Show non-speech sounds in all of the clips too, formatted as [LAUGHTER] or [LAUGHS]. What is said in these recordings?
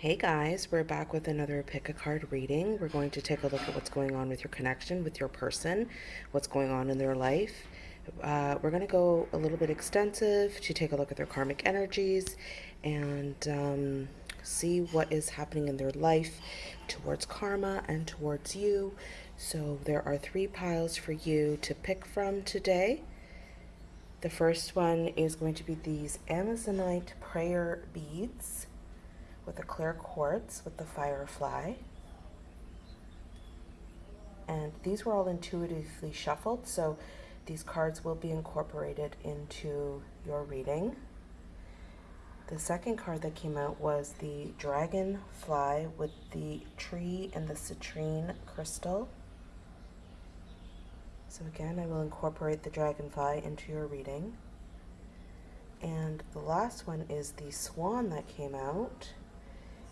Hey guys, we're back with another pick a card reading. We're going to take a look at what's going on with your connection with your person, what's going on in their life. Uh, we're going to go a little bit extensive to take a look at their karmic energies and um, see what is happening in their life towards karma and towards you. So there are three piles for you to pick from today. The first one is going to be these Amazonite prayer beads with a clear quartz with the firefly. And these were all intuitively shuffled, so these cards will be incorporated into your reading. The second card that came out was the dragonfly with the tree and the citrine crystal. So again, I will incorporate the dragonfly into your reading. And the last one is the swan that came out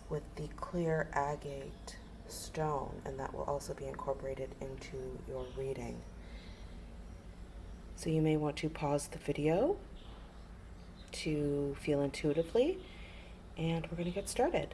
with the clear agate stone, and that will also be incorporated into your reading. So you may want to pause the video to feel intuitively, and we're going to get started.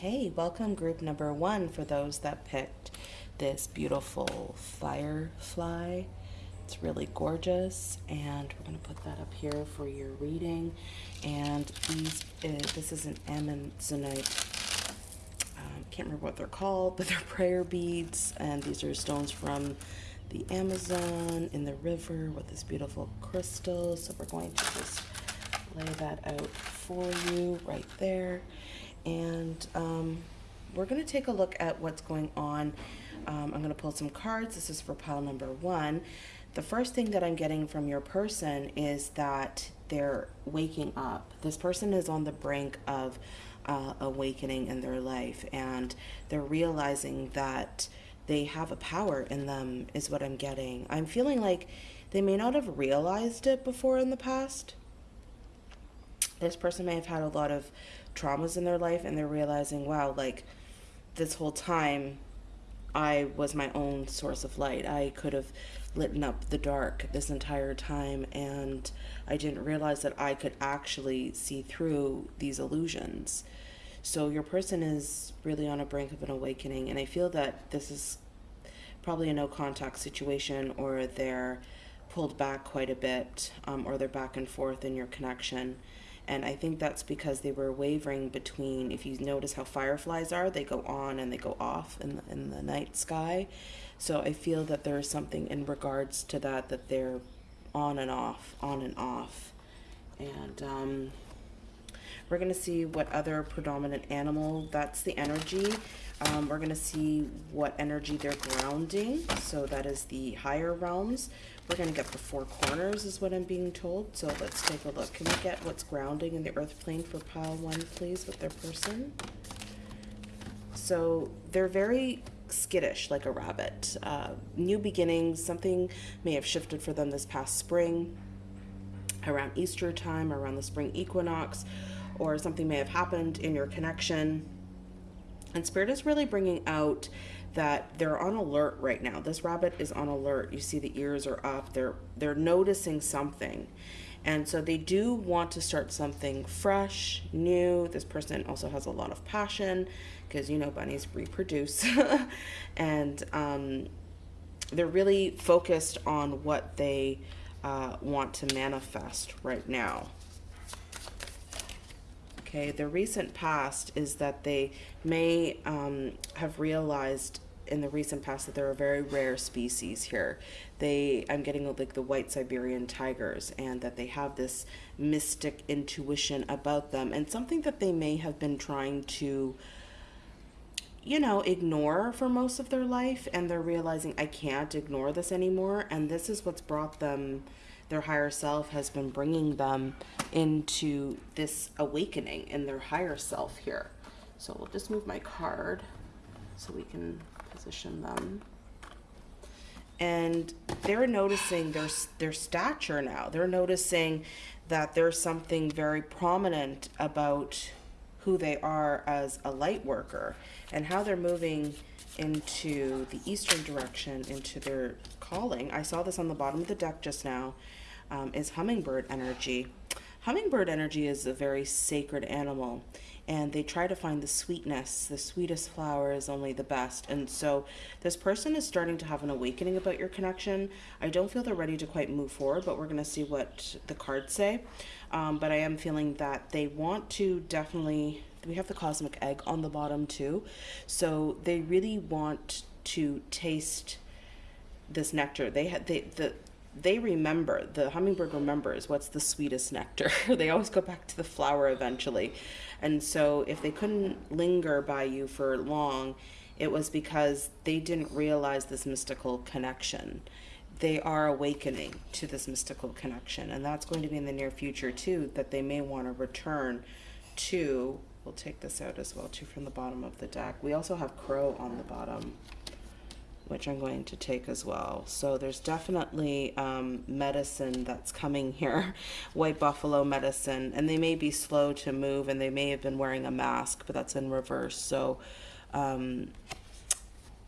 Hey, welcome group number one for those that picked this beautiful firefly. It's really gorgeous and we're to put that up here for your reading. And these, uh, this is an Amazonite, um, can't remember what they're called, but they're [LAUGHS] prayer beads. And these are stones from the Amazon in the river with this beautiful crystal. So we're going to just lay that out for you right there and um, we're going to take a look at what's going on. Um, I'm going to pull some cards. This is for pile number one. The first thing that I'm getting from your person is that they're waking up. This person is on the brink of uh, awakening in their life and they're realizing that they have a power in them is what I'm getting. I'm feeling like they may not have realized it before in the past. This person may have had a lot of traumas in their life and they're realizing, wow, like this whole time I was my own source of light. I could have lit up the dark this entire time and I didn't realize that I could actually see through these illusions. So your person is really on a brink of an awakening and I feel that this is probably a no contact situation or they're pulled back quite a bit um, or they're back and forth in your connection and I think that's because they were wavering between, if you notice how fireflies are, they go on and they go off in the, in the night sky. So I feel that there's something in regards to that, that they're on and off, on and off. And um, we're going to see what other predominant animal, that's the energy. Um, we're going to see what energy they're grounding. So that is the higher realms. We're going to get the four corners is what I'm being told. So let's take a look. Can we get what's grounding in the earth plane for pile one, please, with their person? So they're very skittish like a rabbit. Uh, new beginnings, something may have shifted for them this past spring, around Easter time, around the spring equinox, or something may have happened in your connection. And Spirit is really bringing out that they're on alert right now. This rabbit is on alert. You see the ears are up. They're they're noticing something. And so they do want to start something fresh, new. This person also has a lot of passion because you know bunnies reproduce. [LAUGHS] and um, they're really focused on what they uh, want to manifest right now. Okay, the recent past is that they may um, have realized in the recent past that there are very rare species here. They, I'm getting like the white Siberian tigers, and that they have this mystic intuition about them, and something that they may have been trying to, you know, ignore for most of their life, and they're realizing I can't ignore this anymore, and this is what's brought them their higher self has been bringing them into this awakening in their higher self here. So we'll just move my card so we can position them. and they're noticing their their stature now. They're noticing that there's something very prominent about who they are as a light worker and how they're moving into the eastern direction into their calling. I saw this on the bottom of the deck just now. Um, is hummingbird energy. Hummingbird energy is a very sacred animal and they try to find the sweetness. The sweetest flower is only the best. And so this person is starting to have an awakening about your connection. I don't feel they're ready to quite move forward, but we're going to see what the cards say. Um, but I am feeling that they want to definitely, we have the cosmic egg on the bottom too. So they really want to taste this nectar. They had they the they remember the hummingbird remembers what's the sweetest nectar. [LAUGHS] They always go back to the flower eventually. And so if they couldn't linger by you for long it was because they didn't realize this mystical connection. They are awakening to this mystical connection and that's going to be in the near future too that they may want to return to we'll take this out as well too from the bottom of the deck. We also have crow on the bottom which I'm going to take as well. So there's definitely um, medicine that's coming here, [LAUGHS] white buffalo medicine, and they may be slow to move and they may have been wearing a mask, but that's in reverse. So um,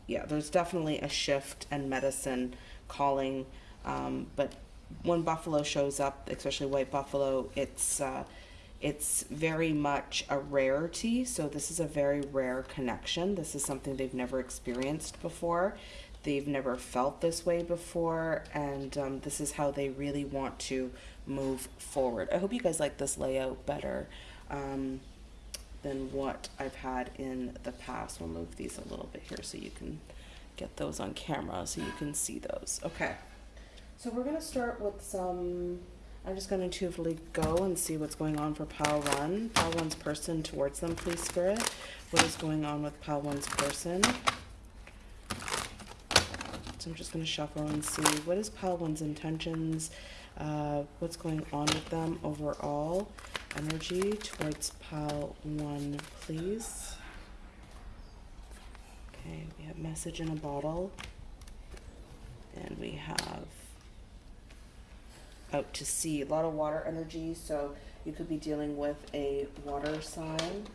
yeah, there's definitely a shift and medicine calling, um, but when buffalo shows up, especially white buffalo, it's uh, it's very much a rarity, so this is a very rare connection. This is something they've never experienced before. They've never felt this way before, and um, this is how they really want to move forward. I hope you guys like this layout better um, than what I've had in the past. We'll move these a little bit here so you can get those on camera so you can see those. Okay, so we're going to start with some I'm just going to intuitively go and see what's going on for pile one. Pile one's person towards them, please, Spirit. What is going on with pile one's person? So I'm just going to shuffle and see what is pile one's intentions, uh, what's going on with them overall. Energy towards pile one, please. Okay, we have message in a bottle. And we have out to sea. A lot of water energy, so you could be dealing with a water sign.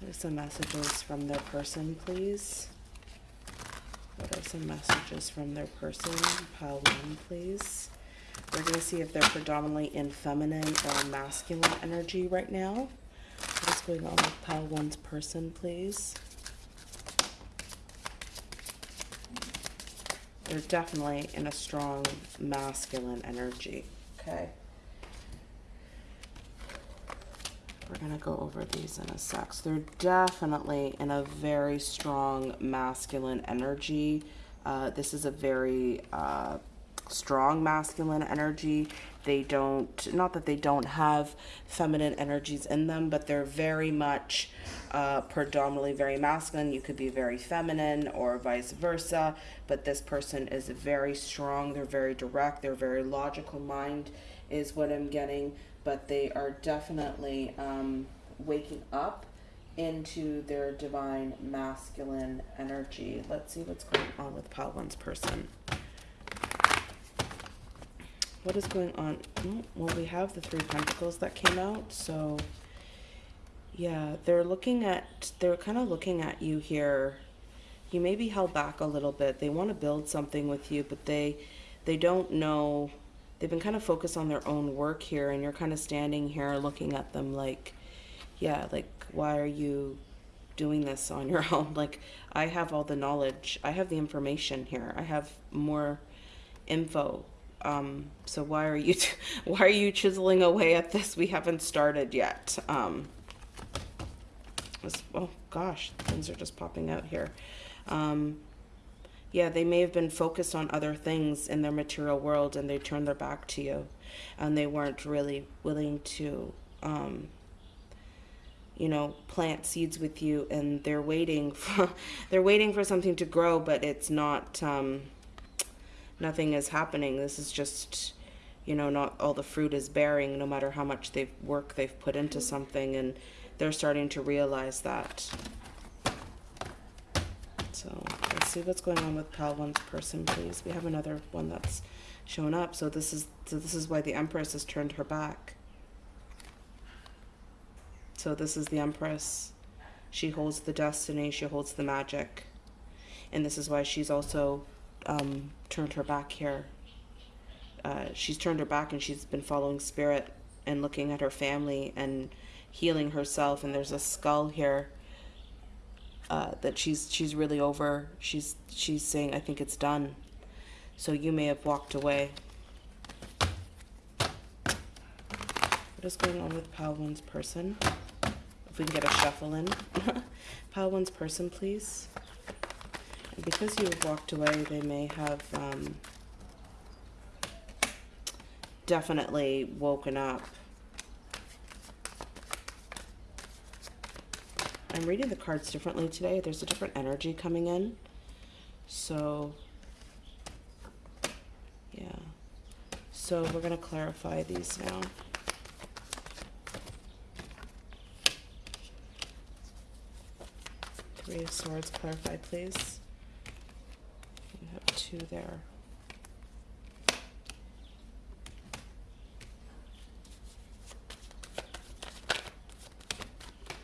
There's some messages from their person, please. What are some messages from their person? Pile one, please. We're going to see if they're predominantly in feminine or masculine energy right now. What is going on with pile one's person, please? They're definitely in a strong masculine energy. Okay. We're going to go over these in a sec. So they're definitely in a very strong masculine energy. Uh, this is a very uh, strong masculine energy. They don't, not that they don't have feminine energies in them, but they're very much uh, predominantly very masculine. You could be very feminine or vice versa, but this person is very strong. They're very direct. They're very logical mind is what I'm getting, but they are definitely um, waking up into their divine masculine energy. Let's see what's going on with Pal One's person what is going on? Oh, well, we have the three pentacles that came out, so yeah, they're looking at, they're kind of looking at you here. You may be held back a little bit. They want to build something with you, but they, they don't know, they've been kind of focused on their own work here, and you're kind of standing here looking at them like, yeah, like, why are you doing this on your [LAUGHS] own? Like, I have all the knowledge. I have the information here. I have more info um, so why are you [LAUGHS] why are you chiseling away at this? We haven't started yet. Um, this, oh gosh, things are just popping out here. Um, yeah, they may have been focused on other things in their material world and they turned their back to you and they weren't really willing to, um, you know, plant seeds with you and they're waiting [LAUGHS] for, they're waiting for something to grow, but it's not, um, nothing is happening. This is just, you know, not all the fruit is bearing, no matter how much they've work they've put into mm-hmm. something, and they're starting to realize that. So let's see what's going on with pal one's person, please. We have another one that's shown up. So this is so this is why the Empress has turned her back. So this is the Empress. She holds the destiny. She holds the magic, and this is why she's also um, turned her back here. Uh, she's turned her back and she's been following spirit and looking at her family and healing herself. And there's a skull here uh, that she's she's really over. She's she's saying, "I think it's done." So you may have walked away. What is going on with Pal One's person? If we can get a shuffle in. [LAUGHS] Pal One's person, please. Because you walked away, they may have um, definitely woken up. I'm reading the cards differently today. There's a different energy coming in. So, yeah. So we're going to clarify these now. Three of Swords, clarify, please. Two there.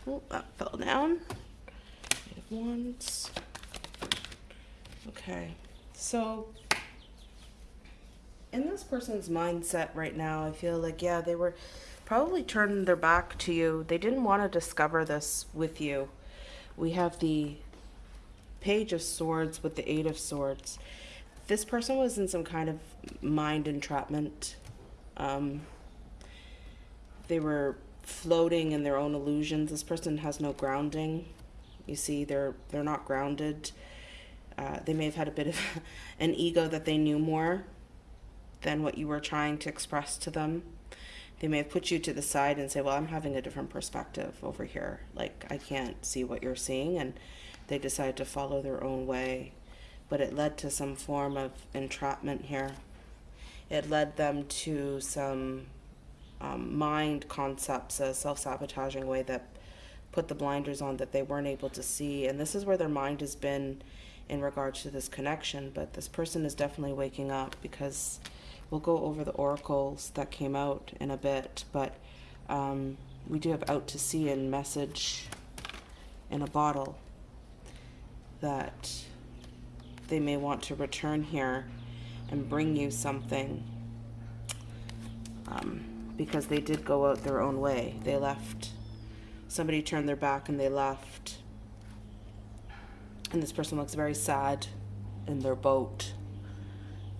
Oh, that fell down. Wands. Okay, so in this person's mindset right now, I feel like, yeah, they were probably turning their back to you. They didn't want to discover this with you. We have the Page of Swords with the Eight of Swords. This person was in some kind of mind entrapment. Um, they were floating in their own illusions. This person has no grounding. You see, they're they're not grounded. Uh, they may have had a bit of [LAUGHS] an ego that they knew more than what you were trying to express to them. They may have put you to the side and say, "Well, I'm having a different perspective over here. Like I can't see what you're seeing," and they decided to follow their own way. But it led to some form of entrapment here. It led them to some um, mind concepts, a self sabotaging way that put the blinders on that they weren't able to see. And this is where their mind has been in regards to this connection. But this person is definitely waking up because we'll go over the oracles that came out in a bit. But um, we do have out to sea and message in a bottle that they may want to return here and bring you something. Um, because they did go out their own way. They left. Somebody turned their back and they left. And this person looks very sad in their boat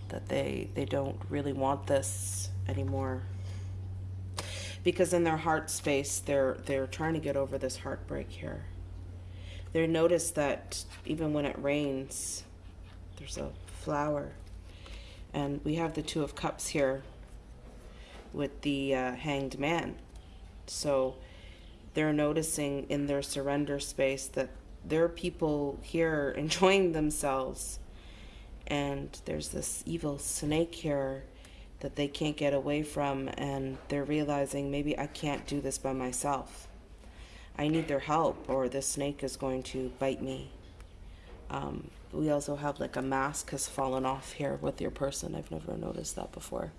that they they don't really want this anymore. Because in their heart space they're they're trying to get over this heartbreak here. They notice that even when it rains, there's a flower. And we have the Two of Cups here with the uh, hanged man. So they're noticing in their surrender space that there are people here [LAUGHS] enjoying themselves. And there's this evil snake here that they can't get away from. And they're realizing maybe I can't do this by myself. I need their help, or this snake is going to bite me. Um, we also have like a mask has fallen off here with your person. I've never noticed that before.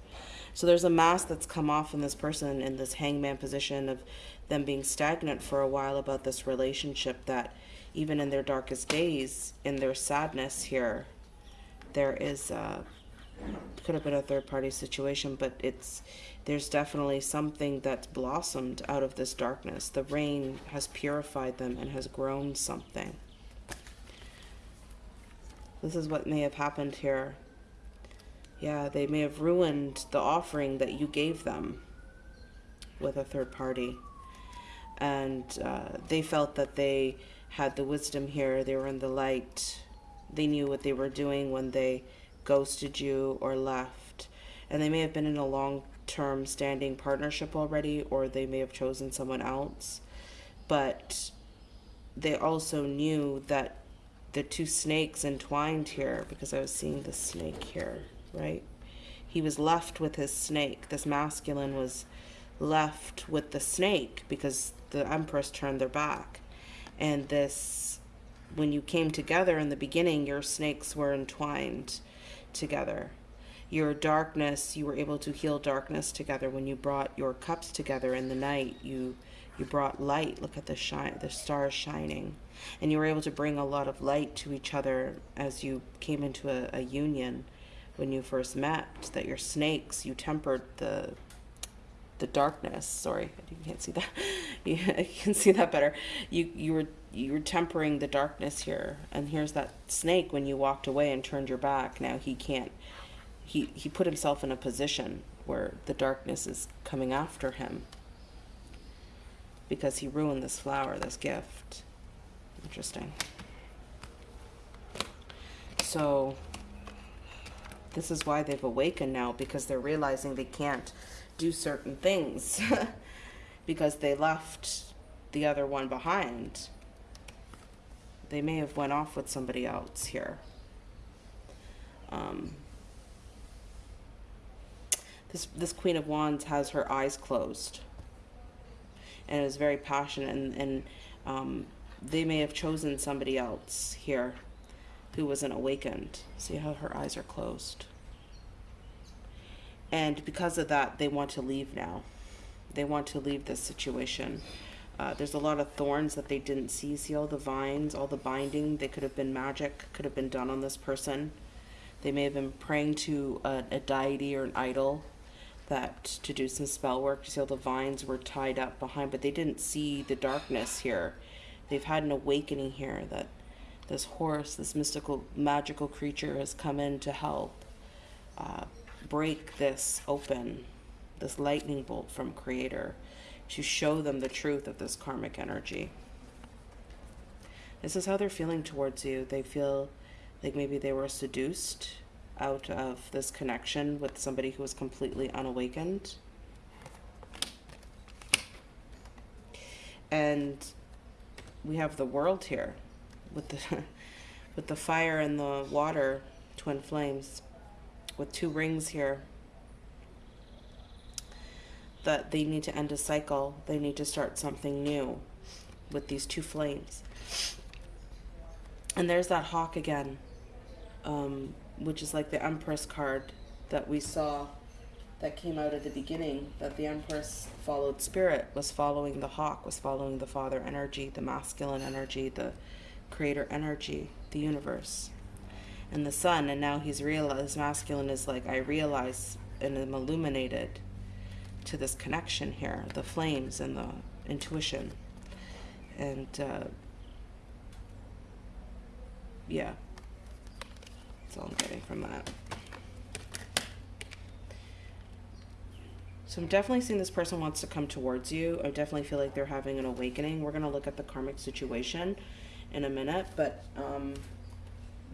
So there's a mask that's come off in this person in this hangman position of them being stagnant for a while about this relationship that even in their darkest days, in their sadness here, there is uh, could have been a third party situation, but it's there's definitely something that's blossomed out of this darkness. The rain has purified them and has grown something. This is what may have happened here yeah, they may have ruined the offering that you gave them with a third party. And uh, they felt that they had the wisdom here, they were in the light, they knew what they were doing when they ghosted you or left. And they may have been in a long term standing partnership already, or they may have chosen someone else. But they also knew that the two snakes entwined here, because I was seeing the snake here right? He was left with his snake. This masculine was left with the snake because the empress turned their back. And this when you came together in the beginning, your snakes were entwined together. Your darkness, you were able to heal darkness together when you brought your cups together in the night. You you brought light. Look at the shine, the stars shining, and you were able to bring a lot of light to each other as you came into a, a union when you first met. That your snakes, you tempered the the darkness. Sorry, you can't see that. [LAUGHS] You, you can see that better. You you were you were tempering the darkness here, and here's that snake. When you walked away and turned your back, now he can't. He he put himself in a position where the darkness is coming after him because he ruined this flower, this gift. Interesting. So this is why they've awakened now because they're realizing they can't do certain things [LAUGHS] because they left the other one behind. They may have went off with somebody else here. Um, this this Queen of Wands has her eyes closed and is very passionate and, and um, they may have chosen somebody else here who wasn't awakened. See how her eyes are closed. And because of that, they want to leave now. They want to leave this situation. Uh, there's a lot of thorns that they didn't see. See all the vines, all the binding. They could have been magic, could have been done on this person. They may have been praying to a, a deity or an idol that to do some spell work. See all the vines were tied up behind, but they didn't see the darkness here. They've had an awakening here that this horse, this mystical, magical creature has come in to help. Uh, break this open, this lightning bolt from Creator, to show them the truth of this karmic energy. This is how they're feeling towards you. They feel like maybe they were seduced out of this connection with somebody who was completely unawakened. And we have the world here with the [LAUGHS] with the fire and the water twin flames with two rings here that they need to end a cycle. They need to start something new with these two flames. And there's that hawk again, um, which is like the Empress card that we saw that came out at the beginning, that the Empress followed spirit, was following the hawk, was following the father energy, the masculine energy, the creator energy, the universe and the sun. And now he's realized masculine is like i realize and I'm illuminated to this connection here the flames and the intuition. And uh, yeah. That's all i'm getting from that so i'm definitely seeing this person wants to come towards you i definitely feel like they're having an awakening we're going to look at the karmic situation in a minute but um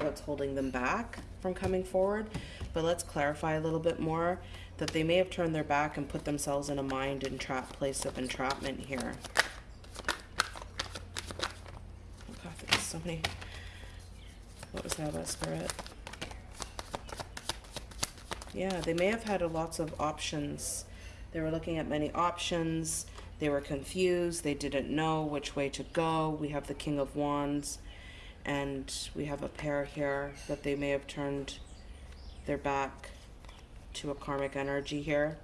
what's holding them back from coming forward. But let's clarify a little bit more that they may have turned their back and put themselves in a mind entrap place of entrapment here. Oh God, there's so many. What was that about spirit? Yeah, they may have had lots of options. They were looking at many options. They were confused. They didn't know which way to go. We have the King of Wands and we have a pair here that they may have turned their back to a karmic energy here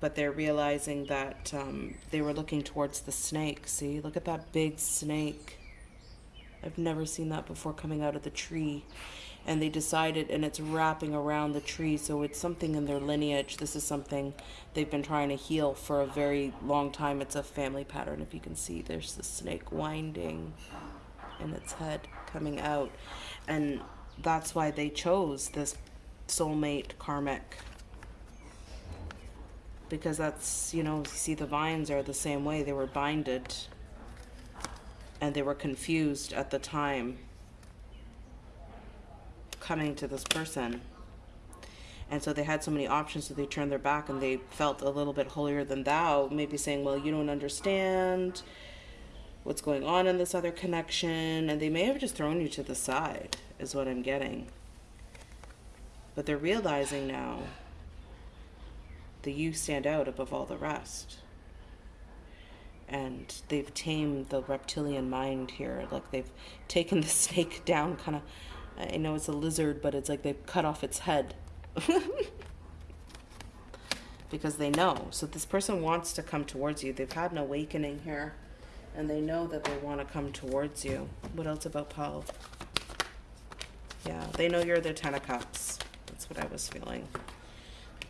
but they're realizing that um, they were looking towards the snake see look at that big snake I've never seen that before coming out of the tree and they decided and it's wrapping around the tree so it's something in their lineage this is something they've been trying to heal for a very long time it's a family pattern if you can see there's the snake winding in its head coming out. And that's why they chose this soulmate karmic. Because that's, you know, see the vines are the same way. They were binded and they were confused at the time coming to this person. And so they had so many options, so they turned their back and they felt a little bit holier than thou, maybe saying, Well, you don't understand what's going on in this other connection, and they may have just thrown you to the side, is what I'm getting. But they're realizing now that you stand out above all the rest. and they've tamed the reptilian mind here. Like they've taken the [LAUGHS] snake down, kind of. I know it's a lizard, but it's like they've cut off its head. [LAUGHS] because they know. So this person wants to come towards you. They've had an awakening here, and they know that they want to come towards you. What else about Paul? Yeah, they know you're their Ten of Cups. That's what I was feeling.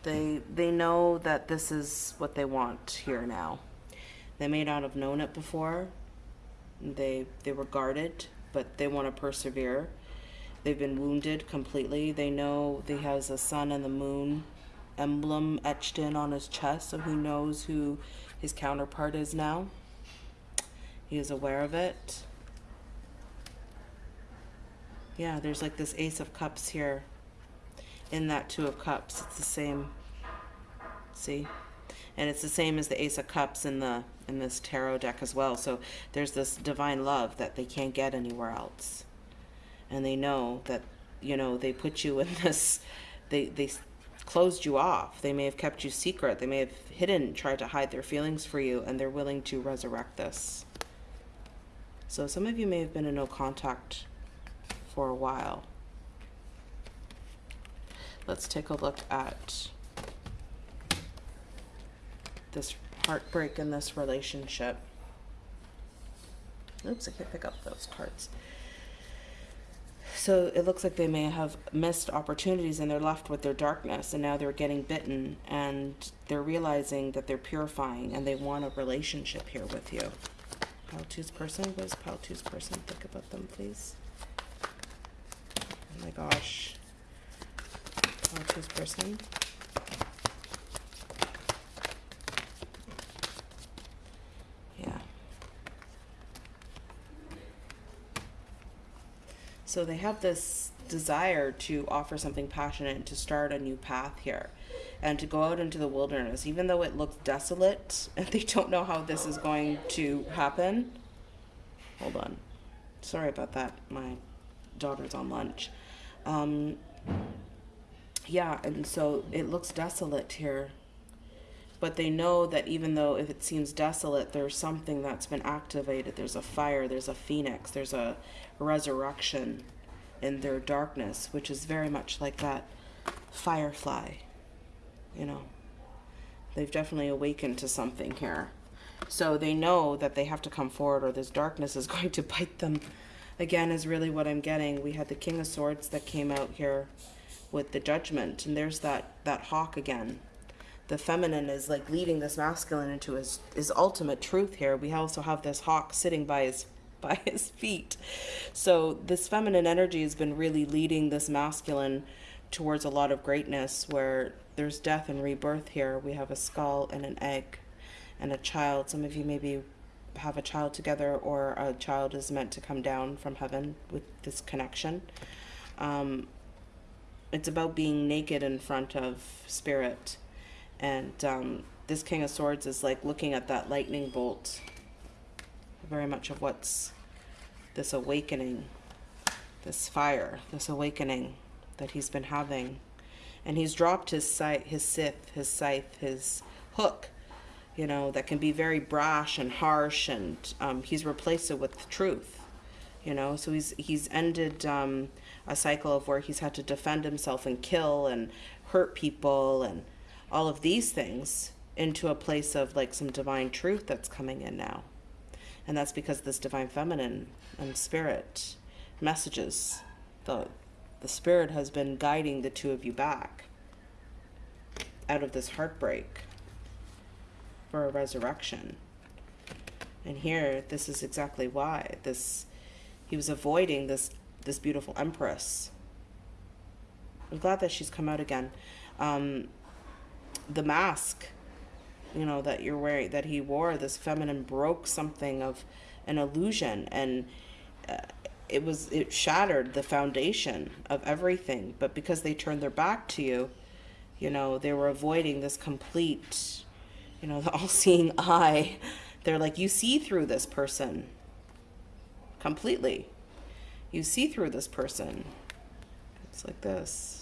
They they know that this is what they want here now. They may not have known it before. They they were guarded, but they want to persevere. They've been wounded completely. They know he has a sun and the moon emblem etched in on his chest, so he knows who his counterpart is now. He is aware of it. Yeah, there's like this Ace of Cups here in that Two of Cups. It's the same. See? And it's the same as the Ace of Cups in the in this tarot deck as well. So there's this divine love that they can't get anywhere else. And they know that, you know, they put you in [LAUGHS] this they they closed you off. They may have kept you secret. They may have hidden, tried to hide their feelings for you, and they're willing to resurrect this. So some of you may have been in no contact for a while. Let's take a look at this heartbreak in this relationship. Oops, I can't pick up those cards. So it looks like they may have missed opportunities and they're left with their darkness and now they're getting bitten and they're realizing that they're purifying and they want a relationship here with you. Paltu's person, what does Paltu's person think about them, please? Oh my gosh. Paltu's person. So they have this desire to offer something passionate and to start a new path here and to go out into the wilderness, even though it looks desolate [LAUGHS] and they don't know how this is going to happen. Hold on. Sorry about that. My daughter's on lunch. Um, yeah, and so it looks desolate here. But they know that even though if it seems desolate, there's something that's been activated. There's a fire, there's a phoenix, there's a resurrection in their darkness, which is very much like that firefly. You know, they've definitely awakened to something here. So they know that they have to come forward or this darkness is [LAUGHS] going to bite them. Again, is really what I'm getting. We had the King of Swords that came out here with the Judgment, and there's that, that hawk again. The feminine is like leading this masculine into his, his ultimate truth here. We also have this hawk sitting by his [LAUGHS] by his feet. So this feminine energy has been really leading this masculine towards a lot of greatness where there's death and rebirth here. We have a skull and an egg and a child. Some of you maybe have a child together or a child is meant to come down from heaven with this connection. Um, it's about being naked in front of spirit. And um, this King of Swords is like looking at that lightning bolt very much of what's this awakening, this fire, this awakening that he's been having. And he's dropped his scythe, his scythe, his scythe, his hook, you know, that can be very brash and harsh, and um, he's replaced it with truth, you know. So he's he's ended um, a cycle of where he's had to defend himself and kill and hurt people and all of these things into a place of like some divine truth that's coming in now. And that's because this divine feminine and spirit messages, the, the spirit has been guiding the two of you back out of this heartbreak for a resurrection. And here, this is exactly why. This he was avoiding this this beautiful empress. I'm glad that she's come out again. Um, the mask you know that you're wearing that he wore this feminine broke something of an illusion. And uh, it was it shattered the foundation of everything. But because they turned their back to you you know they were avoiding this complete you know [LAUGHS] the all-seeing eye. They're like you see through this person completely. You see through this person. It's like this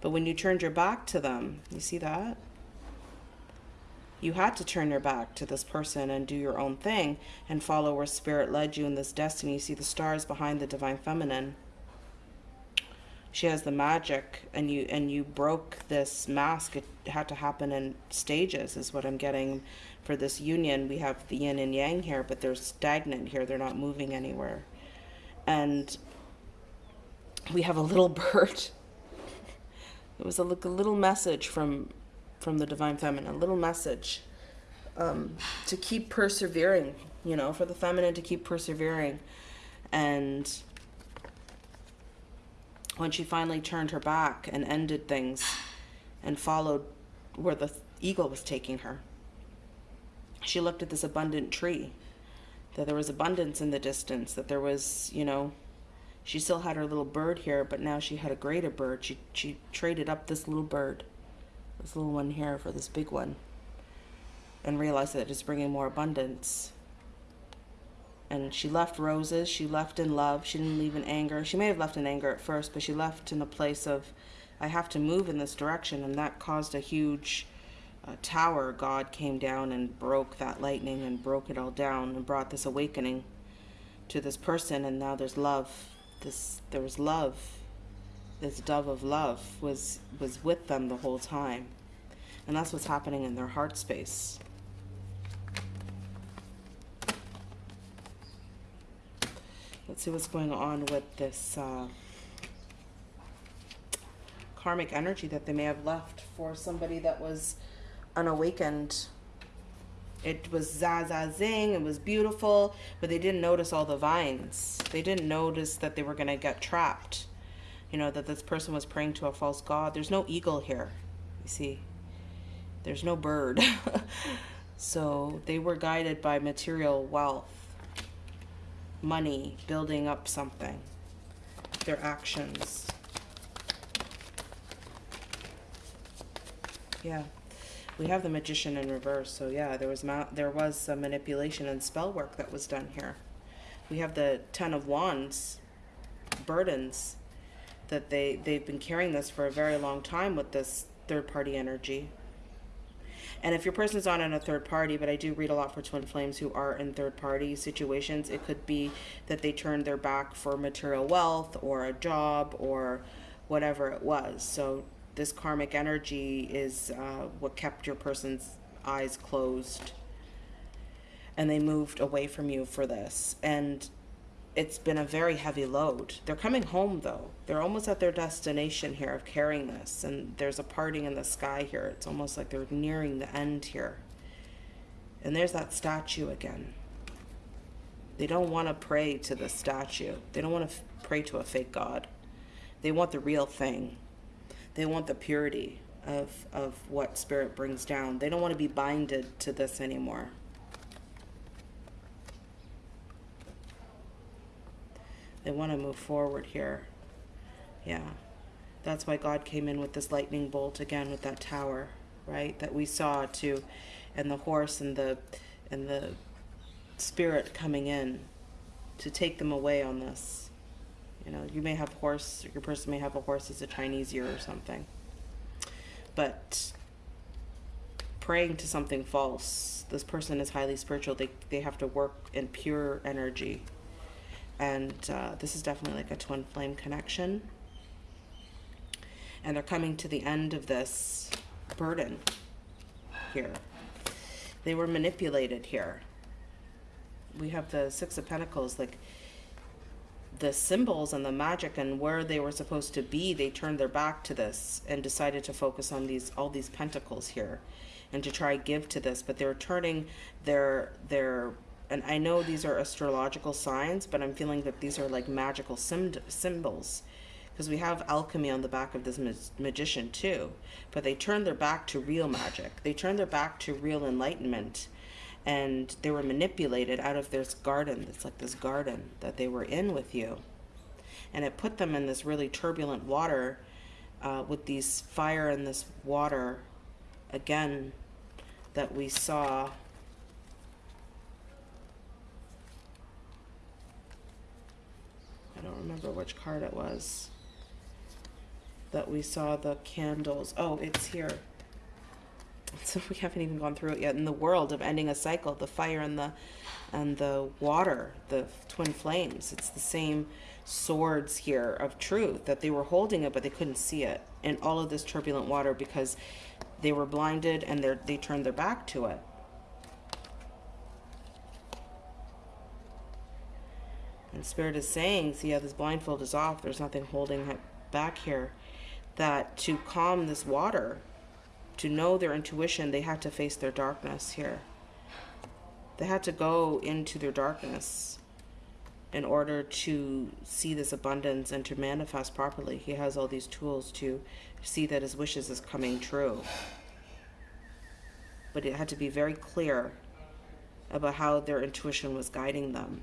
but when you turned your back to them you see that you had to turn your back to this person and do your own thing and follow where spirit led you in this destiny. You see the stars behind the divine feminine. She has the magic and you and you broke this mask. It had to happen in stages is what I'm getting for this union. We have the yin and yang here, but they're stagnant here. They're not moving anywhere. And we have a little [LAUGHS] bird. It was a, a little message from from the divine feminine, a little message um, to keep persevering, you know, for the feminine to keep persevering. And when she finally turned her back and ended things and followed where the eagle was taking her, she looked at this abundant tree, that there was abundance in the distance, that there was, you know, she still had her little bird here, but now she had a greater bird. She, she traded up this little bird this little one here for this big one and realized that it's bringing more abundance. And she left roses, she left in love, she didn't leave in anger. She may have left in anger at first, but she left in a place of, I have to move in this direction. And that caused a huge uh, tower. God came down and broke that lightning and broke it all down and brought this awakening to this person. And now there's love. This, there was love. This dove of love was was with them the whole time. And that's what's happening in their heart space. Let's see what's going on with this uh, karmic energy that they may have left for somebody that was unawakened it was za za zing it was beautiful but they didn't notice all the vines they didn't notice that they were going to get trapped you know, that this person was praying to a false god. There's no eagle here, you see. There's no bird. [LAUGHS] so they were guided by material wealth, money, building up something, their actions. Yeah. We have the magician in reverse, so yeah, there was there was some manipulation and spell work that was done here. We have the Ten of Wands, burdens, that they they've been carrying this for a very long time with this third party energy and if your person's not in a third party, but I do read a lot for twin flames who are in third party situations, it could be that they turned their back for material wealth or a job or whatever it was. So this karmic energy is uh, what kept your person's eyes closed and they moved away from you for this. And it's been a very heavy load. They're coming home though. They're almost at their destination here of carrying this, and there's a parting in the sky here. It's almost like they're nearing the end here. And there's that statue again. They don't want to pray to the statue. They don't want to pray to a fake god. They want the real thing. They want the purity of of what spirit brings down. They don't want to be binded to this anymore. They want to move forward here. Yeah. That's why God came in with this lightning bolt again with that tower, right? That we saw too and the horse and the and the spirit coming in to take them away on this. You know, you may have horse, your person may have a horse as a Chinese year or something. But praying to something false, this person is highly spiritual. They, they have to work in pure energy and uh, this is definitely like a twin flame connection and they're coming to the end of this burden here they were manipulated here we have the six of pentacles like the symbols and the magic and where they were supposed to be they turned their back to this and decided to focus on these all these pentacles here and to try give to this but they're turning their their and I know these are astrological signs, but I'm feeling that these are like magical symbols because we have alchemy on the back of this ma- magician too. But they turned their back to real magic. They turned their back to real enlightenment, and they were manipulated out of this garden. It's like this garden that they were in with you, and it put them in this really turbulent water uh, with these fire and this water again that we saw I don't remember which card it was that we saw the candles. Oh, it's here. So we haven't even gone through it yet in the world of ending a cycle the fire and the and the water the twin flames it's the same swords here of truth that they were holding it but they couldn't see it. In all of this turbulent water because they were blinded and they they turned their back to it. And spirit is saying see how this blindfold is off there's nothing holding it back here that to calm this water to know their intuition, they had to face their darkness here. They had to go into their darkness in order to see this abundance and to manifest properly. He has all these tools to see that his wishes is coming true. But it had to be very clear about how their intuition was guiding them.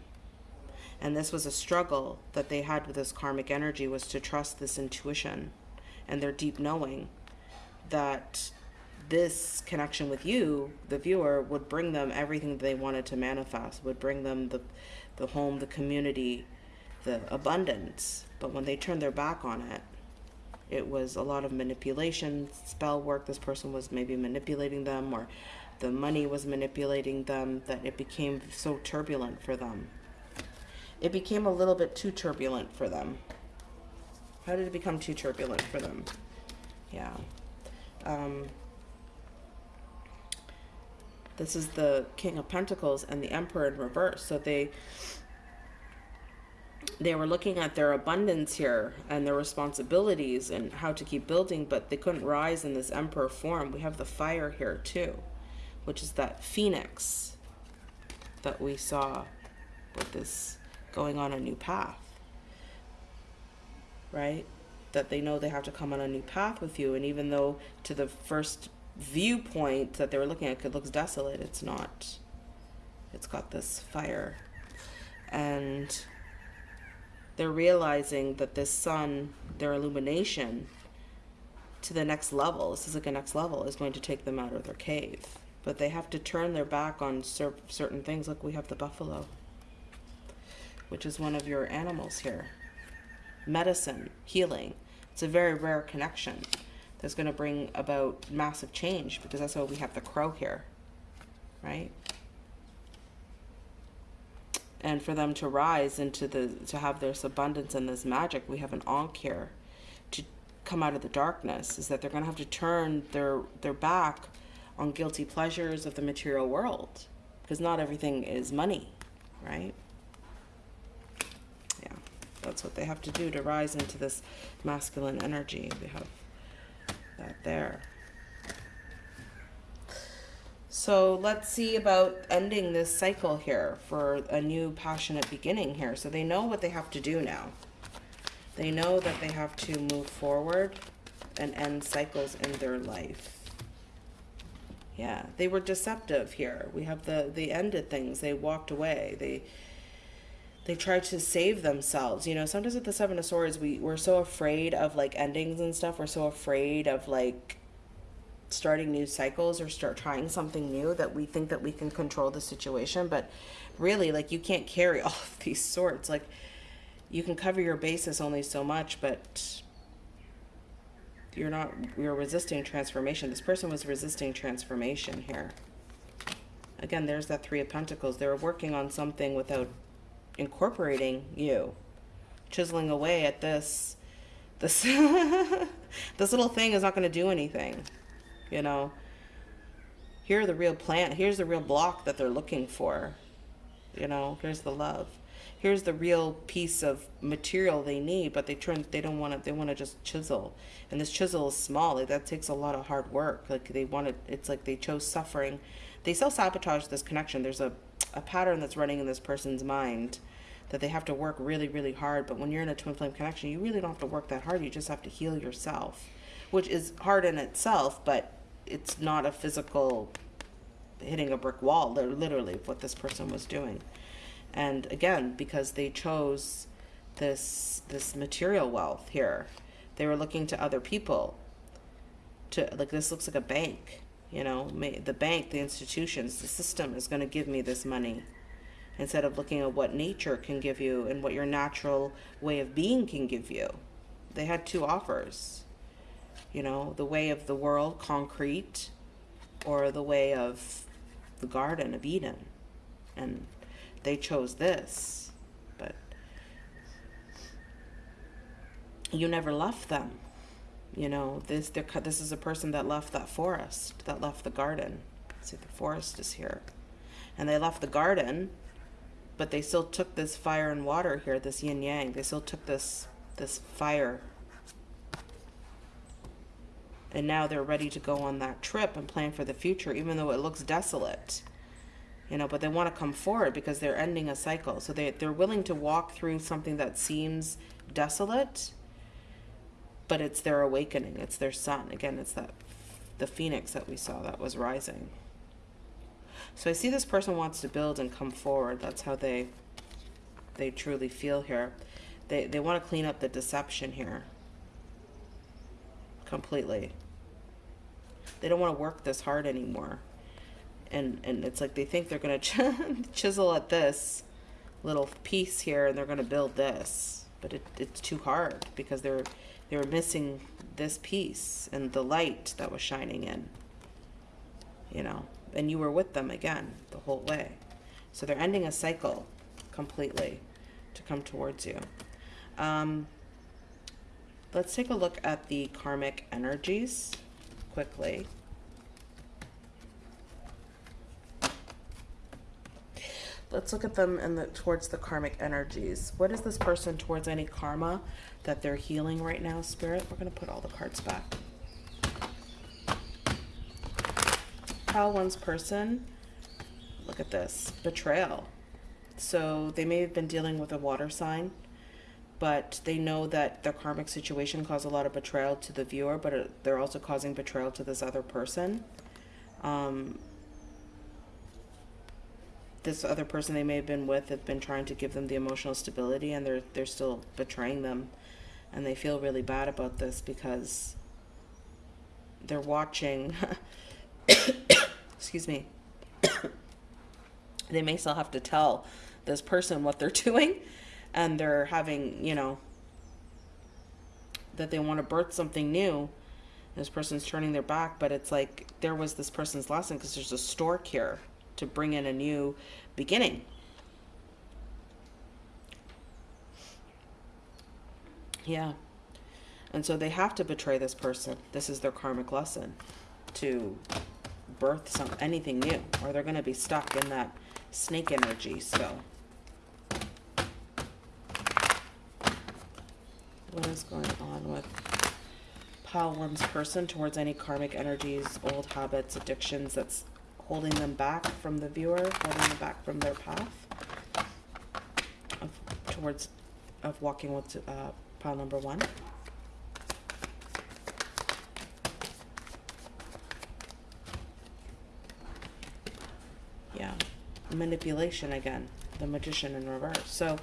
And this was a struggle that they had with this karmic energy was to trust this intuition and their deep knowing that this connection with you, the viewer, would bring them everything they wanted to manifest, would bring them the, the home, the community, the abundance. But when they turned their back on it, it was a lot of manipulation, spell work. This person was maybe manipulating them, or the money was manipulating them, that it became so turbulent for them. It became a little bit too turbulent for them. How did it become too turbulent for them? Yeah. Um, this is the King of Pentacles and the Emperor in reverse. So they they were looking at their abundance here and their responsibilities and how to keep building, but they couldn't rise in this emperor form. We have the fire here too, which is that phoenix that we saw with this going on a new path, right? That they know they have to come on a new path with you. And even though to the first viewpoint that they were looking at it looks desolate. It's not. It's got this fire. And they're realizing that this sun, their illumination to the next level, this is like a next level, is going to take them out of their cave. But they have to turn their back on cer certain things. Like we have the buffalo, which is one of your animals here. Medicine, healing. It's a very rare connection that's going to bring about massive change because that's why we have the crow here, right? And for them to rise into the, to have this abundance and this magic, we have an Ankh here to come out of the darkness, is that they're going to have to turn their, their back on guilty pleasures of the material world because not everything is money, right? Yeah, that's what they have to do to rise into this masculine energy. We have that there. So let's see about ending this cycle here for a new passionate beginning here. So they know what they have to do now. They know that they have to move forward and end cycles in their life. Yeah, they were deceptive here. We have the, they ended things. They walked away. They, they try to save themselves. You know, sometimes with the Seven of Swords, we, we're so afraid of like endings and stuff. We're so afraid of like starting new cycles or start trying something new that we think that we can control the situation. But really, like, you can't carry [LAUGHS] all of these swords. Like, you can cover your bases only so much, but you're not, you're resisting transformation. This person was resisting transformation here. Again, there's that Three of Pentacles. They were working on something without incorporating you, chiseling away at this, this, [LAUGHS] this little thing is not going to do anything, you know. Here the real plant. Here's the real block that they're looking for. You know, here's the love. Here's the real piece of material they need, but they turn they don't want to they want to just chisel. And this chisel is small. Like that takes a lot of hard work. Like they wanted it's like they chose suffering. They self-sabotage this connection. There's a a pattern that's running in this person's mind that they have to work really, really hard. But when you're in a twin flame connection, you really don't have to work that hard. You just have to heal yourself, which is hard in itself, but it's not a physical hitting a brick wall, they're literally, what this person was doing. And again, because they chose this this material wealth here, they were looking to other people. To like this looks like a bank, you know, the bank, the institutions, the system is going to give me this money instead of looking at what nature can give you and what your natural way of being can give you. They had two offers. You know, the way of the world, concrete, or the way of the Garden of Eden. And they chose this, but you never left them. You know, this this is a person that left that forest, that left the garden. See, the forest is here. And they left the garden, but they still took this fire and water here, this yin yang. They still took this this fire and now they're ready to go on that trip and plan for the future even though it looks desolate you know but they want to come forward because they're ending a cycle so they, they're willing to walk through something that seems desolate but it's their awakening it's their sun again it's that the phoenix that we saw that was rising so i see this person wants to build and come forward that's how they they truly feel here they, they want to clean up the deception here completely. They don't want to work this hard anymore. And, and it's like they think they're going [LAUGHS] to chisel at this little piece here and they're going to build this. But it, it's too hard because they're, they were missing this piece and the light that was shining in. You know, and you were with them again the whole way. So they're ending a cycle completely to come towards you. Um, let's take a look at the karmic energies quickly. Let's look at them and the, towards the karmic energies. What is this person towards any karma that they're healing right now, Spirit? We're going to put all the cards back. How one's person, look at this, betrayal. So they may have been dealing with a water sign but they know that their karmic situation caused a lot of betrayal to the viewer, but they're also causing betrayal to this other person. Um, this other person they may have been with have been trying to give them the emotional stability, and they're they're still betraying them, and they feel really bad about this because they're watching. [COUGHS] excuse me. [COUGHS] they may still have to tell this person what they're [LAUGHS] doing and they're having, you know, that they want to birth something new. This person's turning their back, but it's like there was this person's lesson because there's a stork here to bring in a new beginning. Yeah. And so they have to betray this person. This is their karmic lesson to birth some anything new or they're going to be stuck in that snake energy. So what is going on with pile one's person towards any karmic energies, old habits, addictions that's holding them back from the viewer, holding them back from their path of, towards of walking with uh, pile number one. Yeah, manipulation again, the magician in reverse. So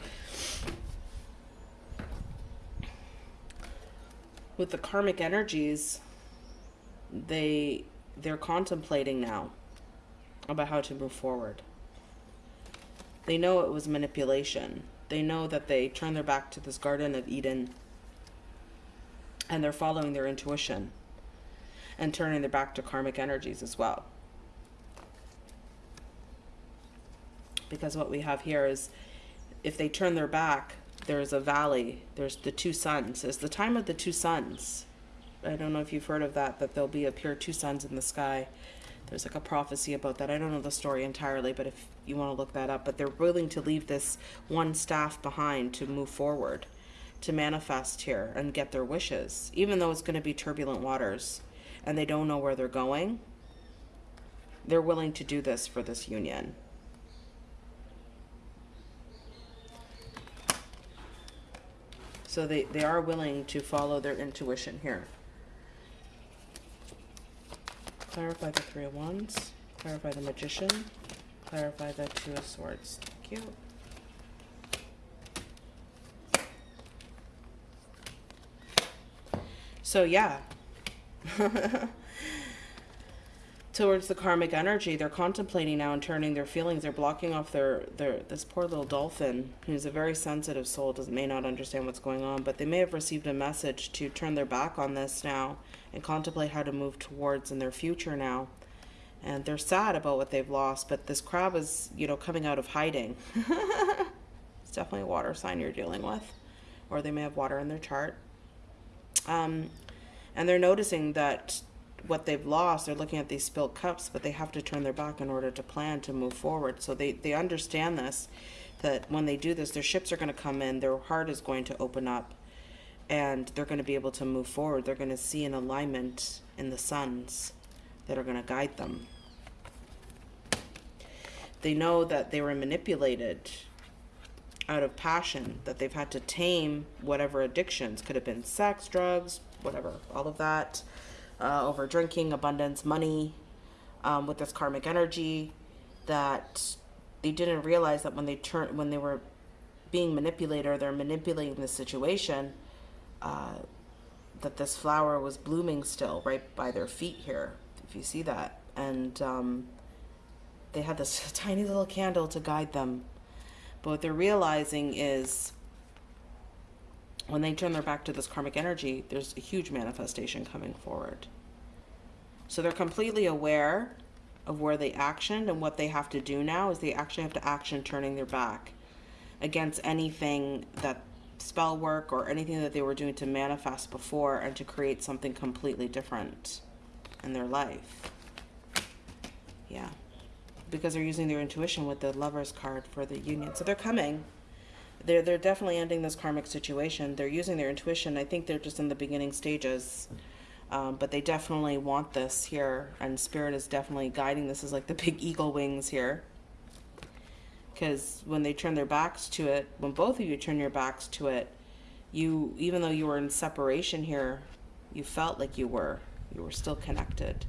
with the karmic energies, they they're contemplating now about how to move forward. They know it was manipulation. They know that they turned their back to this Garden of Eden and they're following their intuition and turning their back to karmic energies as well. Because what we have here is if they turn their back there's a valley. There's the two suns. It's the time of the two suns. I don't know if you've heard of that, that there'll be appear two suns in the sky. There's like a prophecy about that. I don't know the story entirely, but if you want to look that up, but they're willing to leave this one staff behind to move forward, to manifest here and get their wishes, even though it's going to be turbulent waters and they don't know where they're going. They're willing to do this for this union. So they, they are willing to follow their intuition here. Clarify the Three of Wands. Clarify the Magician. Clarify the Two of Swords. Thank you. So yeah. [LAUGHS] towards the karmic energy they're contemplating now and turning their feelings they're blocking off their their this poor little dolphin who's a very sensitive soul does may not understand what's going on but they may have received a message to turn their back on this now and contemplate how to move towards in their future now and they're sad about what they've lost. But this crab is, you know, coming out of hiding. [LAUGHS] it's definitely a water sign you're dealing with, or they may have water in their chart. Um, and they're noticing that what they've lost, they're looking at these spilled cups, but they have to turn their back in order to plan to move forward. So they, they understand this, that when they do this, their ships are going to come in, their heart is going to open up, and they're going to be able to move forward. They're going to see an alignment in the suns that are going to guide them. They know that they were manipulated out of passion, that they've had to tame whatever addictions could have been sex, drugs, whatever, all of that uh, over drinking, abundance, money, um, with this karmic energy, that they didn't realize that when they turn when they were being manipulated or they're manipulating the situation, uh, that this flower was blooming still right by their feet here, if you see that, and um, they had this [LAUGHS] tiny little candle to guide them. But what they're realizing is when they turn their back to this karmic energy, there's a huge manifestation coming forward. So they're completely aware of where they actioned and what they have to do now is they actually have to action turning their back against anything that spell work or anything that they were doing to manifest before and to create something completely different in their life. Yeah. Because they're using their intuition with the lover's card for the union. So they're coming they're they're definitely ending this karmic situation. They're using their intuition. I think they're just in the beginning stages, um, but they definitely want this here, and spirit is definitely guiding. This is like the [LAUGHS] big eagle wings here. Because when they turn their backs to it, when both of you turn your backs to it, you even though you were in separation here, you felt like you were. You were still connected.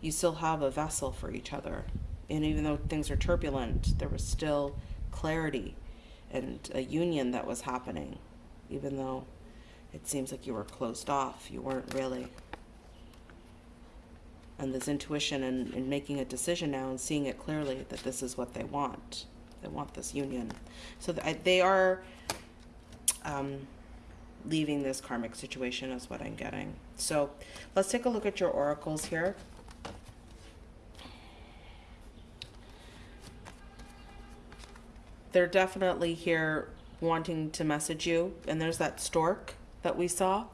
You still have a vessel for each other, and even though things are turbulent, there was still clarity and a union that was happening, even though it seems like you were closed off. You weren't really. And this intuition and, and making a decision now and seeing it clearly that this is what they want. They want this union. So th they are um, leaving this karmic situation, is what I'm getting. So let's take a look at your oracles here. They're definitely here wanting to message you. And there's that stork that we saw.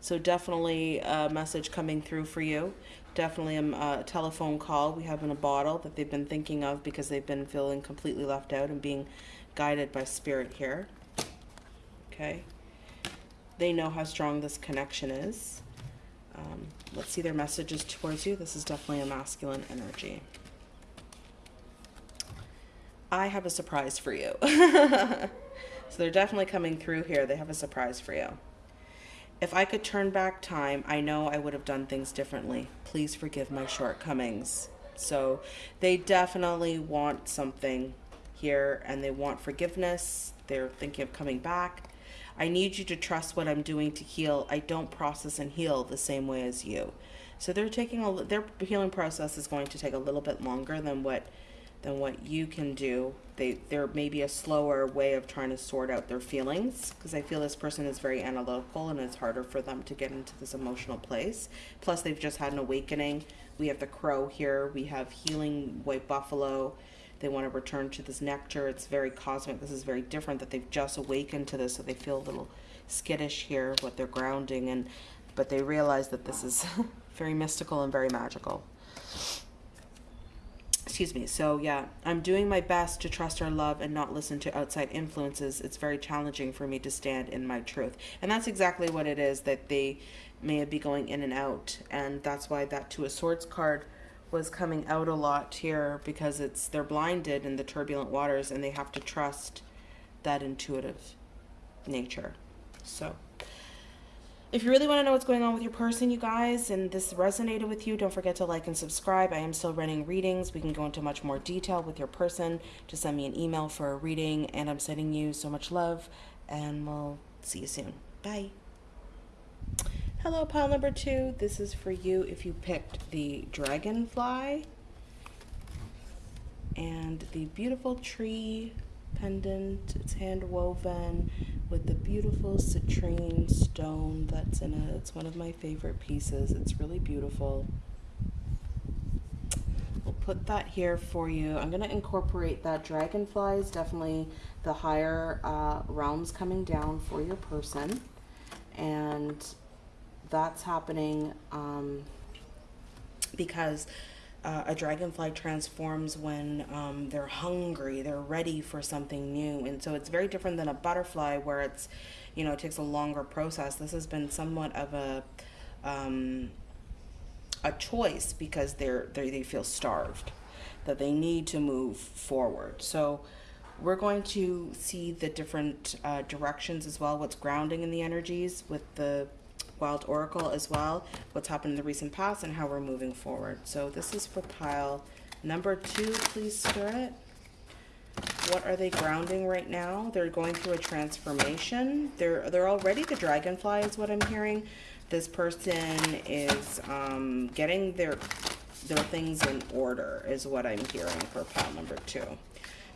So definitely a message coming through for you. Definitely a, a telephone call we have in a bottle that they've been thinking of because they've been feeling completely left out and being guided by spirit here. Okay. They know how strong this connection is. Um, let's see their messages towards you. This is definitely a masculine energy. I have a surprise for you. [LAUGHS] so they're definitely coming through here. They have a surprise for you. If I could turn back time, I know I would have done things differently. Please forgive my shortcomings. So they definitely want something here and they want forgiveness. They're thinking of coming back. I need you to trust what I'm doing to heal. I don't process and heal the same way as you. So they're taking a their healing process is going to take a little bit longer than what than what you can do. They, there may be a slower way of trying to sort out their feelings because I feel this person is very analytical and it's harder for them to get into this emotional place. Plus, they've just had an awakening. We have the crow here. We have healing white buffalo. They want to return to this nectar. It's very cosmic. This is very different that they've just awakened to this, so they feel a little skittish here what they're grounding, and but they realize that this is [LAUGHS] very mystical and very magical excuse me. So yeah, I'm doing my best to trust our love and not listen to outside influences. It's very challenging for me to stand in my truth. And that's exactly what it is that they may be going in and out. And that's why that Two of Swords card was coming out a lot here because it's they're blinded in the turbulent waters and they have to trust that intuitive nature. So if you really want to know what's going on with your person, you guys, and this resonated with you, don't forget to like and subscribe. I am still running readings. We can go into much more detail with your person. Just send me an email for a reading, and I'm sending you so much love, and we'll see you soon. Bye. Hello, pile number two. This is for you if you picked the dragonfly and the beautiful tree pendant. It's hand woven with the beautiful citrine stone that's in it. It's one of my favorite pieces. It's really beautiful. We'll put that here for you. I'm going to incorporate that dragonfly is definitely the higher uh, realms coming down for your person. And that's happening um, because uh, a dragonfly transforms when um, they're hungry, they're ready for something new. And so it's very different than a butterfly where it's, you know, it takes a longer process. This has been somewhat of a, um, a choice because they're, they're, they feel starved, that they need to move forward. So we're going to see the different uh, directions as well, what's grounding in the energies with the Wild Oracle as well, what's happened in the recent past and how we're moving forward. So this is for pile number two, please, Spirit. What are they grounding right now? They're going through a transformation. They're they're already the dragonfly is what I'm hearing. This person is um, getting their their things in order is what I'm hearing for pile number two.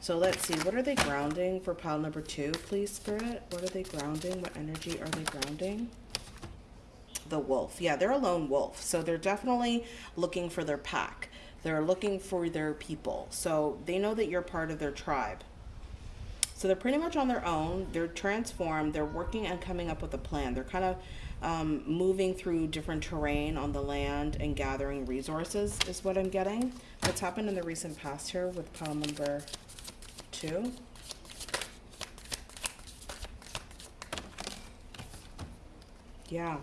So let's see, what are they grounding for pile number two, please, Spirit? What are they grounding? What energy are they grounding? The wolf. Yeah, they're a lone wolf. So they're definitely looking for their pack. They're looking for their people. So they know that you're part of their tribe. So they're pretty much on their own. They're transformed. They're working and coming up with a plan. They're kind of um, moving through different terrain on the land and gathering resources is what I'm getting. What's happened in the recent past here with pile number two? Yeah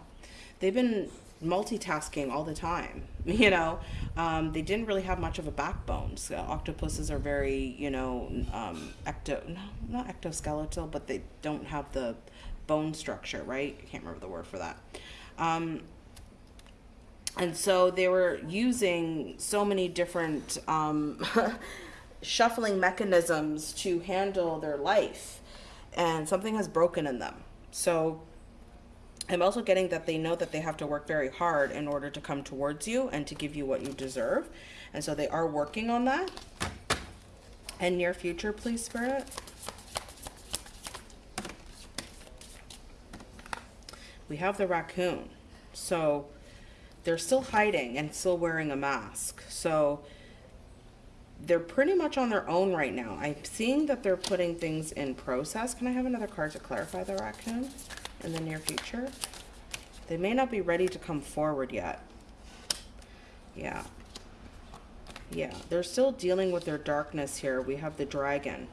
they've been multitasking all the time [LAUGHS] you know? Um, they didn't really have much of a backbone so octopuses are very you know um, ecto no, not ectoskeletal but they don't have the bone structure right? I can't remember the word for that. Um, and so they were using so many different um, [LAUGHS] shuffling mechanisms to handle their life and something has broken in them. So I'm also getting that they know that they have to work very hard in order to come towards you and to give you what you deserve. And so they are working on that. And near future, please, Spirit. We have the raccoon. So they're still hiding and still wearing a mask. So they're pretty much on their own right now. I'm seeing that they're putting things in process. Can I have another card to clarify the raccoon? In the near future. They may not be ready to come forward yet. Yeah. Yeah, they're still dealing with their darkness here. We have the dragon.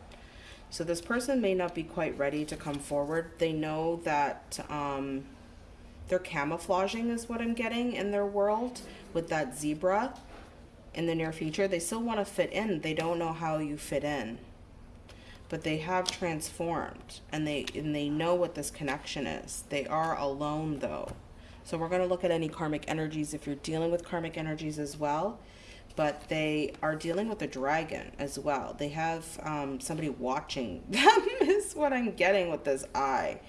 So this person may not be quite ready to come forward. They know that um, they're camouflaging is what I'm getting in their world with that zebra in the near future. They still want to fit in. They don't know how you fit in but they have transformed and they and they know what this connection is. They are alone though. So we're going to look at any karmic energies if you're dealing with karmic energies as well. But they are dealing with a dragon as well. They have um, somebody watching [LAUGHS] them is what I'm getting with this eye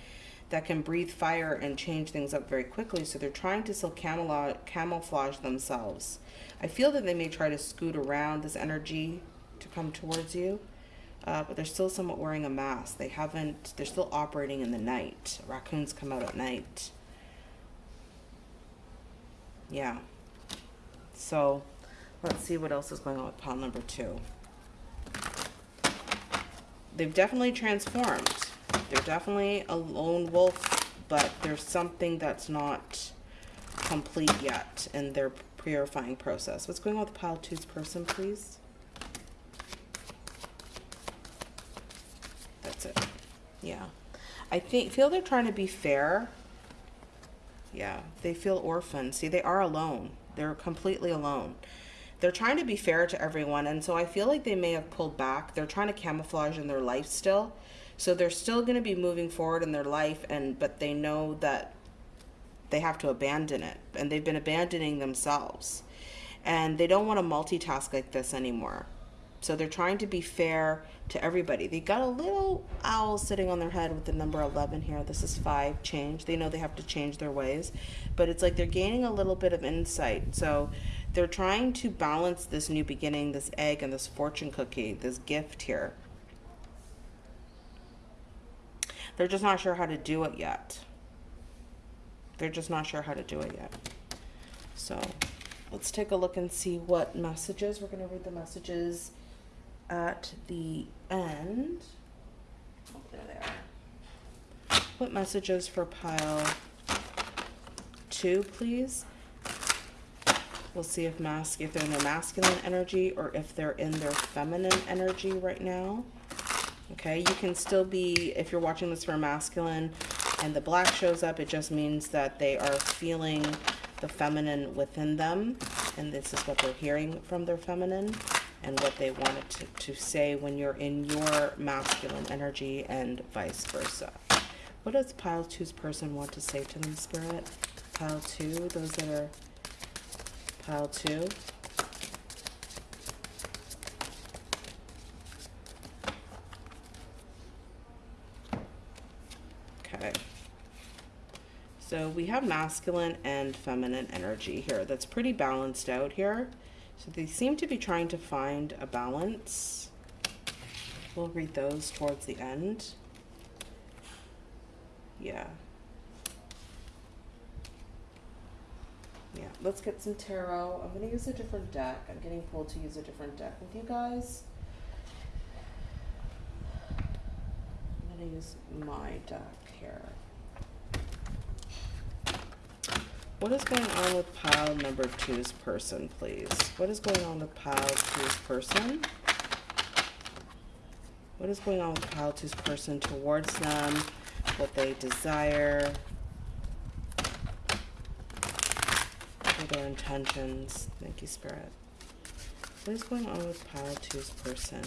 that can breathe fire and change things up very quickly. So they're trying to still camouflage themselves. I feel that they may try to scoot around this energy to come towards you uh, but they're still somewhat wearing a mask. They haven't, they're still operating in the night. Raccoons come out at night. Yeah. So let's see what else is going on with pile number two. They've definitely transformed. They're definitely a lone wolf, but there's something that's not complete yet in their purifying process. What's going on with pile two's person, please? Yeah. I think feel they're trying to be fair. Yeah, they feel orphaned. See, they are alone. They're completely alone. They're trying to be fair to everyone, and so I feel like they may have pulled back. They're trying to camouflage in their life still. So they're still going to be moving forward in their life and but they know that they have to abandon it and they've been abandoning themselves. And they don't want to multitask like this anymore. So they're trying to be fair to everybody. They got a little owl sitting on their head with the number 11 here. This is five, change. They know they have to change their ways, but it's like they're gaining a little bit of insight. So they're trying to balance this new beginning, this egg and this fortune cookie, this gift here. They're just not sure how to do it yet. They're just not sure how to do it yet. So let's take a look and see what messages. We're going to read the messages at the end. Oh, there they are. What messages for pile two, please? We'll see if mask if they're in their masculine energy or if they're in their feminine energy right now. Okay, you can still be if you're watching this for masculine and the black shows up, it just means that they are feeling the feminine within them and this is what they're hearing from their feminine and what they wanted to, to say when you're in your masculine energy and vice versa. What does pile two's person want to say to them, Spirit? Pile two, those that are pile two. Okay. So we have masculine and feminine energy here. That's pretty balanced out here. So they seem to be trying to find a balance. We'll read those towards the end. Yeah. Yeah, let's get some tarot. I'm going to use a different deck. I'm getting pulled to use a different deck with you guys. I'm going to use my deck here. What is going on with pile number two's person, please? What is going on with pile two's person? What is going on with pile two's person towards them? What they desire? What their intentions? Thank you, Spirit. What is going on with pile two's person?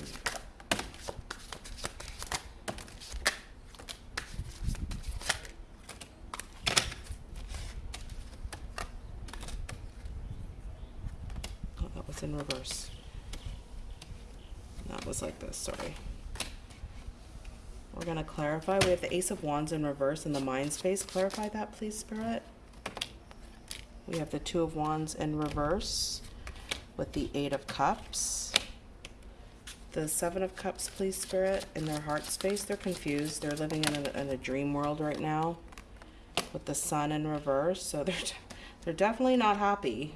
In reverse. That was like this, sorry. We're going to clarify. We have the Ace of Wands in reverse in the mind space. Clarify that, please, Spirit. We have the Two of Wands in reverse with the Eight of Cups. The Seven of Cups, please, Spirit, in their heart space. They're confused. They're living in a, in a dream world right now with the Sun in reverse. So they're, [LAUGHS] they're definitely not happy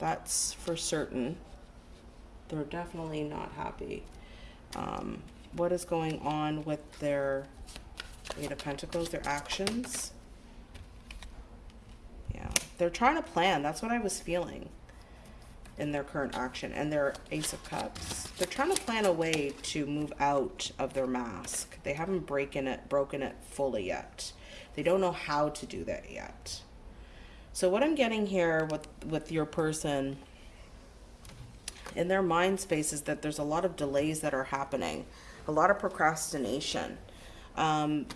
that's for certain. They're definitely not happy. Um, what is going on with their Eight of Pentacles, their actions? Yeah, they're trying to plan. That's what I was feeling in their current action. And their Ace of Cups. They're trying to plan a way to move out of their mask. They haven't broken it, broken it fully yet. They don't know how to do that yet. So what I'm getting here with, with your person in their mind space is that there's a lot of delays that are happening, a lot of procrastination. Um,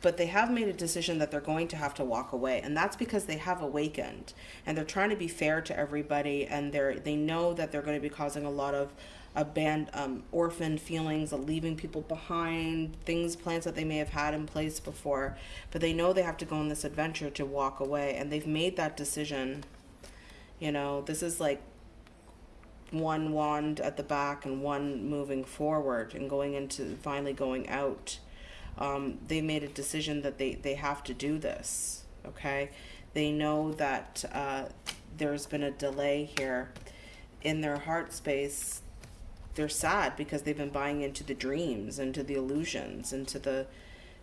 but they have made a decision that they're going to have to walk away and that's because they have awakened and they're trying to be fair to everybody and they're they know that they're going to be causing a lot of abandoned um, orphan feelings of leaving people behind things plans that they may have had in place before. But they know they have to go on this adventure to walk away and they've made that decision. You know this is like one wand at the back and one moving forward and going into finally going out. Um, they made a decision that they they have to do this okay? They know that uh, there's been a delay here in their heart space they're sad because they've been buying into the dreams, into the illusions, into the,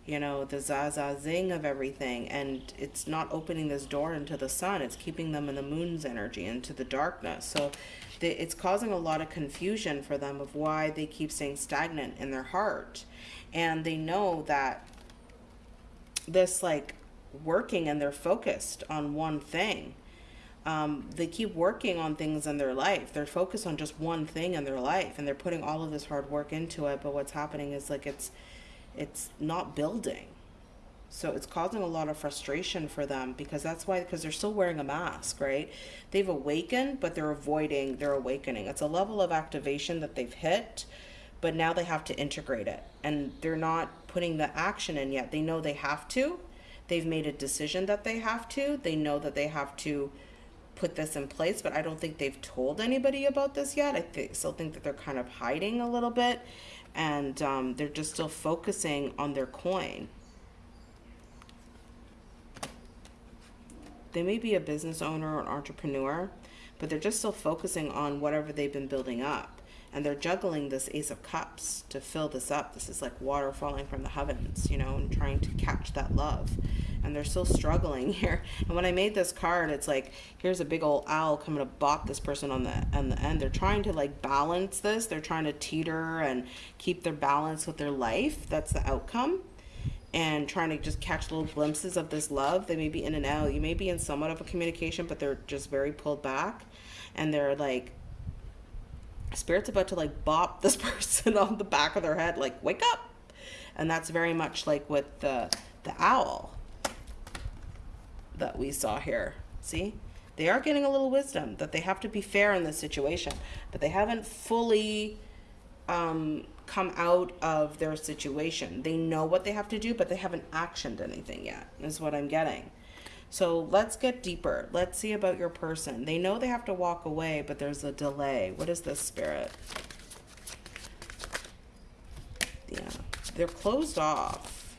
you know, the zaza zing of everything. And it's not opening this door into the sun. It's keeping them in the moon's energy, into the darkness. So they, it's causing a lot of confusion for them of why they keep staying stagnant in their heart. And they know that this like working and they're focused on one thing um, they keep working on things in their life. They're focused on just one thing in their life, and they're putting all of this hard work into it. But what's happening is like it's it's not building. So it's causing a lot of frustration for them because that's why because they're still wearing a mask, right? They've awakened, but they're avoiding their awakening. It's a level of activation that they've hit, but now they have to integrate it, and they're not putting the action in yet. They know they have to. They've made a decision that they have to. They know that they have to put this in place, but I don't think they've told anybody about this yet. I th still think that they're kind of hiding a little bit and um, they're just still focusing on their coin. They may be a business owner or an entrepreneur, but they're just still focusing on whatever they've been building up. And they're juggling this Ace of Cups to fill this up. This is like water falling from the heavens, you know, and trying to catch that love. And they're still struggling [LAUGHS] here. And when I made this card, it's like, here's a big old owl coming to bop this person on the on the end. They're trying to like balance this. They're trying to teeter and keep their balance with their life. That's the outcome and trying to just catch little glimpses of this love. They may be in and out. You may be in somewhat of a communication, but they're just very pulled back. And they're like, Spirit's about to like bop this [LAUGHS] person on the back of their head, like, wake up. And that's very much like with the, the owl that we saw here. See? They are getting a little wisdom that they have to be fair in this situation, but they haven't fully um, come out of their situation. They know what they have to do, but they haven't actioned anything yet, is what I'm getting. So let's get deeper. Let's see about your person. They know they have to walk away, but there's a delay. What is this spirit? Yeah, they're closed off.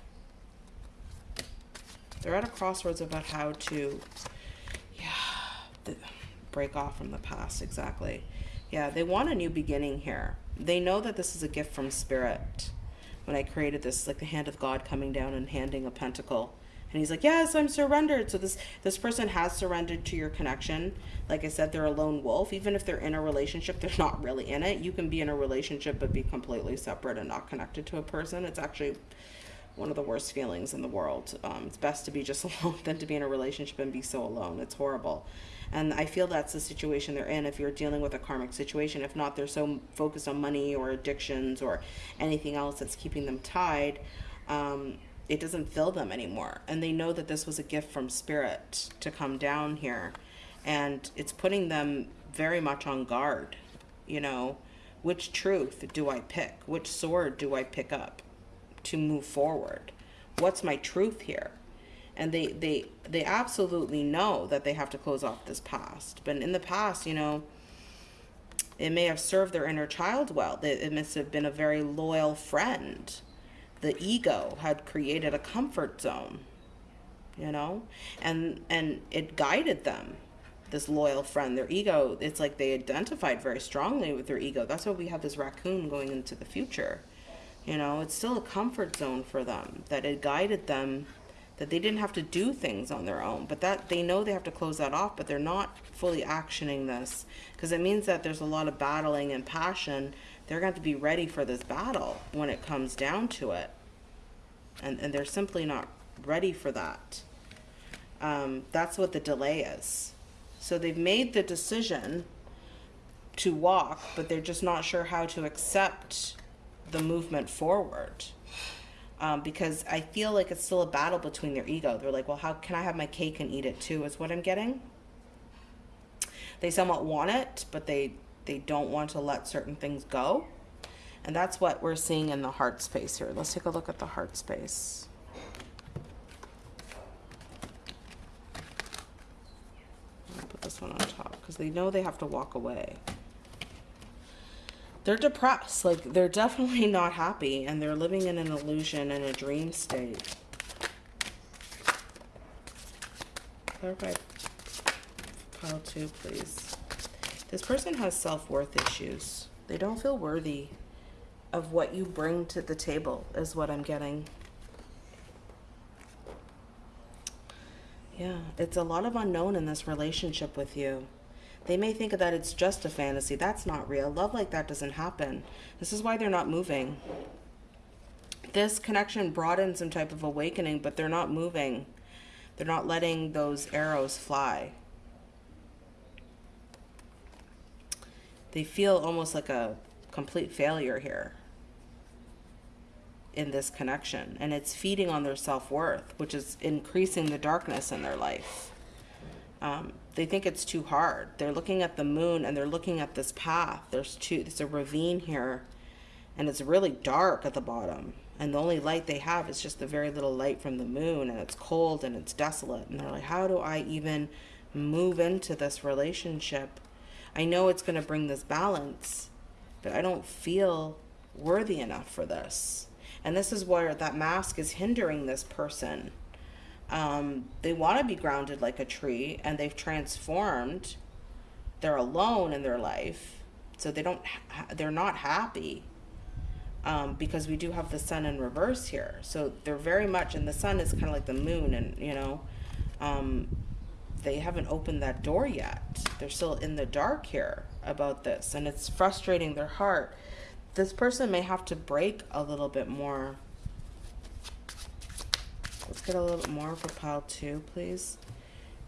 They're at a crossroads about how to, yeah, break off from the past, exactly. Yeah, they want a new beginning here they know that this is a gift from spirit when i created this like the hand of god coming down and handing a pentacle and he's like yes i'm surrendered. So this this person has surrendered to your connection. Like i said they're a lone wolf. Even if they're in a relationship they're not really in it. You can be in a relationship but be completely separate and not connected to a person. It's actually one of the worst feelings in the world. Um, it's best to be just [LAUGHS] alone than to be in a relationship and be so alone. It's horrible. And I feel that's the situation they're in if you're dealing with a karmic situation. If not, they're so focused on money or addictions or anything else that's keeping them tied. Um, it doesn't fill them anymore. And they know that this was a gift from spirit to come down here. And it's putting them very much on guard. You know, which truth do I pick? Which sword do I pick up to move forward? What's my truth here? and they they they absolutely know that they have to close off this past but in the past you know it may have served their inner child well it must have been a very loyal friend the ego had created a comfort zone you know? And and it guided them this loyal friend their ego. It's like they identified very strongly with their ego. That's why we have this raccoon going into the future you know? It's still a comfort zone for them that it guided them that they didn't have to do things on their own, but that they know they have to close that off, but they're not fully actioning this. Because it means that there's a lot of battling and passion. They're going to be ready for this battle when it comes down to it. And, and they're simply not ready for that. Um, that's what the delay is. So they've made the decision to walk, but they're just not sure how to accept the movement forward um, because I feel like it's still a battle between their ego. They're like, well, how can I have my cake and eat it too? Is what I'm getting. They somewhat want it, but they they don't want to let certain things go, and that's what we're seeing in the heart space here. Let's take a look at the heart space. put this one on top because they know they have to walk away they're depressed. Like they're definitely [LAUGHS] not happy and they're living in an illusion and a dream state. Clarify pile two, please. This person has self-worth issues. They don't feel worthy of what you bring to the table is what I'm getting. Yeah, it's a lot of unknown in this relationship with you. They may think that it's just a fantasy. That's not real. Love like that doesn't happen. This is why they're not moving. This connection brought in some type of awakening, but they're not moving. They're not letting those arrows fly. They feel almost like a complete failure here in this connection. And it's feeding on their self-worth, which is increasing the darkness in their life. Um, they think it's too hard. They're looking at the moon and they're looking at this path. There's two, there's a ravine here and it's really dark at the bottom. And the only light they have is just the very little light from the moon and it's cold and it's desolate. And they're like, how do I even move into this relationship? I know it's going to bring this balance, but I don't feel worthy enough for this. And this is where that mask is hindering this person um, they want to be grounded like a tree and they've transformed they're alone in their life, so they don't they're not happy. Um, because we do have the sun in reverse here, so they're very much, and the sun is kind of like the moon, and you know, um, they haven't opened that door yet. They're still in the dark here about this, and it's frustrating their heart. This person may have to break a little bit more. Let's get a little bit more for pile two, please.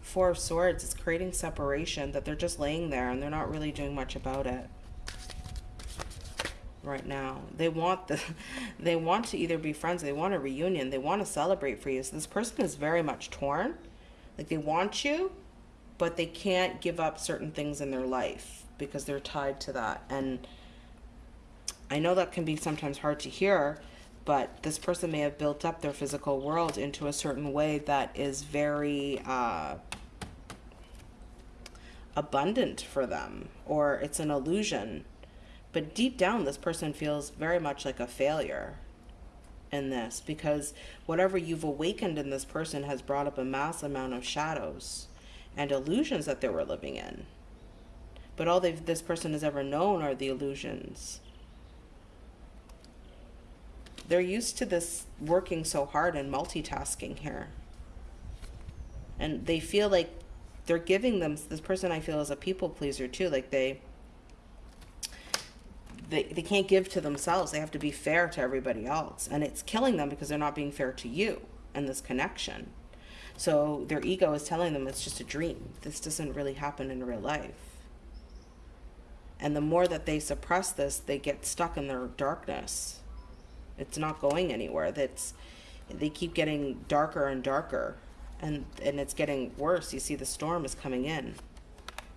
Four of Swords is creating separation that they're just laying there and they're not really doing much about it right now. They want the [LAUGHS] they want to either be friends, they want a reunion, they want to celebrate for you. So this person is very much torn. Like they want you, but they can't give up certain things in their life because they're tied to that. And I know that can be sometimes hard to hear, but this person may have built up their physical world into a certain way that is very uh, abundant for them, or it's an illusion. But deep down, this person feels very much like a failure in this because whatever you've awakened in this person has brought up a mass amount of shadows and illusions that they were living in. But all this person has ever known are the illusions they're used to this working so hard and multitasking here. And they feel like they're giving them this person I feel is a people pleaser too. Like they they, they can't give to themselves. They have to be fair to everybody else. And it's killing them because they're not being fair to you and this connection. So their ego is telling them it's just a dream. This doesn't really happen in real life. And the more that they suppress this, they get stuck in their darkness it's not going anywhere. That's they keep getting darker and darker and and it's getting worse. You see the storm is coming in.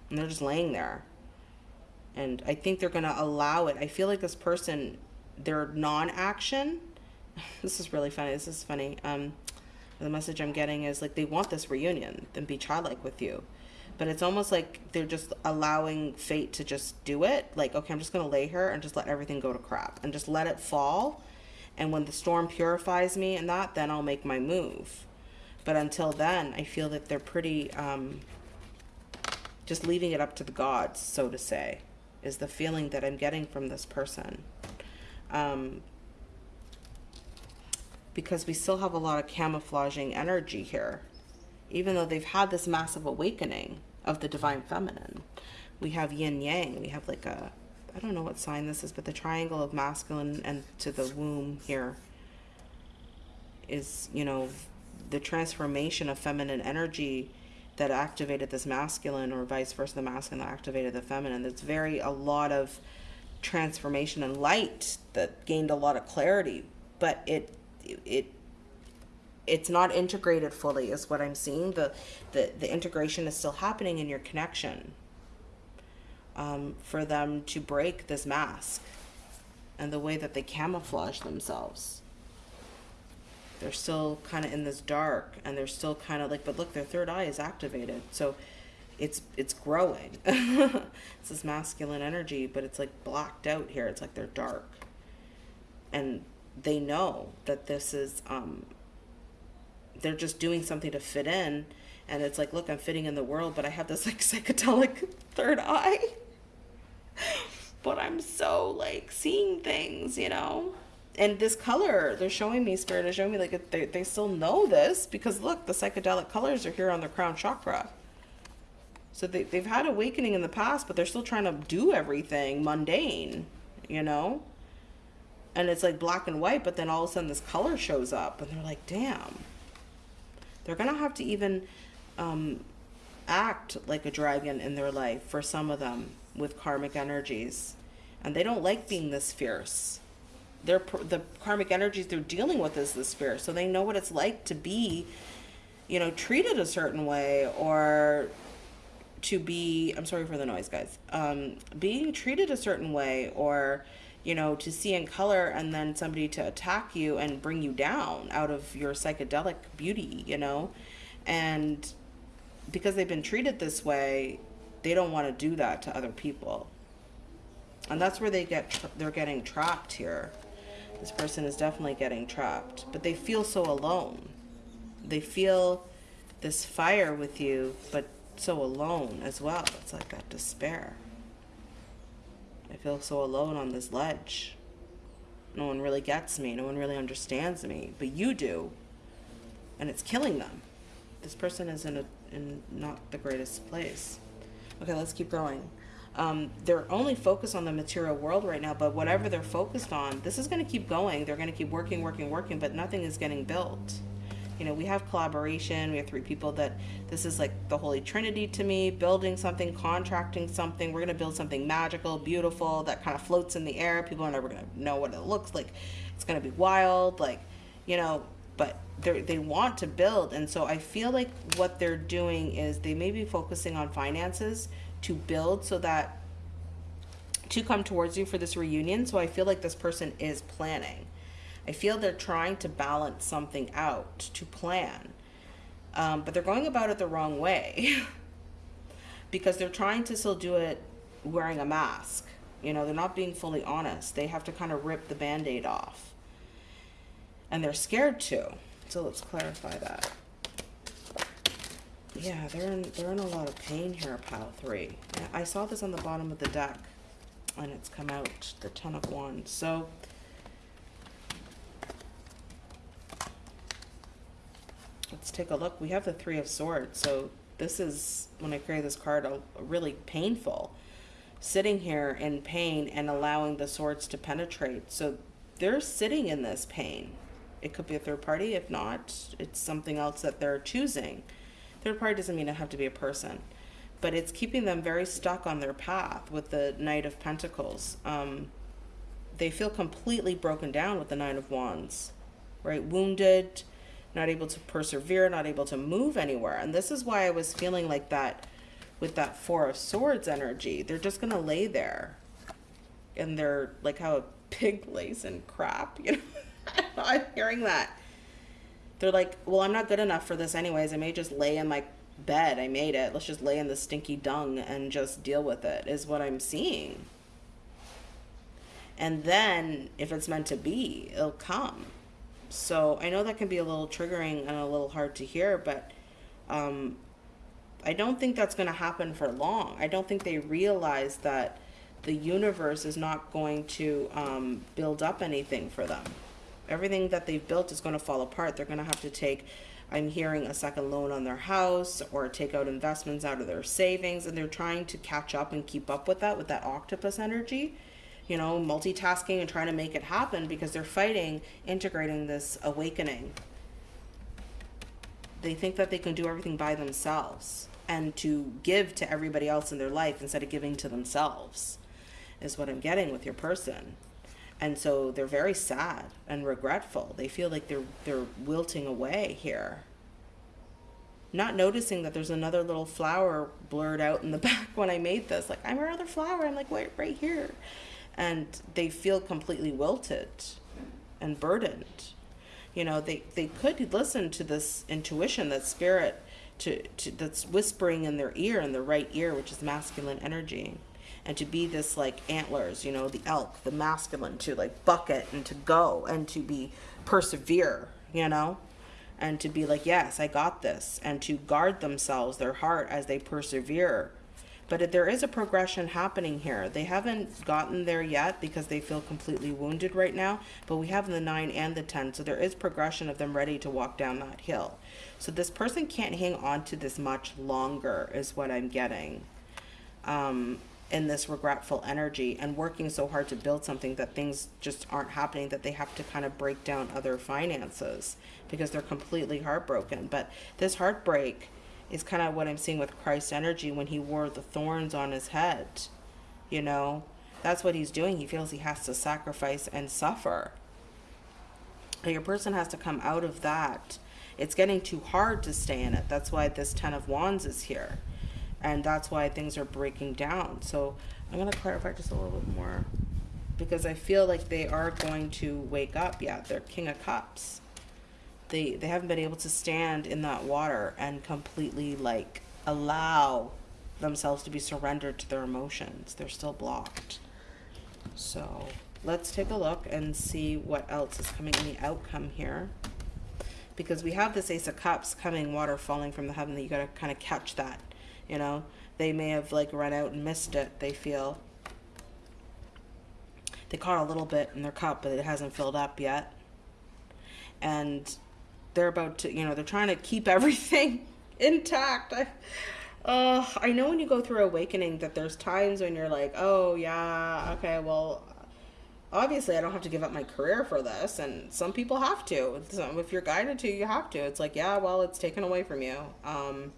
And they're just laying there. And I think they're going to allow it. I feel like this person their non-action [LAUGHS] this is really funny. This is funny. Um the message I'm getting is like they want this reunion and be childlike with you. But it's almost like they're just allowing fate to just do it. Like, okay, I'm just going to lay here and just let everything go to crap and just let it fall and when the storm purifies me and that, then I'll make my move. But until then, I feel that they're pretty um, just leaving it up to the gods, so to say, is the feeling that I'm getting from this person. Um, because we still have a lot of camouflaging energy here, even though they've had this massive awakening of the divine feminine. We have yin yang, we have like a I don't know what sign this is, but the triangle of masculine and to the womb here is, you know, the transformation of feminine energy that activated this masculine or vice versa, the masculine that activated the feminine. There's very a lot of transformation and light that gained a lot of clarity, but it it it's not integrated fully is what I'm seeing. The the the integration is still happening in your connection um, for them to break this mask and the way that they camouflage themselves. They're still kind of in this dark and they're still kind of like, but look, their third eye is activated. So it's it's growing. [LAUGHS] it's this masculine energy, but it's like blacked out here. It's like they're dark. And they know that this is um they're just doing something to fit in and it's like look i'm fitting in the world but i have this [LAUGHS] like psychedelic [LAUGHS] third eye but I'm so like seeing things, you know. And this color, they're showing me, Spirit is showing me like they, they still know this because look, the psychedelic colors are here on their crown chakra. So they, they've had awakening in the past, but they're still trying to do everything mundane, you know? And it's like black and white, but then all of a sudden this color shows up and they're like, damn. They're to have to even um, act like a dragon in their life for some of them with karmic energies. And they don't like being this fierce. They're, the karmic energies they're dealing with is the fierce. So they know what it's like to be, you know, treated a certain way or to be, I'm sorry for the noise, guys, um, being treated a certain way or, you know, to see in color and then somebody to attack you and bring you down out of your psychedelic beauty, you know? And because they've been treated this way, they don't want to do that to other people. And that's where they get they're getting trapped here. This person is definitely getting trapped, but they feel so alone. They feel this fire with you, but so alone as well. It's like that despair. I feel so alone on this ledge. No one really gets me. No one really understands me. But you do. And it's killing them. This person is in a in not the greatest place. Okay, let's keep going. Um, they're only focused on the material world right now, but whatever they're focused on, this is going to keep going. They're going to keep working, working, working, but nothing is getting built you know, we have collaboration. We have three people that this is like the Holy Trinity to me, building something, contracting something. We're going to build something magical, beautiful, that kind of floats in the air. People are never going to know what it looks like. It's going to be wild, like, you know, but they they want to build. And so I feel like what they're doing is they may be focusing on finances to build so that to come towards you for this reunion. So I feel like this person is planning I feel they're trying to balance something out to plan, um, but they're going about it the wrong way [LAUGHS] because they're trying to still do it wearing a mask. You know, they're not being fully honest. They have to kind of rip the band aid off. And they're scared to. So let's clarify that. Yeah, they're in, they're in a lot of pain here, pile three. I saw this on the bottom of the deck and it's come out, the Ten of Wands. So let's take a look. We have the Three of Swords. So this is, when I create this card, a, a really painful. Sitting here in pain and allowing the swords to penetrate. So they're sitting in this pain. It could be a third party. If not, it's something else that they're choosing. Third party doesn't mean it have to be a person. But it's keeping them very stuck on their path with the Knight of Pentacles. Um, they feel completely broken down with the Nine of Wands, right? Wounded, not able to persevere, not able to move anywhere. And this is why I was feeling like that with that Four of Swords energy. They're just going to lay there. And they're like how a pig lays in crap, you know? [LAUGHS] I'm hearing that. They're like, well, I'm not good enough for this anyways. I may just lay in my bed. I made it. Let's just lay in the stinky dung and just deal with it, is what I'm seeing. And then, if it's meant to be, it'll come. So I know that can be a little triggering and a little hard to hear, but um, I don't think that's going to happen for long. I don't think they realize that the universe is not going to um, build up anything for them. Everything that they've built is going to fall apart. They're going to have to take, I'm hearing, a second loan on their house or take out investments out of their savings, and they're trying to catch up and keep up with that, with that octopus energy you know, multitasking and trying to make it happen because they're fighting integrating this awakening. They think that they can do everything by themselves and to give to everybody else in their life instead of giving to themselves is what I'm getting with your person. And so they're very sad and regretful. They feel like they're they're wilting away here. Not noticing that there's another little flower blurred out in the [LAUGHS] back when I made this. Like, I'm another flower. I'm like, wait, right here and they feel completely wilted and burdened. You know, they, they could listen to this intuition, that spirit to, to that's whispering in their ear, in the right ear, which is masculine energy. And to be this like antlers, you know, the elk, the masculine, to like bucket and to go and to be persevere, you know, and to be like, yes, I got this, and to guard themselves, their heart as they persevere but there is a progression happening here. They haven't gotten there yet because they feel completely wounded right now, but we have the 9 and the 10, so there is progression of them ready to walk down that hill. So this person can't hang on to this much longer is what I'm getting. Um, in this regretful energy and working so hard to build something that things just aren't happening that they have to kind of break down other finances because they're completely heartbroken but this heartbreak is kind of what I'm seeing with Christ's energy when he wore the thorns on his head. You know, that's what he's doing. He feels he has to sacrifice and suffer. Your person has to come out of that. It's getting too hard to stay in it. That's why this Ten of Wands is here. And that's why things are breaking down. So I'm going to clarify just a little bit more because I feel like they are going to wake up. Yeah, they're King of Cups they they haven't been able to stand in that water and completely like allow themselves to be surrendered to their emotions. They're still blocked. So let's take a look and see what else is coming in the outcome here. Because we have this Ace of Cups coming, water falling from the heaven, that you got to kind of catch that. You know, they may have like run out and missed it, they feel. They caught a little bit in their cup, but it hasn't filled up yet. And they're about to, you know, they're trying to keep [LAUGHS] everything intact. I, uh, I know when you go through awakening that there's times when you're like, oh, yeah, okay, well, obviously I don't have to give up my career for this. And some people have to. So if you're guided to, you have to. It's like, yeah, well, it's taken away from you. Um,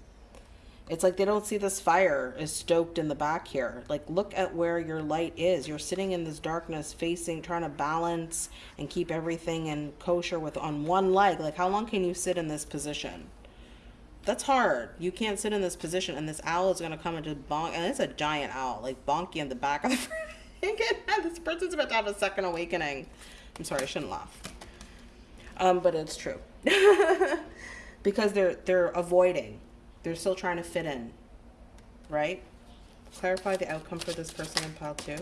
it's like they don't see this fire is stoked in the back here. Like, look at where your light is. You're sitting in this darkness, facing, trying to balance and keep everything in kosher with on one leg. Like, how long can you sit in this position? That's hard. You can't sit in this position, and this owl is gonna come and just bonk, and it's a giant owl, like bonky in the back of the [LAUGHS] this person's about to have a second awakening. I'm sorry, I shouldn't laugh. Um, but it's true [LAUGHS] because they're they're avoiding they're still trying to fit in, right? Clarify the outcome for this person in pile two.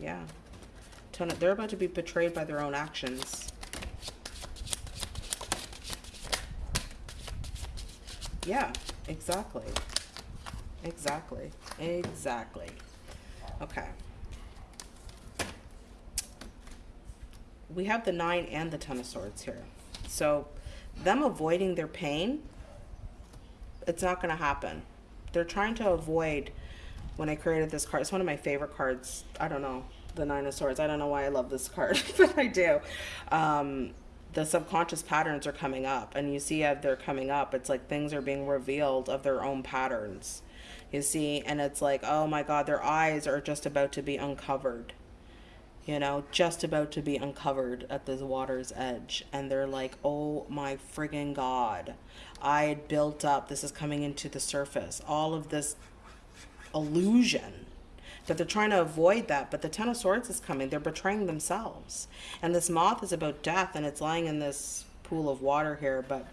Yeah. They're about to be betrayed by their own actions. Yeah, exactly. Exactly. Exactly. Okay. We have the nine and the ten of swords here. So them avoiding their pain it's not going to happen. They're trying to avoid when I created this card. It's one of my favorite cards. I don't know. The Nine of Swords. I don't know why I love this card, [LAUGHS] but I do. Um, the subconscious patterns are coming up and you see as they're coming up it's like things are being revealed of their own patterns you see and it's like oh my god their eyes are just about to be uncovered you know, just about to be uncovered at this water's edge. And they're like, oh my friggin' God. I had built up, this is coming into the surface, all of this illusion that they're trying to avoid that. But the Ten of Swords is coming. They're betraying themselves. And this moth is about death and it's lying in this pool of water here, but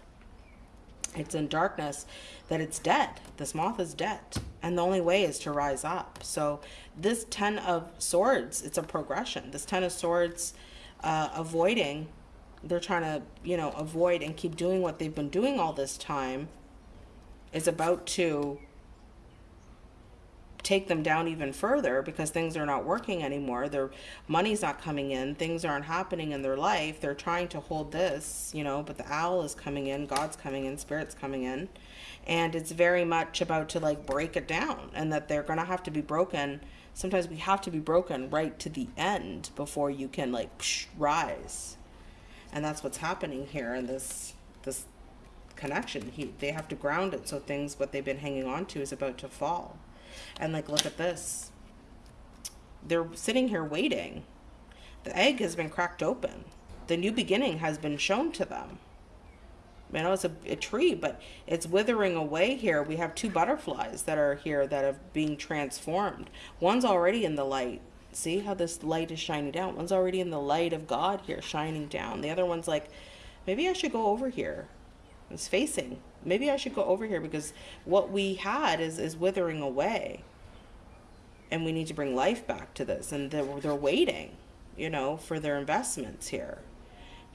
it's in darkness that it's dead. This moth is dead. And the only way is to rise up. So this 10 of swords, it's a progression. This 10 of swords uh, avoiding, they're trying to, you know, avoid and keep doing what they've been doing all this time is about to take them down even further because things are not working anymore. Their money's not coming in. Things aren't happening in their life. They're trying to hold this, you know, but the owl is coming in, God's coming in, Spirit's coming in. And it's very much about to like break it down and that they're going to have to be broken. Sometimes we have to be broken right to the end before you can like psh, rise. And that's what's happening here in this this connection. He, they have to ground it so things what they've been hanging on to is about to fall. And like, look at this. They're sitting here waiting. The egg has been cracked open. The new beginning has been shown to them. You know, it's a, a tree, but it's withering away here. We have two butterflies that are here that are being transformed. One's already in the light. See how this light is shining down? One's already in the light of God here, shining down. The other one's like, maybe I should go over here. It's facing maybe I should go over here because what we had is, is withering away. And we need to bring life back to this. And they're, they're waiting, you know, for their investments here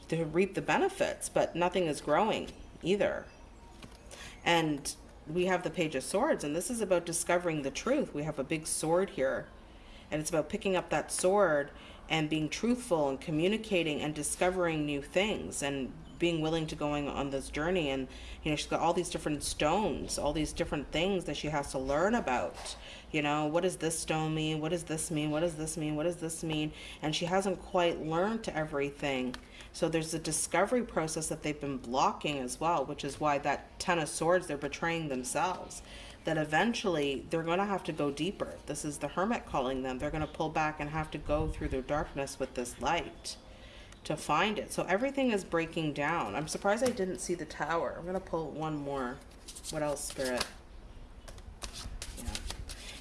to reap the benefits, but nothing is growing either. And we have the Page of Swords, and this is about discovering the truth. We have a big sword here, and it's about picking up that sword and being truthful and communicating and discovering new things and being willing to going on this journey and you know she's got all these different stones all these different things that she has to learn about. You know what does this stone mean? What does this mean? What does this mean? What does this mean? And she hasn't quite learned everything. So there's a discovery process that they've been blocking as well which is why that ten of swords they're betraying themselves. That eventually they're going to have to go deeper. This is the hermit calling them. They're going to pull back and have to go through their darkness with this light to find it. So everything is breaking down. I'm surprised I didn't see the tower. I'm going to pull one more. What else, Spirit? Yeah.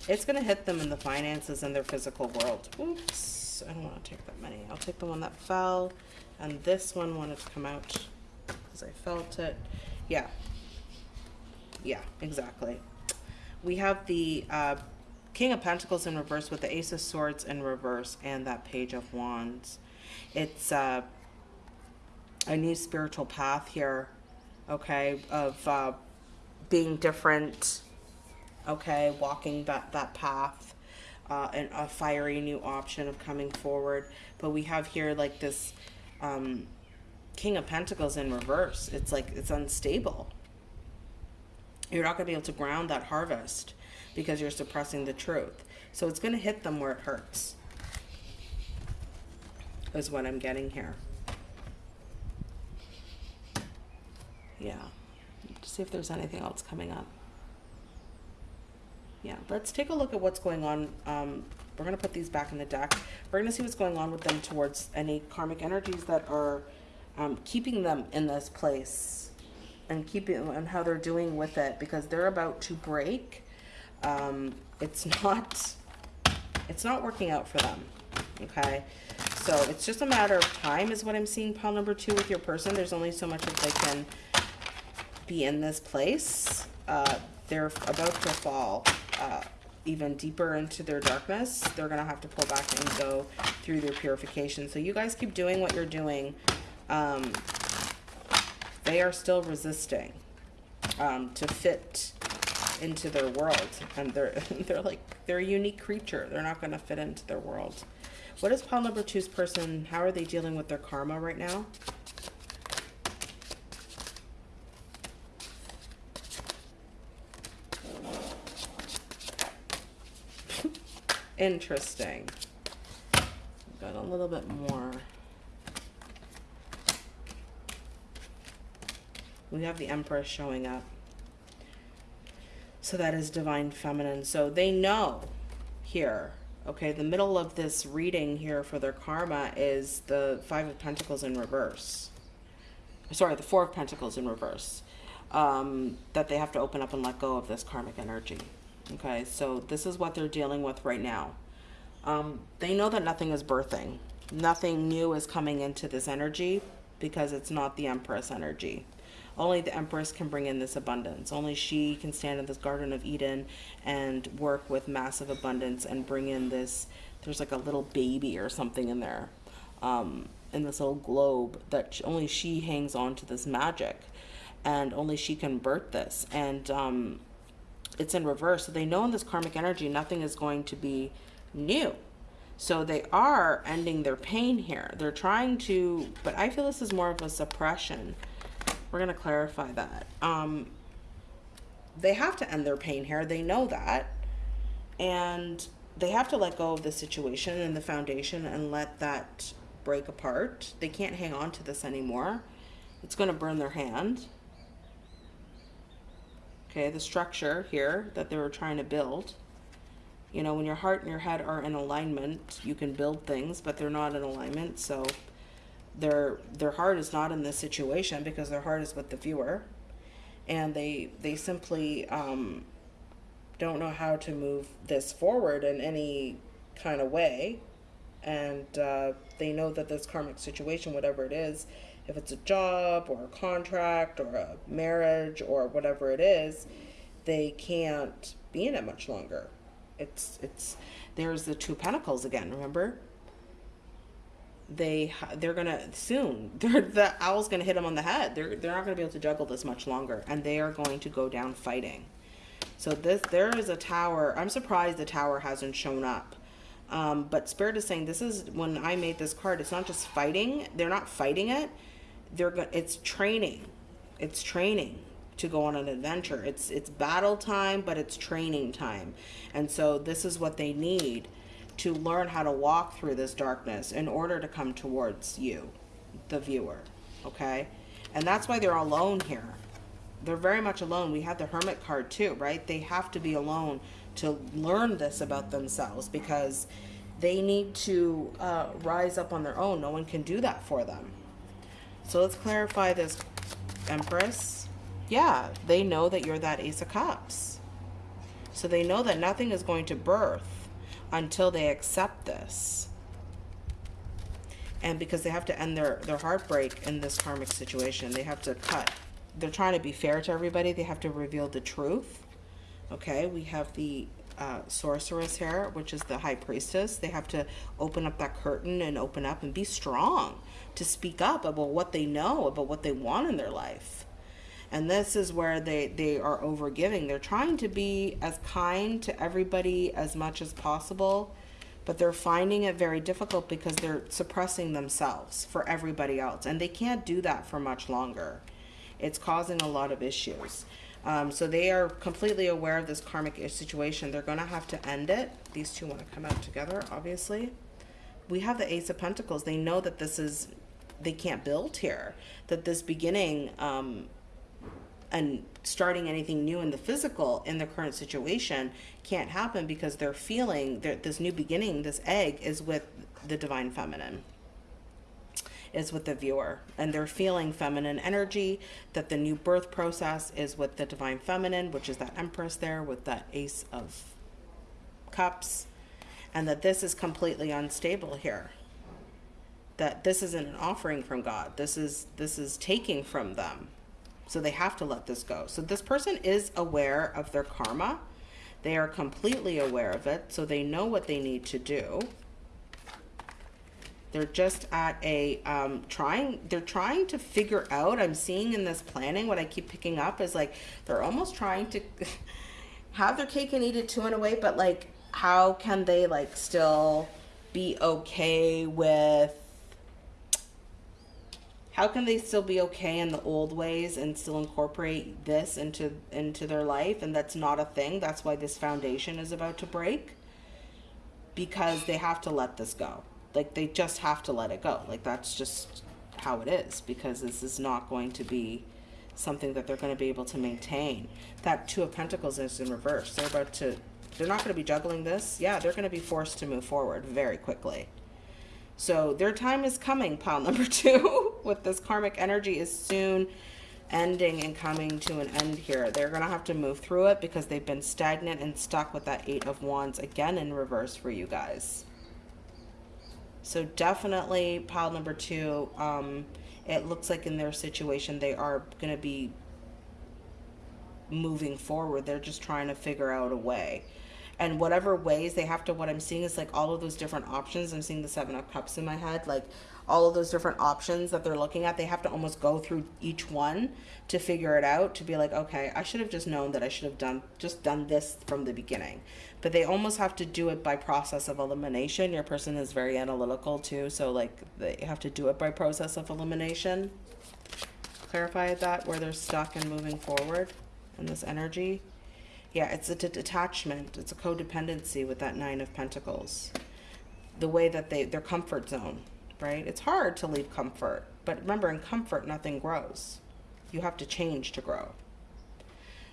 It's going to hit them in the finances and their physical world. Oops. I don't want to take that many. I'll take the one that fell. And this one wanted to come out because I felt it. Yeah. Yeah, exactly. We have the uh, King of Pentacles in reverse with the Ace of Swords in reverse and that Page of Wands. It's uh, a new spiritual path here, okay, of uh, being different okay, walking that, that path, uh, and a fiery new option of coming forward. But we have here like this um, King of Pentacles in reverse. It's like it's unstable. You're not going to be able to ground that harvest because you're suppressing the truth. So it's going to hit them where it hurts, is what I'm getting here. Yeah. See if there's anything else coming up. Yeah, let's take a look at what's going on. Um, we're going to put these back in the deck. We're going to see what's going on with them towards any karmic energies that are um, keeping them in this place and keeping and how they're doing with it because they're about to break. Um, it's [LAUGHS] not it's not working out for them. Okay. So it's just a matter of time is what I'm seeing pile number two with your person. There's only so much that they can be in this place. Uh, they're about to fall uh, even deeper into their darkness. They're going to have to pull back and go through their purification. So you guys keep doing what you're doing. Um, they are still resisting um, to fit into their world and they're [LAUGHS] they're like they're a unique creature they're not going to fit into their world what is pile number two's person how are they dealing with their karma right now? [LAUGHS] Interesting. Got a little bit more. We have the empress showing up. So that is divine feminine. So they know here, okay, the middle of this reading here for their karma is the Five of Pentacles in reverse. Sorry, the Four of Pentacles in reverse. Um, that they have to open up and let go of this karmic energy. Okay, so this is what they're dealing with right now. Um, they know that nothing is birthing. Nothing new is coming into this energy because it's not the Empress energy. Only the Empress can bring in this abundance. Only she can stand in this Garden of Eden and work with massive abundance and bring in this. There's like a little baby or something in there, um, in this little globe that only she hangs on to this magic, and only she can birth this. And um, it's in reverse. So they know in this karmic energy, nothing is going to be new. So they are ending their pain here. They're trying to, but I feel this is more of a suppression we're going to clarify that. Um, they have to end their pain here. They know that. And they have to let go of the situation and the foundation and let that break apart. They can't hang on to this anymore. It's going to burn their hand. Okay, the structure here that they were trying to build. You know, when your heart and your head are in alignment, you can build things, but they're not in alignment. So their their heart is not in this situation because their heart is with the viewer. And they they simply um, don't know how to move this forward in any kind of way. And uh, they know that this karmic situation whatever it is if it's a job or a contract or a marriage or whatever it is they can't be in it much longer. It's it's there's the two pentacles again remember they they're gonna soon [LAUGHS] the owl's gonna hit them on the head. They're, they're not gonna be able to juggle this much longer and they are going to go down fighting. So this there is a tower i'm surprised the tower hasn't shown up. Um, but spirit is saying this is when i made this card it's not just fighting they're not fighting it. They're go- it's training. It's training to go on an adventure. It's it's battle time but it's training time. And so this is what they need to learn how to walk through this darkness in order to come towards you, the viewer. Okay? And that's why they're alone here. They're very much alone. We have the Hermit card too, right? They have to be alone to learn this about themselves because they need to uh, rise up on their own. No one can do that for them. So let's clarify this, Empress. Yeah, they know that you're that Ace of Cups. So they know that nothing is going to birth until they accept this. And because they have to end their, their heartbreak in this karmic situation, they have to cut. They're trying to be fair to everybody. They have to reveal the truth. Okay, we have the uh, sorceress here, which is the high priestess. They have to open up that curtain and open up and be strong to speak up about what they know, about what they want in their life. And this is where they, they are overgiving. They're trying to be as kind to everybody as much as possible, but they're finding it very difficult because they're suppressing themselves for everybody else. And they can't do that for much longer. It's causing a lot of issues. Um, so they are completely aware of this karmic situation. They're going to have to end it. These two want to come out together, obviously. We have the Ace of Pentacles. They know that this is, they can't build here. That this beginning um, and starting anything new in the physical in the current situation can't happen because they're feeling that this new beginning, this egg, is with the divine feminine is with the viewer. And they're feeling feminine energy that the new birth process is with the divine feminine which is that empress there with that ace of cups and that this is completely unstable here. That this isn't an offering from god. This is this is taking from them so they have to let this go so this person is aware of their karma they are completely aware of it so they know what they need to do they're just at a um, trying. They're trying to figure out. I'm seeing in this planning what I keep picking up is like they're almost trying to [LAUGHS] have their cake and eat it too in a way, but like how can they like still be okay with how can they still be okay in the old ways and still incorporate this into into their life and that's not a thing that's why this foundation is about to break because they have to let this go like they just have to let it go. Like that's just how it is because this is not going to be something that they're going to be able to maintain. That Two of Pentacles is in reverse. They're about to, they're not going to be juggling this. Yeah, they're going to be forced to move forward very quickly. So their time is coming, pile number [LAUGHS] two, with this karmic energy is soon ending and coming to an end here. They're going to have to move through it because they've been stagnant and stuck with that Eight of Wands again in reverse for you guys. So definitely pile number two, um, it looks like in their situation they are going to be moving forward. They're just trying to figure out a way. And whatever ways they have to, what I'm seeing is like all of those different options. I'm seeing the Seven of Cups in my head. Like all of those different options that they're looking at, they have to almost go through each one to figure it out to be like, okay, I should have just known that I should have done just done this from the beginning. But they almost have to do it by process of elimination. Your person is very analytical too, so like they have to do it by process of elimination. Clarify that where they're stuck and moving forward in this energy. Yeah, it's a detachment. It's a codependency with that Nine of Pentacles. The way that they, their comfort zone right? It's hard to leave comfort, but remember, in comfort, nothing grows. You have to change to grow.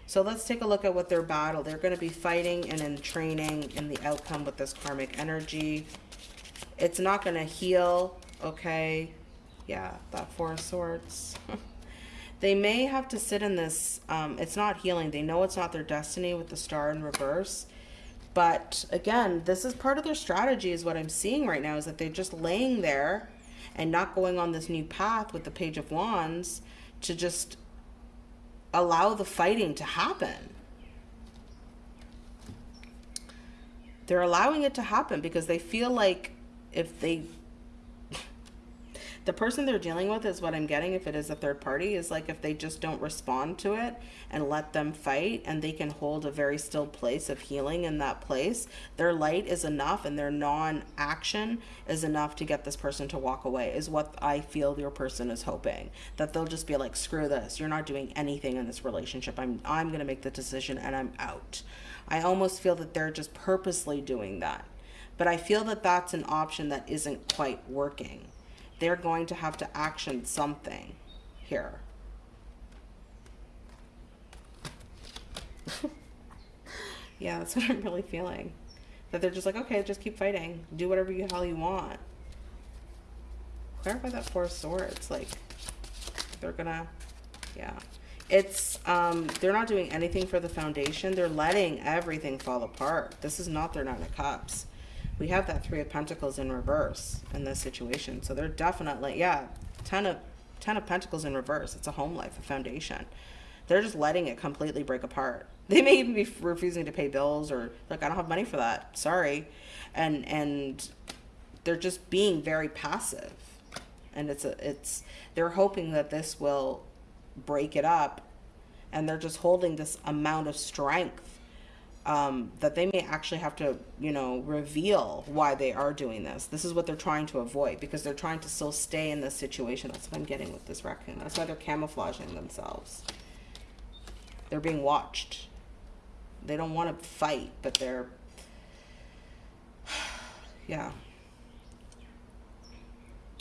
So let's take a look at what their battle. They're going to be fighting and in training in the outcome with this karmic energy. It's not going to heal, okay? Yeah, that Four of Swords. [LAUGHS] they may have to sit in this. Um, it's not healing. They know it's not their destiny with the star in reverse. But again, this is part of their strategy is what I'm seeing right now is that they're just laying there and not going on this new path with the Page of Wands to just allow the fighting to happen. They're allowing it to happen because they feel like if they the person they're dealing with is what I'm getting if it is a third party is like if they just don't respond to it and let them fight and they can hold a very still place of healing in that place, their light is enough and their non-action is enough to get this person to walk away is what I feel your person is hoping. That they'll just be like, screw this, you're not doing anything in this relationship. I'm, I'm to make the decision and I'm out. I almost feel that they're just purposely doing that. But I feel that that's an option that isn't quite working they're going to have to action something here. [LAUGHS] yeah, that's what I'm really feeling. That they're just like, okay, just keep fighting. Do whatever you hell you want. Clarify that Four of Swords. Like, they're gonna, yeah. It's, um, they're not doing anything for the foundation. They're letting everything fall apart. This is not their Nine of Cups we have that three of pentacles in reverse in this situation. So they're definitely yeah ten of ten of pentacles in reverse. It's a home life a foundation. They're just letting it completely break apart. [LAUGHS] They may even be refusing to pay bills or like i don't have money for that. Sorry. And and they're just being very passive. And it's a it's they're hoping that this will break it up. And they're just holding this amount of strength um, that they may actually have to, you know, reveal why they are doing this. This is what they're trying to avoid because they're trying to still stay in this situation. That's what I'm getting with this raccoon. That's why they're camouflaging themselves. They're being watched. They don't want to fight, but they're, [SIGHS] yeah.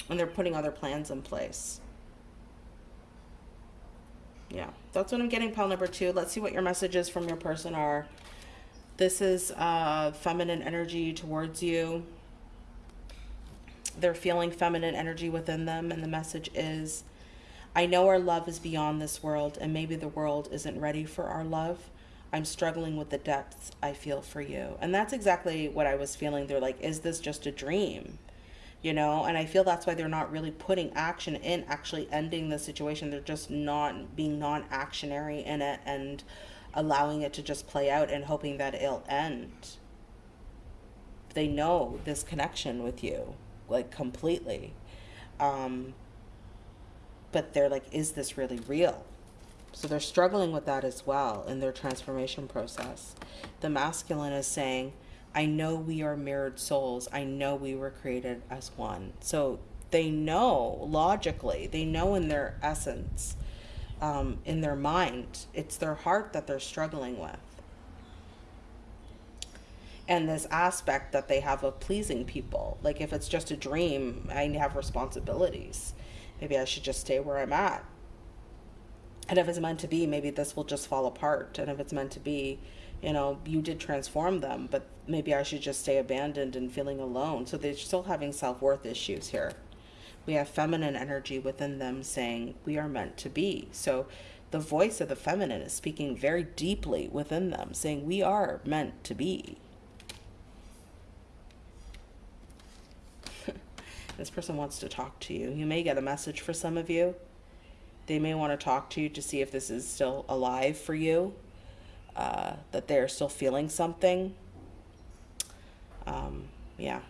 And they're putting other plans in place. Yeah, that's what I'm getting, pile number two. Let's see what your messages from your person are. This is uh, feminine energy towards you. They're feeling feminine energy within them, and the message is I know our love is beyond this world, and maybe the world isn't ready for our love. I'm struggling with the depths I feel for you. And that's exactly what I was feeling. They're like, is this just a dream? You know, and I feel that's why they're not really putting action in actually ending the situation. They're just not being non actionary in it and allowing it to just play out and hoping that it'll end. They know this connection with you, like completely. Um, but they're like, is this really real? So they're struggling with that as well in their transformation process. The masculine is saying, I know we are mirrored souls. I know we were created as one. So they know logically, they know in their essence um, in their mind. It's their heart that they're struggling with. And this aspect that they have of pleasing people. Like if it's just a dream, I have responsibilities. Maybe I should just stay where I'm at. And if it's meant to be, maybe this will just fall apart. And if it's meant to be, you know, you did transform them, but maybe I should just stay abandoned and feeling alone. So they're still having self worth issues here we have feminine energy within them saying we are meant to be. So the voice of the feminine is speaking very deeply within them, saying we are meant to be. [LAUGHS] this person wants to talk to you. You may get a message for some of you. They may want to talk to you to see if this is still alive for you, uh, that they're still feeling something. Um, yeah.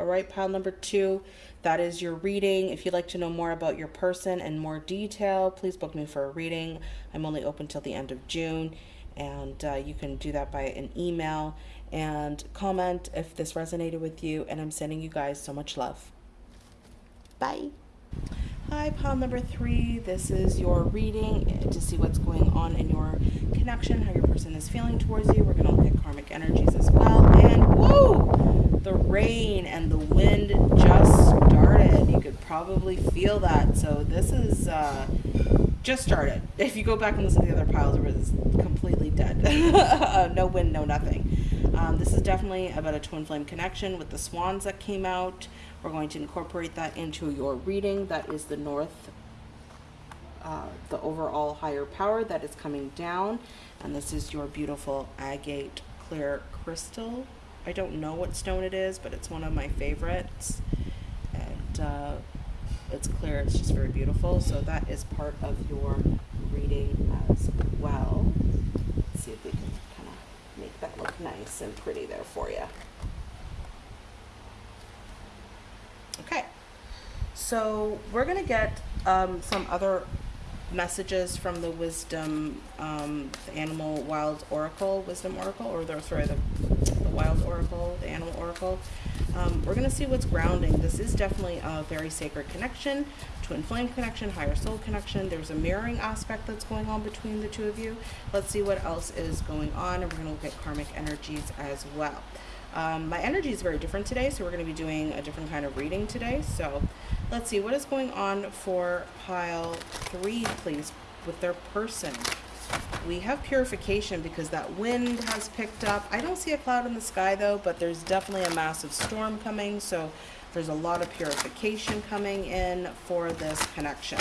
All right, pile number two. That is your reading. If you'd like to know more about your person and more detail, please book me for a reading. I'm only open till the end of June, and uh, you can do that by an email and comment if this resonated with you. And I'm sending you guys so much love. Bye. Hi, pile number three. This is your reading to see what's going on in your connection, how your person is feeling towards you. We're going to look at karmic energies as well. And whoa, the rain and the wind just started. You could probably feel that. So this is uh, just started. If you go back and listen to the other piles, it was completely dead. [LAUGHS] uh, no wind, no nothing. Um, this is definitely about a twin flame connection with the swans that came out. We're going to incorporate that into your reading. That is the north, uh, the overall higher power that is coming down. And this is your beautiful agate clear crystal. I don't know what stone it is, but it's one of my favorites. And uh, it's clear, it's just very beautiful. So that is part of your reading as well. Let's see if we can kind of make that look nice and pretty there for you. Okay, so we're going to get um, some other messages from the wisdom, um, the animal wild oracle, wisdom oracle, or the, sorry, the wild oracle, the animal oracle. Um, we're going to see what's grounding. This is definitely a very sacred connection, twin flame connection, higher soul connection. There's a mirroring aspect that's going on between the two of you. Let's see what else is going on, and we're going to look at karmic energies as well. Um, my energy is very different today, so we're going to be doing a different kind of reading today. So let's see what is going on for pile three, please, with their person. We have purification because that wind has picked up. I don't see a cloud in the sky though, but there's definitely a massive storm coming. So there's a lot of purification coming in for this connection.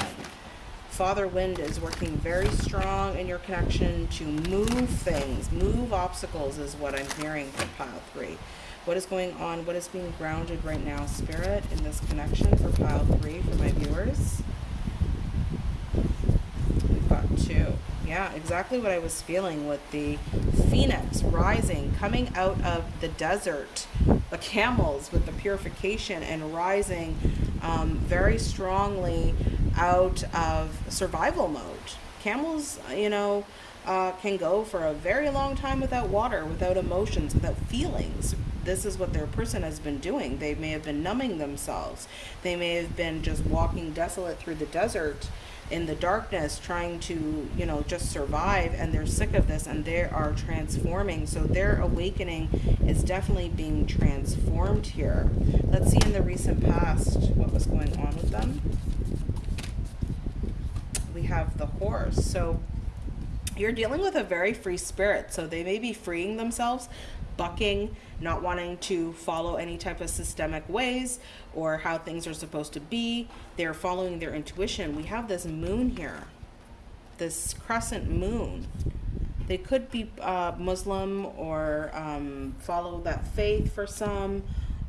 Father Wind is working very strong in your connection to move things, move obstacles is what I'm hearing for pile three. What is going on? What is being grounded right now, Spirit, in this connection for pile three for my viewers? We've got two. Yeah, exactly what I was feeling with the phoenix rising, coming out of the desert, the camels with the purification and rising um, very strongly out of survival mode. camels, you know, uh, can go for a very long time without water, without emotions, without feelings. This is what their person has been doing. They may have been numbing themselves. They may have been just walking desolate through the desert in the darkness trying to you know just survive and they're sick of this and they are transforming. So their awakening is definitely being transformed here. Let's see in the recent past what was going on with them. We have the horse. So you're dealing with a very free spirit. So they may be freeing themselves bucking, not wanting to follow any type of systemic ways or how things are supposed to be. They're following their intuition. We have this moon here, this crescent moon. They could be uh, Muslim or um, follow that faith for some,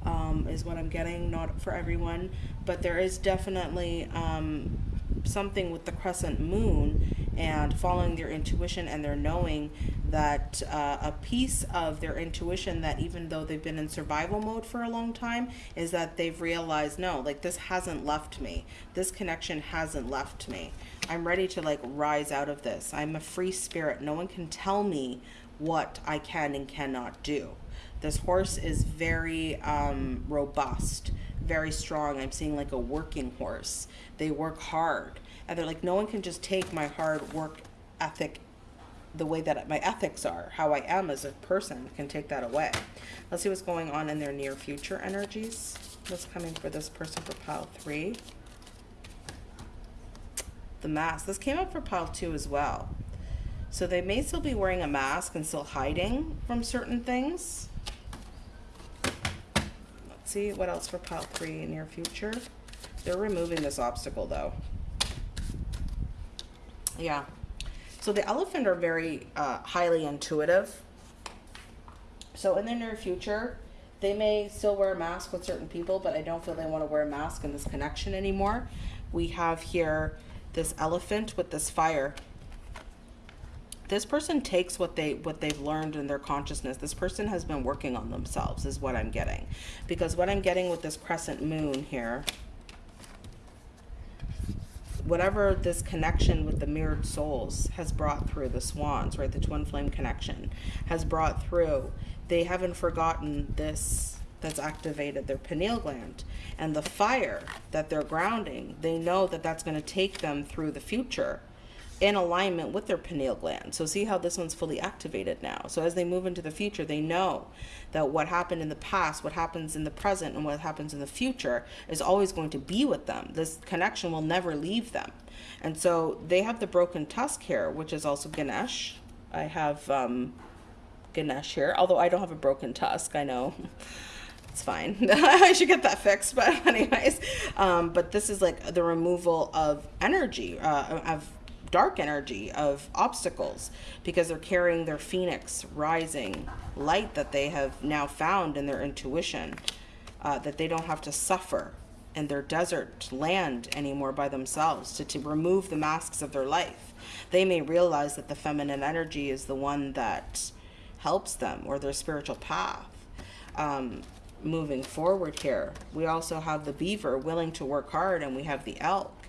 um, is what I'm getting, not for everyone. But there is definitely um, something with the crescent moon and following their intuition and their knowing that uh, a piece of their intuition that even though they've been in survival mode for a long time is that they've realized no like this hasn't left me. This connection hasn't left me. I'm ready to like rise out of this. I'm a free spirit. No one can tell me what i can and cannot do this horse is very um, robust very strong i'm seeing like a working horse they work hard and they're like no one can just take my hard work ethic the way that my ethics are, how I am as a person, can take that away. Let's see what's going on in their near future energies. What's coming for this person for pile three? The mask. This came up for pile two as well. So they may still be wearing a mask and still hiding from certain things. See what else for pile three in near future. They're removing this obstacle though. Yeah, so the elephant are very uh, highly intuitive. So in the near future, they may still wear a mask with certain people, but I don't feel they want to wear a mask in this connection anymore. We have here this elephant with this fire. This person takes what they what they've learned in their consciousness. This person has been working on themselves is what I'm getting. Because what I'm getting with this crescent moon here, whatever this connection with the mirrored souls has brought through the swans, right? The twin flame connection has brought through. They haven't forgotten this that's activated their pineal gland and the fire that they're grounding. They know that that's going to take them through the future in alignment with their pineal gland. So see how this one's fully activated now. So as they move into the future, they know that what happened in the past, what happens in the present, and what happens in the future is always going to be with them. This connection will never leave them. And so they have the broken tusk here, which is also Ganesh. I have um, Ganesh here, although I don't have a broken tusk, I know. [LAUGHS] it's fine. [LAUGHS] I should get that fixed, but [LAUGHS] anyways. Um, but this is like the removal of energy, uh, of dark energy of obstacles because they're carrying their phoenix rising light that they have now found in their intuition uh, that they don't have to suffer in their desert land anymore by themselves to, to remove the masks of their life. They may realize that the feminine energy is the one that helps them or their spiritual path um, moving forward here. We also have the beaver willing to work hard and we have the elk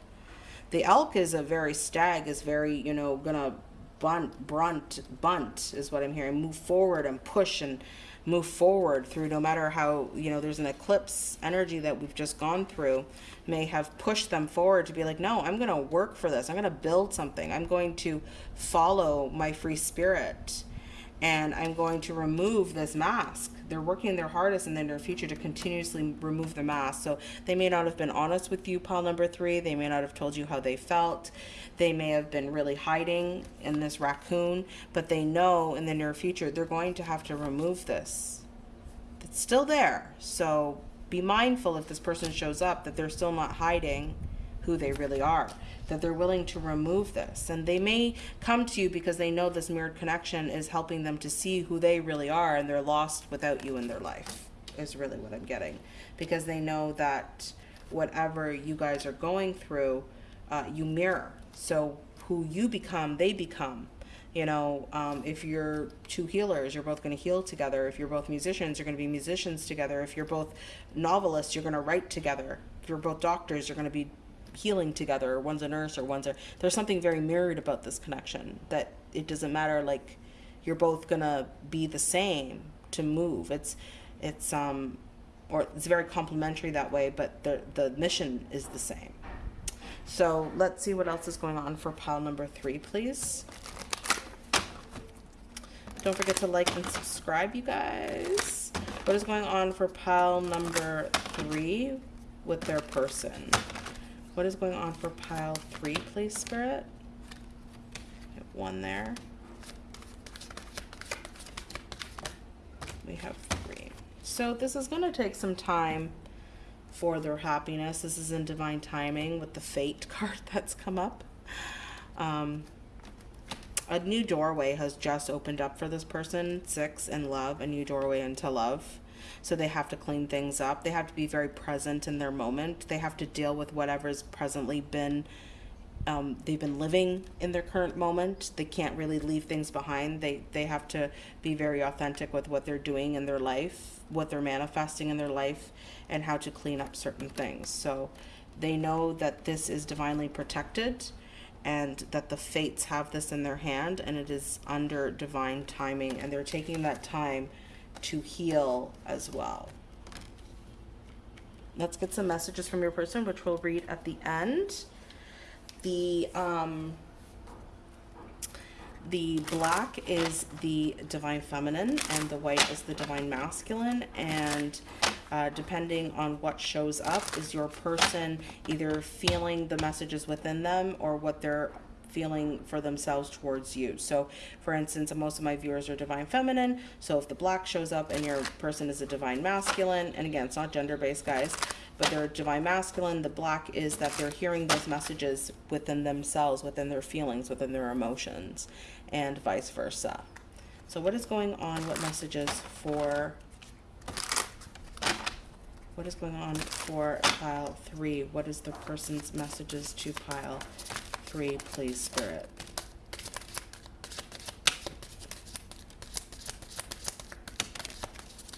the elk is a very stag is very you know gonna bunt brunt bunt is what i'm hearing. Move forward and push and move forward through no matter how you know there's an eclipse energy that we've just gone through may have pushed them forward to be like no i'm going to work for this. I'm going to build something. I'm going to follow my free spirit and I'm going to remove this mask. They're working their hardest in the near future to continuously remove the mask. So they may not have been honest with you, pile number three. They may not have told you how they felt. They may have been really hiding in this raccoon, but they know in the near future they're going to have to remove this. It's still there. So be mindful if this person shows up that they're still not hiding who they really are that they're willing to remove this. And they may come to you because they know this mirrored connection is helping them to see who they really are and they're lost without you in their life, is really what I'm getting. Because they know that whatever you guys are going through, uh, you mirror. So who you become, they become. You know, um, if you're two healers, you're both going to heal together. If you're both musicians, you're going to be musicians together. If you're both novelists, you're going to write together. If you're both doctors, you're going to be healing together or one's a nurse or one's a there's something very mirrored about this connection that it doesn't matter like you're both gonna be the same to move. It's it's um or it's very complementary that way but the the mission is the same. So let's see what else is going on for pile number three please. Don't forget to like and subscribe you guys. What is going on for pile number three with their person what is going on for pile three, please, Spirit? one there. We have three. So this is going to take some time for their happiness. This is in divine timing with the fate [LAUGHS] card that's come up. Um, a new doorway has just opened up for this person. Six in love, a new doorway into love so they have to clean things up. They have to be very present in their moment. They have to deal with whatever's presently been um, they've been living in their current moment. They can't really leave things behind. They they have to be very authentic with what they're doing in their life, what they're manifesting in their life, and how to clean up certain things. So they know that this is divinely protected and that the fates have this in their hand and it is under divine timing and they're taking that time to heal as well. Let's get some messages from your person, which we'll read at the end. The um, the black is the divine feminine and the white is the divine masculine and uh, depending on what shows up is your person either feeling the messages within them or what they're feeling for themselves towards you. So, for instance, most of my viewers are divine feminine. So, if the black shows up and your person is a divine masculine, and again, it's not gender based, guys, but they're divine masculine, the black is that they're hearing those messages within themselves, within their feelings, within their emotions, and vice versa. So, what is going on? What messages for what is going on for pile three? What is the person's messages to pile three, please, Spirit.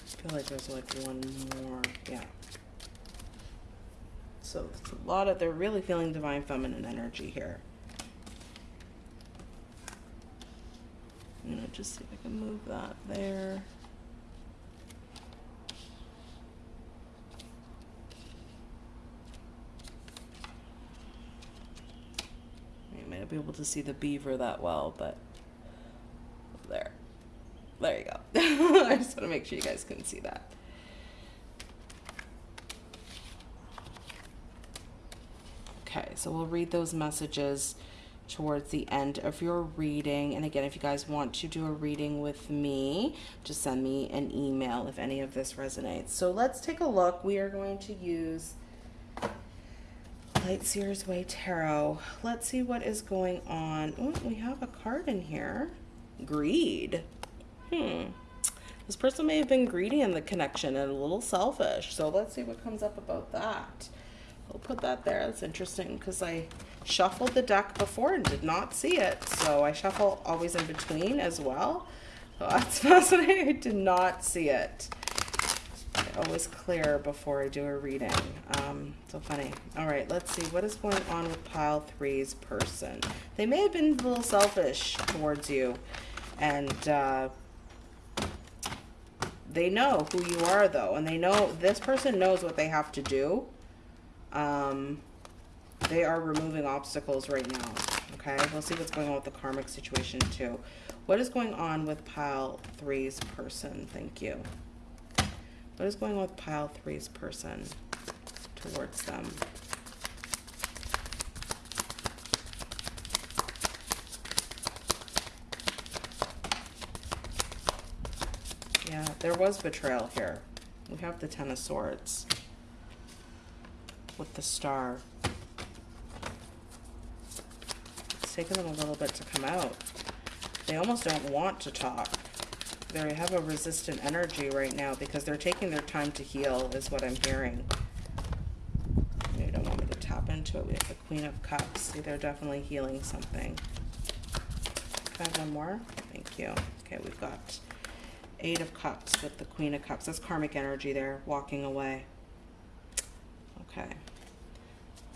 I feel like there's like one more. Yeah. So it's a lot of, they're really feeling divine feminine energy here. I'm going to just see if I can move that there. Be able to see the beaver that well, but there. There you go. [LAUGHS] I just want to make sure you guys can see that. Okay, so we'll read those messages towards the end of your reading. And again, if you guys want to do a reading with me, just send me an email if any of this resonates. So let's take a look. We are going to use Light Seers Way Tarot. Let's see what is going on. Oh, we have a card in here. Greed. Hmm. This person may have been greedy in the connection and a little selfish. So let's see what comes up about that. We'll put that there. That's interesting because I shuffled the deck before and did not see it. So I shuffle always in between as well. So [LAUGHS] that's fascinating. I did not see it always clear before I do a reading. Um, so funny. All right, let's see. What is going on with pile three's person? They may have been a little selfish towards you. And uh, they know who you are, though. And they know, this person knows what they have to do. Um, they are removing obstacles right now. Okay, we'll see what's going on with the karmic situation, too. What is going on with pile three's person? Thank you. What is going on with pile three's person towards them? Yeah, there was betrayal here. We have the Ten of Swords with the star. It's taken them a little bit to come out. They almost don't want to talk they have a resistant energy right now because they're taking their time to heal is what I'm hearing. They don't want me to tap into it. We have the Queen of Cups. See, they're definitely healing something. Can I one more? Thank you. Okay, we've got Eight of Cups with the Queen of Cups. That's karmic energy there, walking away. Okay.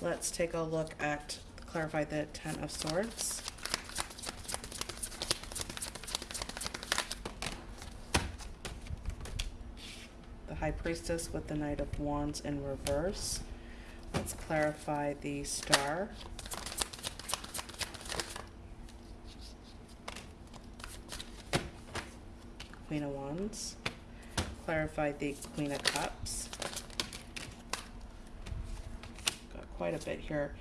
let's take a look at clarify the Ten of Swords. High Priestess with the Knight of Wands in reverse. Let's clarify the Star. Queen of Wands. Clarify the Queen of Cups. Got quite a bit here.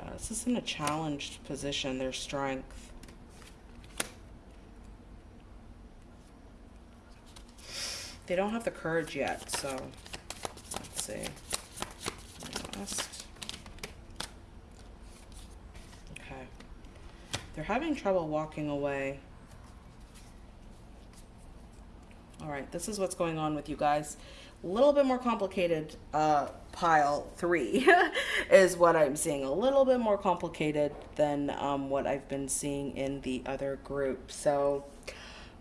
Uh, this is in a challenged position, their strength. They don't have the courage yet, so let's see. Okay. They're having trouble walking away. All right, this is what's going on with you guys. A little bit more complicated uh, pile three [LAUGHS] is what I'm seeing. A little bit more complicated than um, what I've been seeing in the other group. So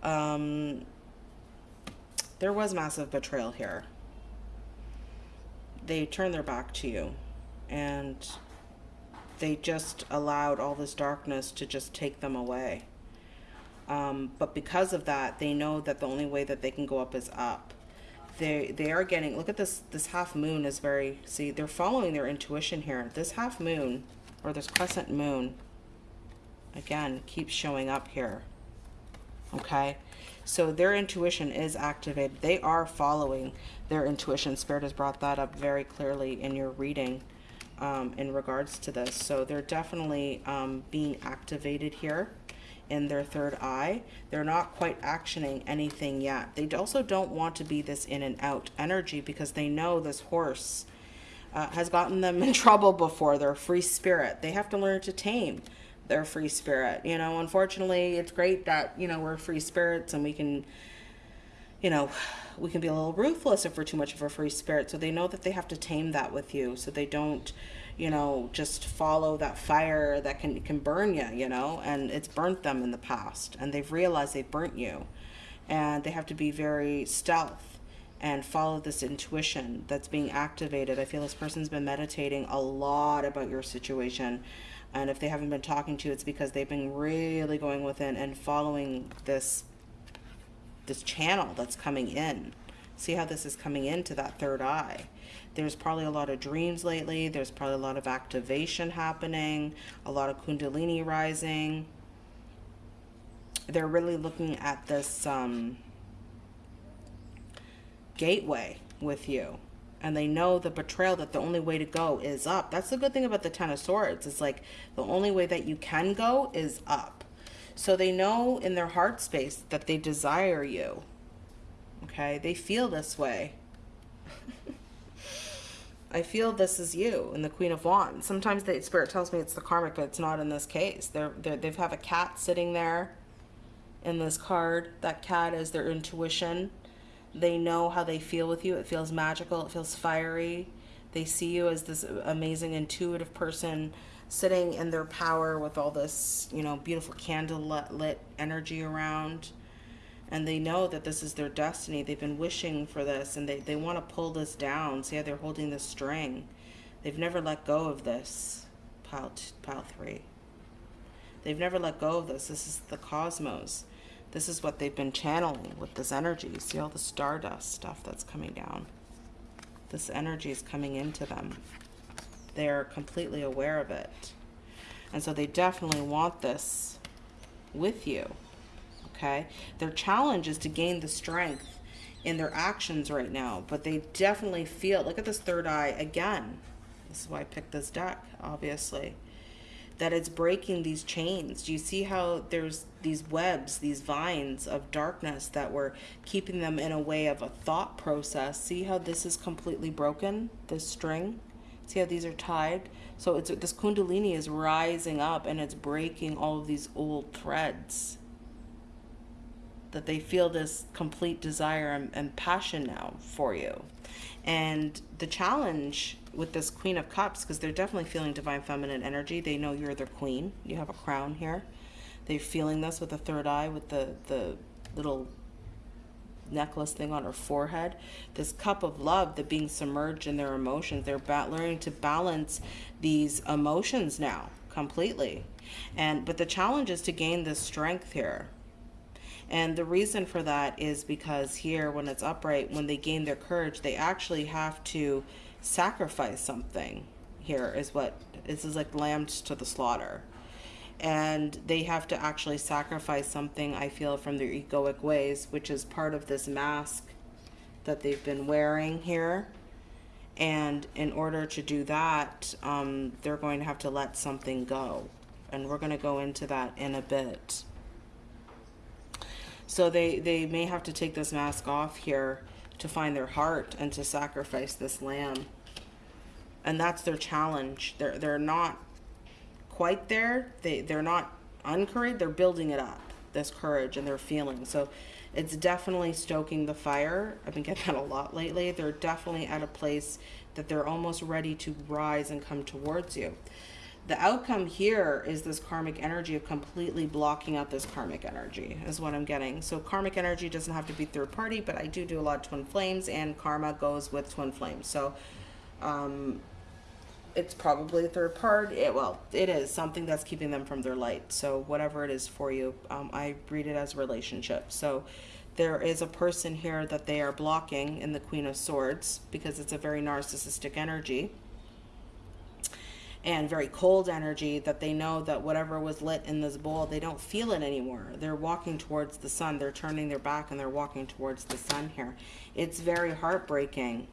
um, there was massive betrayal here. They turned their back to you and they just allowed all this darkness to just take them away. Um, but because of that, they know that the only way that they can go up is up. They they are getting look at this this half moon is very see they're following their intuition here. This half moon or this crescent moon again keeps showing up here. Okay, so their intuition is activated. They are following their intuition. Spirit has brought that up very clearly in your reading um, in regards to this. So they're definitely um, being activated here in their third eye. They're not quite actioning anything yet. They also don't want to be this in and out energy because they know this horse uh, has gotten them [LAUGHS] in trouble before. They're free spirit. They have to learn to tame their free spirit. You know, unfortunately, it's great that, you know, we're free spirits and we can, you know, we can be a little ruthless if we're too much of a free spirit. So they know that they have to tame that with you so they don't you know, just follow that fire that can can burn you, you know, and it's burnt them in the past, and they've realized they've burnt you, and they have to be very stealth and follow this intuition that's being activated. I feel this person's been meditating a lot about your situation. And if they haven't been talking to you, it's because they've been really going within and following this this channel that's coming in. See how this is coming into that third eye. There's probably a lot of dreams lately. There's probably a lot of activation happening, a lot of kundalini rising. They're really looking at this um, gateway with you. And they know the betrayal that the only way to go is up. That's the good thing about the Ten of Swords. It's like the only way that you can go is up. So they know in their heart space that they desire you. Okay? They feel this way. [LAUGHS] I feel this is you and the Queen of Wands. Sometimes the spirit tells me it's the karmic, but it's not in this case. They're, they're, they have a cat sitting there in this card. That cat is their intuition. They know how they feel with you. It feels magical. It feels fiery. They see you as this amazing intuitive person sitting in their power with all this, you know, beautiful candle lit energy around and they know that this is their destiny. They've been wishing for this and they, they want to pull this down. See how they're holding the string. They've never let go of this. Pile, pile three. They've never let go of this. This is the cosmos. This is what they've been channeling with this energy. See all the stardust stuff that's coming down. This energy is coming into them. They're completely aware of it. And so they definitely want this with you okay? Their challenge is to gain the strength in their actions right now, but they definitely feel, look at this third eye again. This is why I picked this deck, obviously. That it's breaking these chains. Do you see how there's these webs, these vines of darkness that were keeping them in a way of a thought process? See how this is completely broken, this string? See how these are tied? So it's this kundalini is rising up and it's breaking all of these old threads that they feel this complete desire and, and passion now for you. And the challenge with this Queen of Cups, because they're definitely feeling divine feminine energy, they know you're their queen. You have a crown here. They're feeling this with the third eye, with the, the little necklace thing on her forehead. This cup of love, the being submerged in their emotions. They're learning to balance these emotions now completely. And but the challenge is to gain this strength here. And the reason for that is because here, when it's upright, when they gain their courage, they actually have to sacrifice something. Here is what this is like lambs to the slaughter and they have to actually sacrifice something I feel from their egoic ways, which is part of this mask that they've been wearing here. And in order to do that, um, they're going to have to let something go. And we're going to go into that in a bit. So they, they may have to take this mask off here to find their heart and to sacrifice this lamb. And that's their challenge. They're, they're not quite there. They they're not uncouraged. They're building it up. This courage and their feeling. So it's definitely stoking the fire. I've been getting [LAUGHS] that a lot lately. They're definitely at a place that they're almost ready to rise and come towards you. The outcome here is this karmic energy of completely blocking out this karmic energy is what I'm getting. So karmic energy doesn't have to be third party, but I do do a lot of twin flames and karma goes with twin flames. So um, it's probably a third part. It, well, it is something that's keeping them from their light. So whatever it is for you, um, I read it as relationship. So there is a person here that they are blocking in the Queen of Swords because it's a very narcissistic energy and very cold energy that they know that whatever was lit in this bowl, they don't feel it anymore. They're walking towards the sun. They're turning their back and they're walking towards the sun here. It's very heartbreaking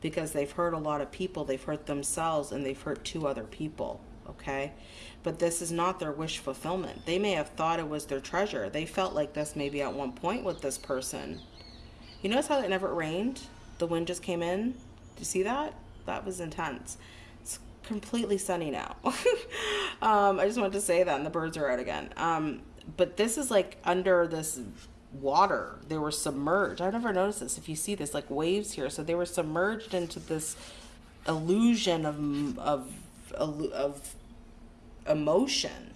because they've hurt a lot of people. They've hurt themselves and they've hurt two other people. Okay. But this is not their wish fulfillment. They may have thought it was their treasure. They felt like this maybe at one point with this person. You notice how it never rained? The wind just came in. Do you see that? That was intense. It's completely sunny now. [LAUGHS] um, I just wanted to say that, and the birds are out again. Um, but this is like under this water. They were submerged. I never noticed this. If you see this, like waves here, so they were submerged into this illusion of of of emotion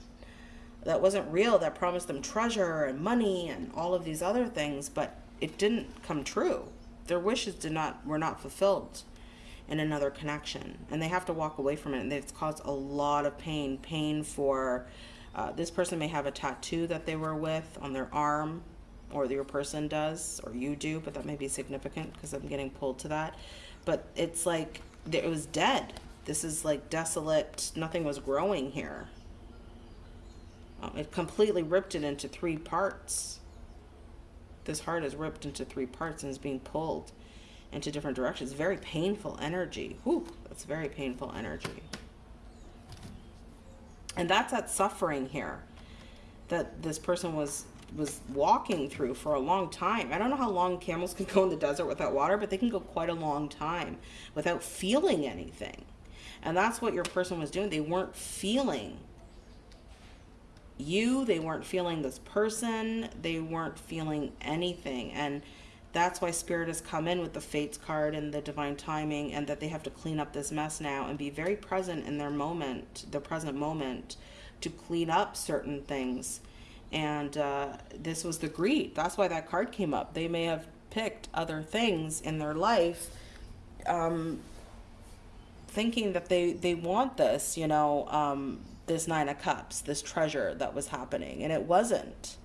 that wasn't real. That promised them treasure and money and all of these other things, but it didn't come true. Their wishes did not were not fulfilled in another connection, and they have to walk away from it. And it's caused a lot of pain. Pain for uh, this person may have a tattoo that they were with on their arm or your person does or you do but that may be significant because i'm getting pulled to that. But it's like it was dead. This is like desolate nothing was growing here. Um, it completely ripped it into three parts. This heart is ripped into three parts and is being pulled into different directions. Very painful energy. Whew, that's very painful energy. And that's that suffering here that this person was was walking through for a long time. I don't know how long camels can [LAUGHS] go in the desert without water, but they can go quite a long time without feeling anything. And that's what your person was doing. They weren't feeling you, they weren't feeling this person, they weren't feeling anything. And that's why spirit has come in with the fates card and the divine timing and that they have to clean up this mess now and be very present in their moment, the present moment to clean up certain things and uh, this was the greed. That's why that card came up. They may have picked other things in their life, um, thinking that they they want this, you know, um, this nine of cups, this treasure that was happening, and it wasn't.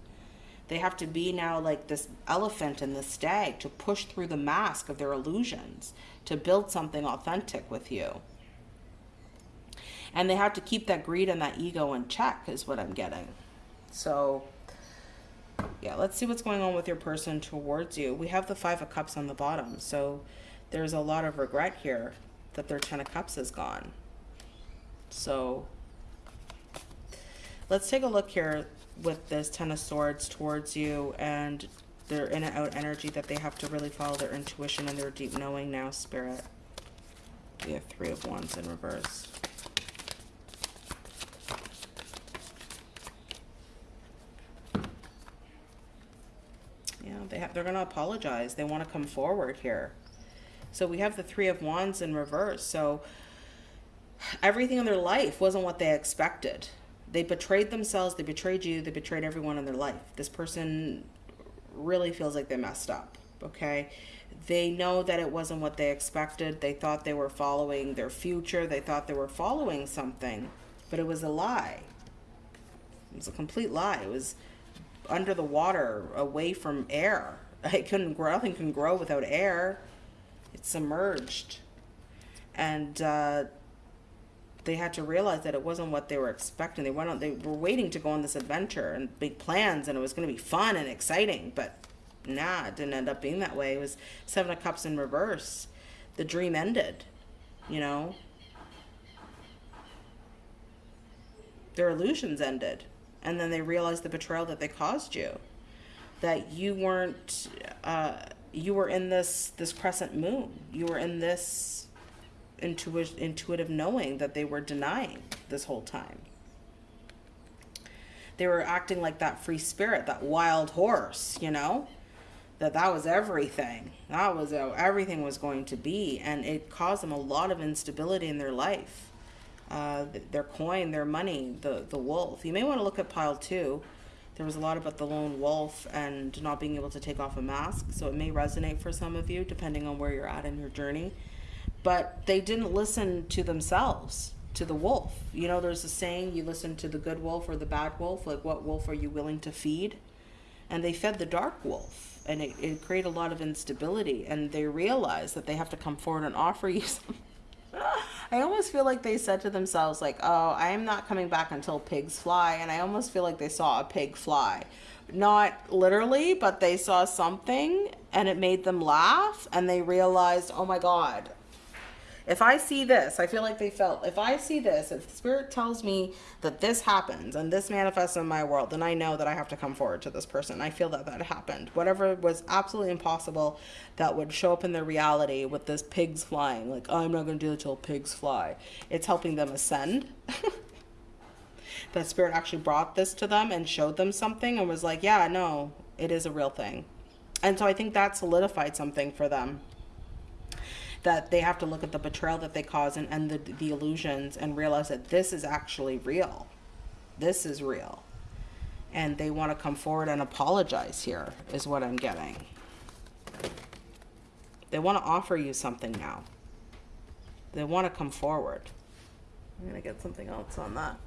They have to be now like this elephant and the stag to push through the mask of their illusions to build something authentic with you. And they have to keep that greed and that ego in check, is what I'm getting. So yeah, let's see what's going on with your person towards you. We have the Five of Cups on the bottom. So there's a lot of regret here that their Ten of Cups is gone. So let's take a look here with this Ten of Swords towards you and their in and out energy that they have to really follow their intuition and their deep knowing now, Spirit. We have Three of Wands in reverse. They have, they're going to apologize. They want to come forward here. So we have the Three of Wands in reverse. So everything in their life wasn't what they expected. They betrayed themselves. They betrayed you. They betrayed everyone in their life. This person really feels like they messed up. okay? They know that it wasn't what they expected. They thought they were following their future. They thought they were following something, but it was a lie. It was a complete lie. It was under the water, away from air. [LAUGHS] It couldn't grow. Nothing can grow without air. It's submerged, and uh, they had to realize that it wasn't what they were expecting. They went on. They were waiting to go on this adventure and big plans, and it was going to be fun and exciting. But nah, it didn't end up being that way. It was Seven of Cups in reverse. The dream ended. You know. Their illusions ended, and then they realized the betrayal that they caused you. That you weren't. Uh, you were in this this crescent moon. You were in this intuitive, intuitive knowing that they were denying this whole time. They were acting like that free spirit, that wild horse, you know, that that was everything. That was everything was going to be. And it caused them a lot of instability in their life. Uh, their coin, their money, the, the wolf. You may want to look at pile two. There was a lot about the lone wolf and not being able to take off a mask. So it may resonate for some of you, depending on where you're at in your journey but they didn't listen to themselves to the wolf you know there's a saying you listen to the good wolf or the bad wolf like what wolf are you willing to feed and they fed the dark wolf and it, it created a lot of instability and they realized that they have to come forward and offer you [LAUGHS] some [LAUGHS] I almost feel like they said to themselves, like, oh, I am not coming back until pigs fly. And I almost feel like they saw a pig fly. Not literally, but they saw something and it made them laugh. And they realized, oh my God, if I see this, I feel like they felt, if I see this, if spirit tells me that this happens and this manifests in my world, then I know that I have to come forward to this person. I feel that that happened. Whatever was absolutely impossible that would show up in their reality with this pigs flying, like, oh, I'm not going to do it till pigs fly. It's helping them ascend. [LAUGHS] that spirit actually brought this to them and showed them something and was like, yeah, no, it is a real thing. And so I think that solidified something for them that they have to look at the betrayal that they cause and, and the, the illusions and realize that this is actually real. This is real. And they want to come forward and apologize here, is what I'm getting. They want to offer you something now. They want to come forward. I'm going to get something else on that.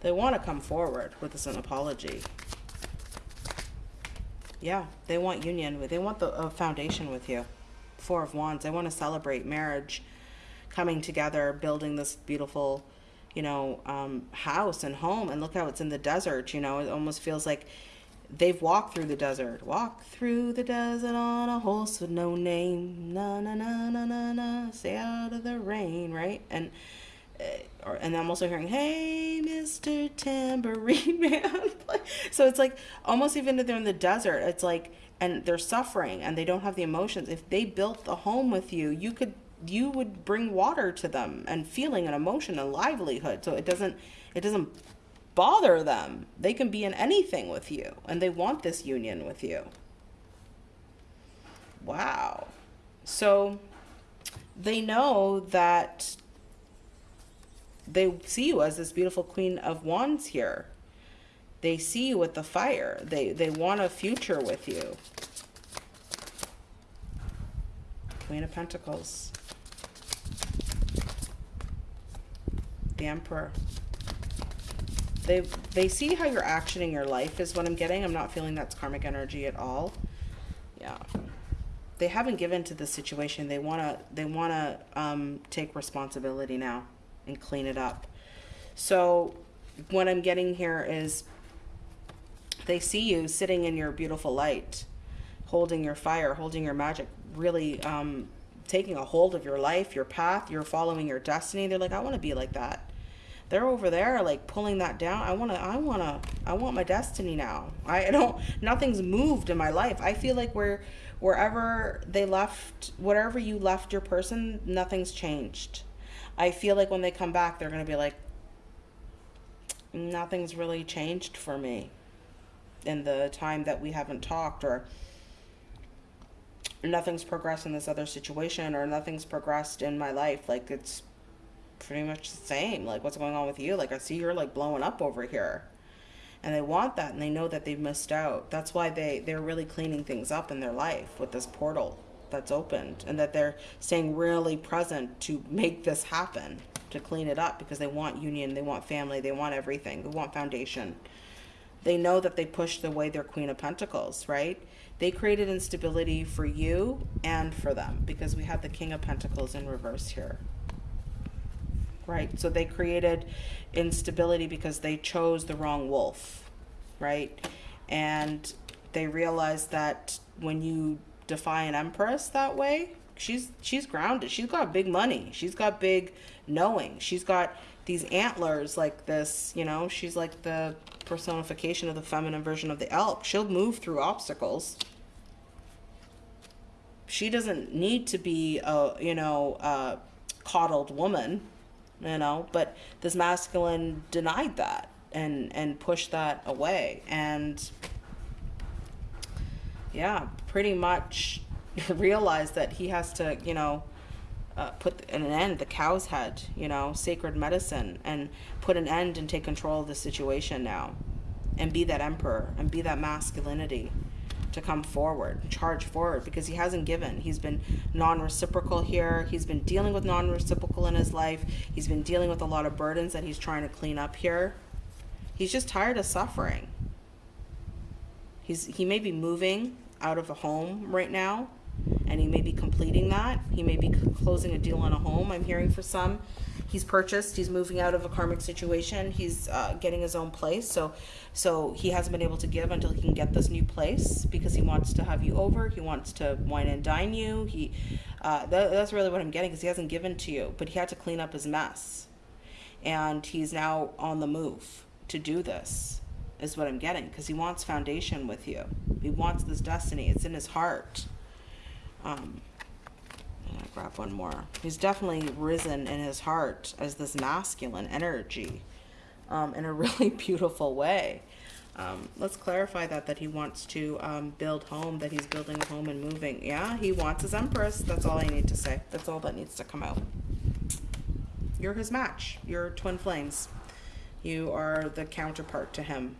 They want to come forward with this an apology. Yeah, they want union. With they want the a foundation with you. Four of Wands. I want to celebrate marriage, coming together, building this beautiful, you know, um, house and home. And look how it's in the desert. You know, it almost feels like they've walked through the desert. Walk through the desert on a horse with no name. Na na na na na na. Stay out of the rain, right? And or, and I'm also hearing, "Hey, Mr. Tambourine Man." [LAUGHS] so it's like almost even if they're in the desert, it's like and they're suffering and they don't have the emotions if they built the home with you you could you would bring water to them and feeling and emotion and livelihood. So it doesn't it doesn't bother them. They can be in anything with you and they want this union with you. Wow. So they know that they see you as this beautiful queen of wands here they see you with the fire. They, they want a future with you. Queen of Pentacles. The Emperor. They, they see how you're actioning your life is what I'm getting. I'm not feeling that's karmic energy at all. Yeah. They haven't given to the situation. They want to they want to um, take responsibility now and clean it up. So what I'm getting here is they see you sitting in your beautiful light, holding your fire, holding your magic, really um, taking a hold of your life, your path, you're following your destiny. They're like, I want to be like that. They're over there like pulling that down. I want to, I want to, I want my destiny now. I don't, nothing's moved in my life. I feel like we're, wherever they left, wherever you left your person, nothing's changed. I feel like when they come back, they're going to be like, nothing's really changed for me in the time that we haven't talked or nothing's progressed in this other situation or nothing's progressed in my life like it's pretty much the same. Like what's going on with you? Like i see you're like blowing up over here. And they want that and they know that they've missed out. That's why they they're really cleaning things up in their life with this portal that's opened and that they're staying really present to make this happen to clean it up because they want union they want family they want everything. They want foundation they know that they pushed away their queen of pentacles right they created instability for you and for them because we have the king of pentacles in reverse here right? So they created instability because they chose the wrong wolf, right? And they realized that when you defy an empress that way, she's she's grounded. She's got big money. She's got big knowing. She's got these antlers like this, you know, she's like the personification of the feminine version of the elk. She'll move through obstacles. She doesn't need to be a, you know, a coddled woman you know but this masculine denied that and and pushed that away and yeah pretty much [LAUGHS] realized that he has to you know uh, put an end the cow's head you know sacred medicine and put an end and take control of the situation now and be that emperor and be that masculinity to come forward, charge forward, because he hasn't given. He's been non reciprocal here. He's been dealing with non reciprocal in his life. He's been dealing with a lot of burdens that he's trying to clean up here. He's just tired of suffering. He's, he may be moving out of a home right now, and he may be completing that. He may be closing a deal on a home, I'm hearing for some. He's purchased he's moving out of a karmic situation he's uh, getting his own place so so he hasn't been able to give until he can get this new place because he wants to have you over he wants to wine and dine you he uh, that, that's really what i'm getting because he hasn't given to you but he had to clean up his mess. And he's now on the move to do this is what i'm getting because he wants foundation with you. He wants this destiny it's in his heart um, grab one more. He's definitely risen in his heart as this masculine energy um, in a [LAUGHS] really beautiful way. Um, let's clarify that, that he wants to um, build home, that he's building a home and moving. Yeah, he wants his empress. That's all I need to say. That's all that needs to come out. You're his match. You're twin flames. You are the counterpart to him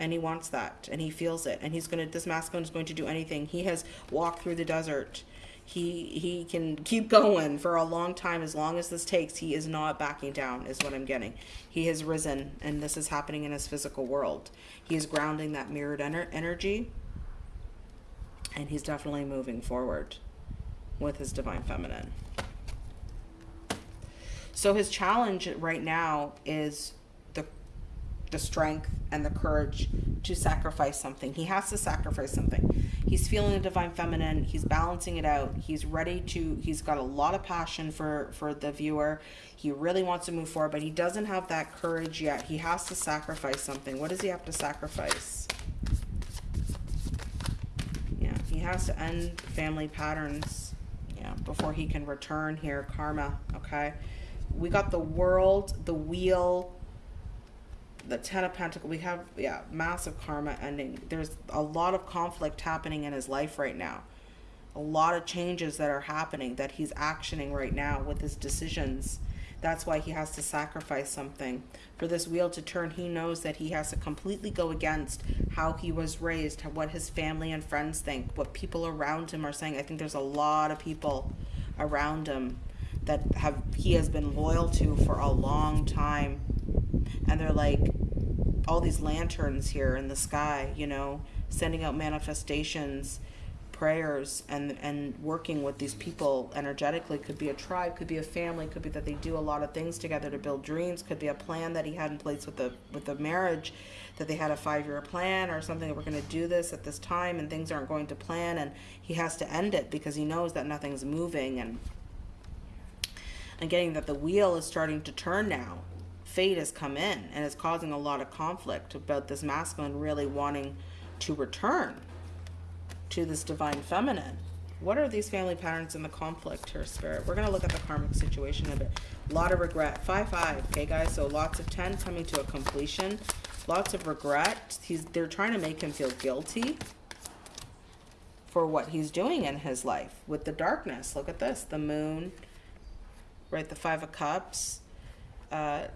and he wants that and he feels it and he's going to this masculine is going to do anything. He has walked through the desert. He he can keep going for a long time. As long as this takes he is not backing down is what i'm getting. He has risen and this is happening in his physical world. He is grounding that mirrored ener energy and he's definitely moving forward with his divine feminine. So his challenge right now is the strength and the courage to sacrifice something. He has to sacrifice something. He's feeling the divine feminine. He's balancing it out. He's ready to, he's got a lot of passion for, for the viewer. He really wants to move forward, but he doesn't have that courage yet. He has to sacrifice something. What does he have to sacrifice? Yeah, he has to end family patterns, yeah, before he can return here, karma, okay? We got the world, the wheel, the ten of pentacles we have yeah massive karma ending. There's a lot of conflict happening in his life right now. A lot of changes that are happening that he's actioning right now with his decisions. That's why he has to sacrifice something. For this wheel to turn he knows that he has to completely go against how he was raised what his family and friends think what people around him are saying. I think there's a lot of people around him that have he has been loyal to for a long time and they're like all these lanterns here in the sky you know sending out manifestations prayers and and working with these people energetically. Could be a tribe could be a family could be that they do a lot of things together to build dreams. Could be a plan that he had in place with the with the marriage that they had a five-year plan or something that we're going to do this at this time and things aren't going to plan and he has to end it because he knows that nothing's moving and and getting that the wheel is starting to turn now fate has come in and is causing a lot of conflict about this masculine really wanting to return to this divine feminine. What are these family patterns in the conflict here, Spirit? We're going to look at the karmic situation a bit. A lot of regret. 5-5, okay, guys? So lots of 10 coming to a completion. Lots of regret. He's They're trying to make him feel guilty for what he's doing in his life with the darkness. Look at this. The moon, right? The Five of Cups. Uh,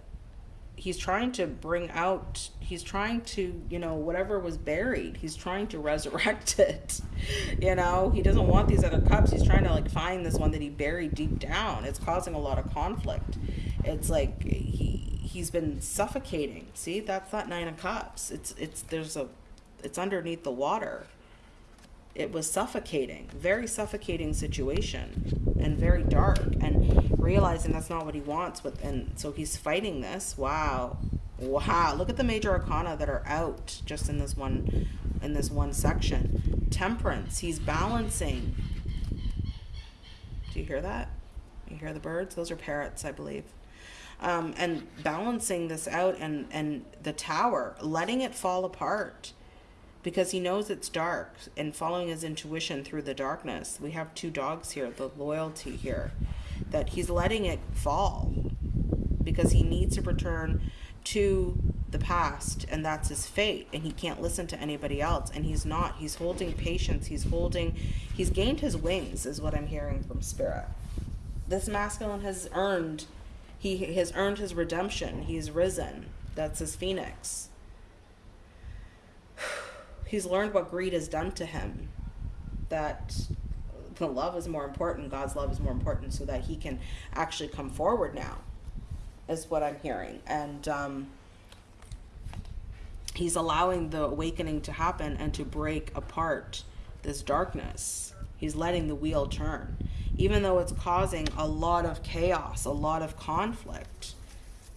he's trying to bring out he's trying to you know whatever was buried he's trying to [LAUGHS] resurrect it you know? He doesn't want these other cups. He's trying to like find this one that he buried deep down. It's causing a lot of conflict. It's like he he's been suffocating. See that's that nine of cups. It's it's there's a it's underneath the water it was suffocating very suffocating situation and very dark and realizing that's not what he wants with and so he's fighting this. Wow. Wow. Look at the major arcana that are out just in this one in this one section. Temperance. He's balancing. Do you hear that? You hear the birds? Those are parrots i believe. Um, and balancing this out and and the tower letting it fall apart because he knows it's dark and following his intuition through the darkness. We have two dogs here, the loyalty here, that he's letting it fall because he needs to return to the past and that's his fate and he can't listen to anybody else and he's not. He's holding patience. He's holding he's gained his wings is what i'm hearing from spirit. This masculine has earned he has earned his redemption. He's risen. That's his phoenix he's learned what greed has done to him that the love is more important god's love is more important so that he can actually come forward now is what i'm hearing. And um, he's allowing the awakening to happen and to break apart this darkness. He's letting the wheel turn. Even though it's causing a lot of chaos a lot of conflict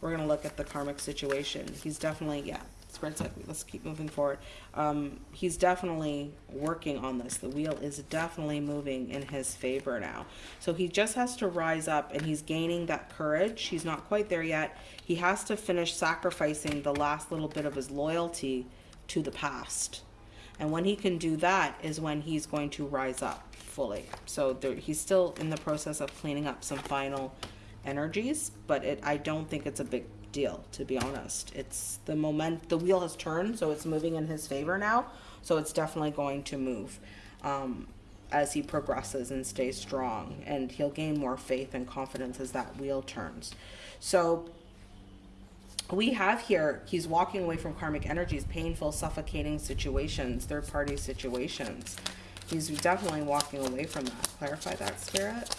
we're going to look at the karmic situation. He's definitely yeah spread. Let's keep moving forward. Um, he's definitely working on this. The wheel is definitely moving in his favor now. So he just has to rise up and he's gaining that courage. He's not quite there yet. He has to finish sacrificing the last little bit of his loyalty to the past. And when he can do that is when he's going to rise up fully. So there, he's still in the process of cleaning up some final energies, but it, I don't think it's a big deal, to be honest. It's the moment, the wheel has turned, so it's moving in his favor now. So it's definitely going to move um, as he progresses and stays strong. And he'll gain more faith and confidence as that wheel turns. So we have here, he's walking away from karmic energies, painful, suffocating situations, third party situations. He's definitely walking away from that. Clarify that, Spirit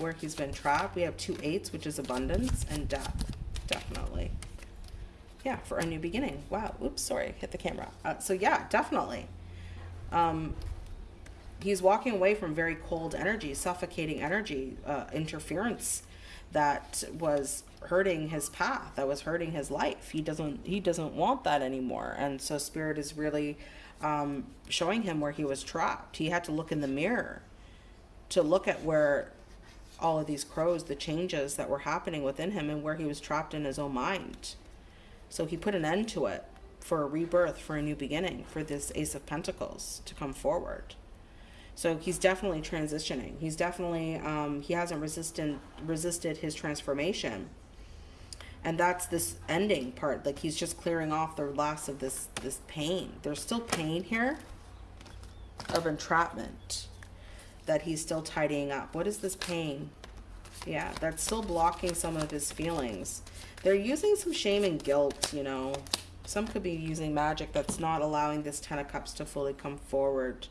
where he's been trapped. We have two eights, which is abundance, and death, definitely. Yeah, for a new beginning. Wow, oops, sorry, hit the camera. Uh, so yeah, definitely. Um, he's walking away from very cold energy, suffocating energy, uh, interference that was hurting his path, that was hurting his life. He doesn't he doesn't want that anymore. And so spirit is really um, showing him where he was trapped. He had to look in the mirror to look at where all of these crows, the changes that were happening within him and where he was trapped in his own mind. So he put an end to it for a rebirth, for a new beginning, for this Ace of Pentacles to come forward. So he's definitely transitioning. He's definitely um, he hasn't resisted resisted his transformation, and that's this ending part. Like he's just clearing off the last of this this pain. There's still pain here of entrapment that he's still tidying up. What is this pain? Yeah, that's still blocking some of his feelings. They're using some shame and guilt, you know. Some could be using magic that's not allowing this Ten of Cups to fully come forward.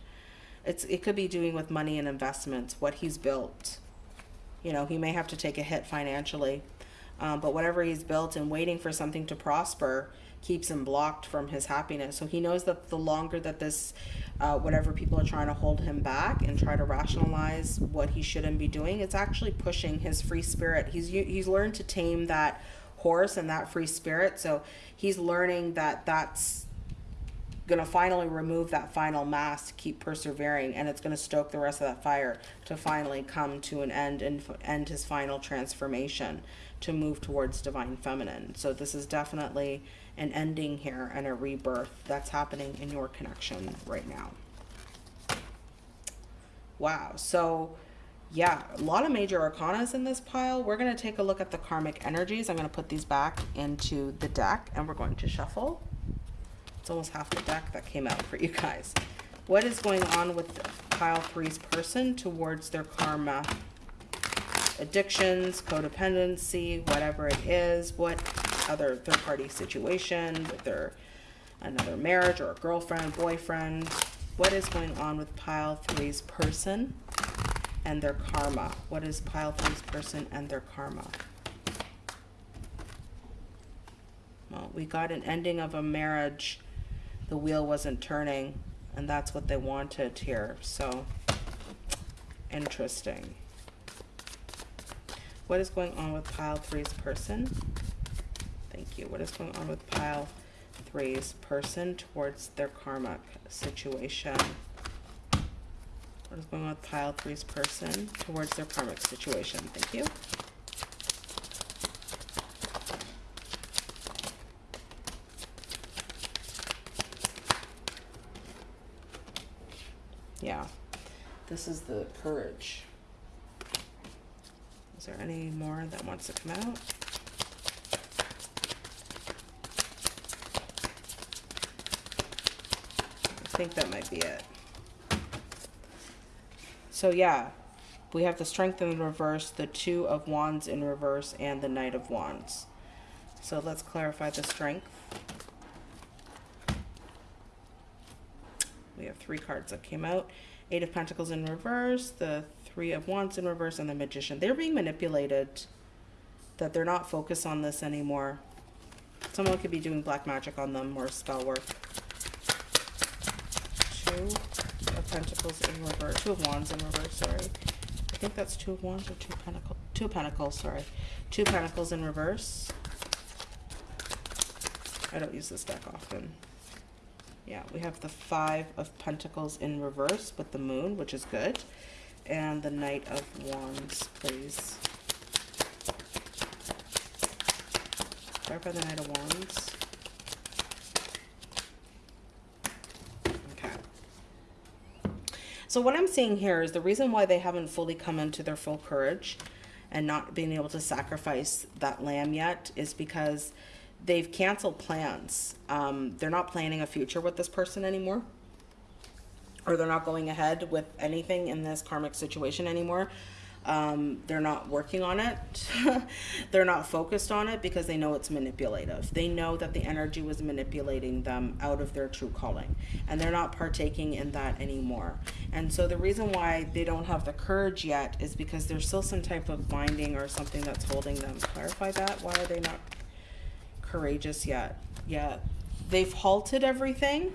It's It could be doing with money and investments, what he's built. You know, he may have to take a hit financially. Um, but whatever he's built and waiting for something to prosper, keeps him blocked from his happiness. So he knows that the longer that this, uh, whatever people are trying to hold him back and try to rationalize what he shouldn't be doing, it's actually pushing his free spirit. He's he's learned to tame that horse and that free spirit. So he's learning that that's going to finally remove that final mass to keep persevering and it's going to stoke the rest of that fire to finally come to an end and end his final transformation to move towards divine feminine so this is definitely an ending here and a rebirth that's happening in your connection right now. Wow. So yeah, a lot of major arcanas in this pile. We're going to take a look at the karmic energies. I'm going to put these back into the deck and we're going to shuffle. It's almost half the deck that came out for you guys. What is going on with pile three's person towards their karma? Addictions, codependency, whatever it is. What other third party situation with their another marriage or a girlfriend, boyfriend. What is going on with pile three's person and their karma? What is pile three's person and their karma? Well, we got an ending of a marriage. The wheel wasn't turning, and that's what they wanted here. So, interesting. What is going on with pile three's person? Thank you. What is going on with pile three's person towards their karmic situation? What is going on with pile three's person towards their karmic situation? Thank you. Yeah, this is the courage. Is there any more that wants to come out? I think that might be it. So yeah, we have the strength in reverse, the two of wands in reverse, and the knight of wands. So let's clarify the strength. We have three cards that came out. Eight of Pentacles in reverse, the Three of Wands in reverse, and the Magician. They're being manipulated. That they're not focused on this anymore. Someone could be doing black magic on them or spell work. Two of Pentacles in reverse. Two of Wands in reverse, sorry. I think that's Two of Wands or Two Pentacles. Two Pentacles, sorry. Two Pentacles in reverse. I don't use this deck often. Yeah, we have the Five of Pentacles in reverse with the Moon, which is good. And the Knight of Wands, please. Clarify the Knight of Wands. Okay. So what I'm seeing here is the reason why they haven't fully come into their full courage and not being able to sacrifice that lamb yet is because they've canceled plans. Um, they're not planning a future with this person anymore. Or they're not going ahead with anything in this karmic situation anymore. Um, they're not working on it. [LAUGHS] they're not focused on it because they know it's manipulative. They know that the energy was manipulating them out of their true calling. And they're not partaking in that anymore. And so the reason why they don't have the courage yet is because there's still some type of binding or something that's holding them. Clarify that. Why are they not courageous yet. Yeah, they've halted everything.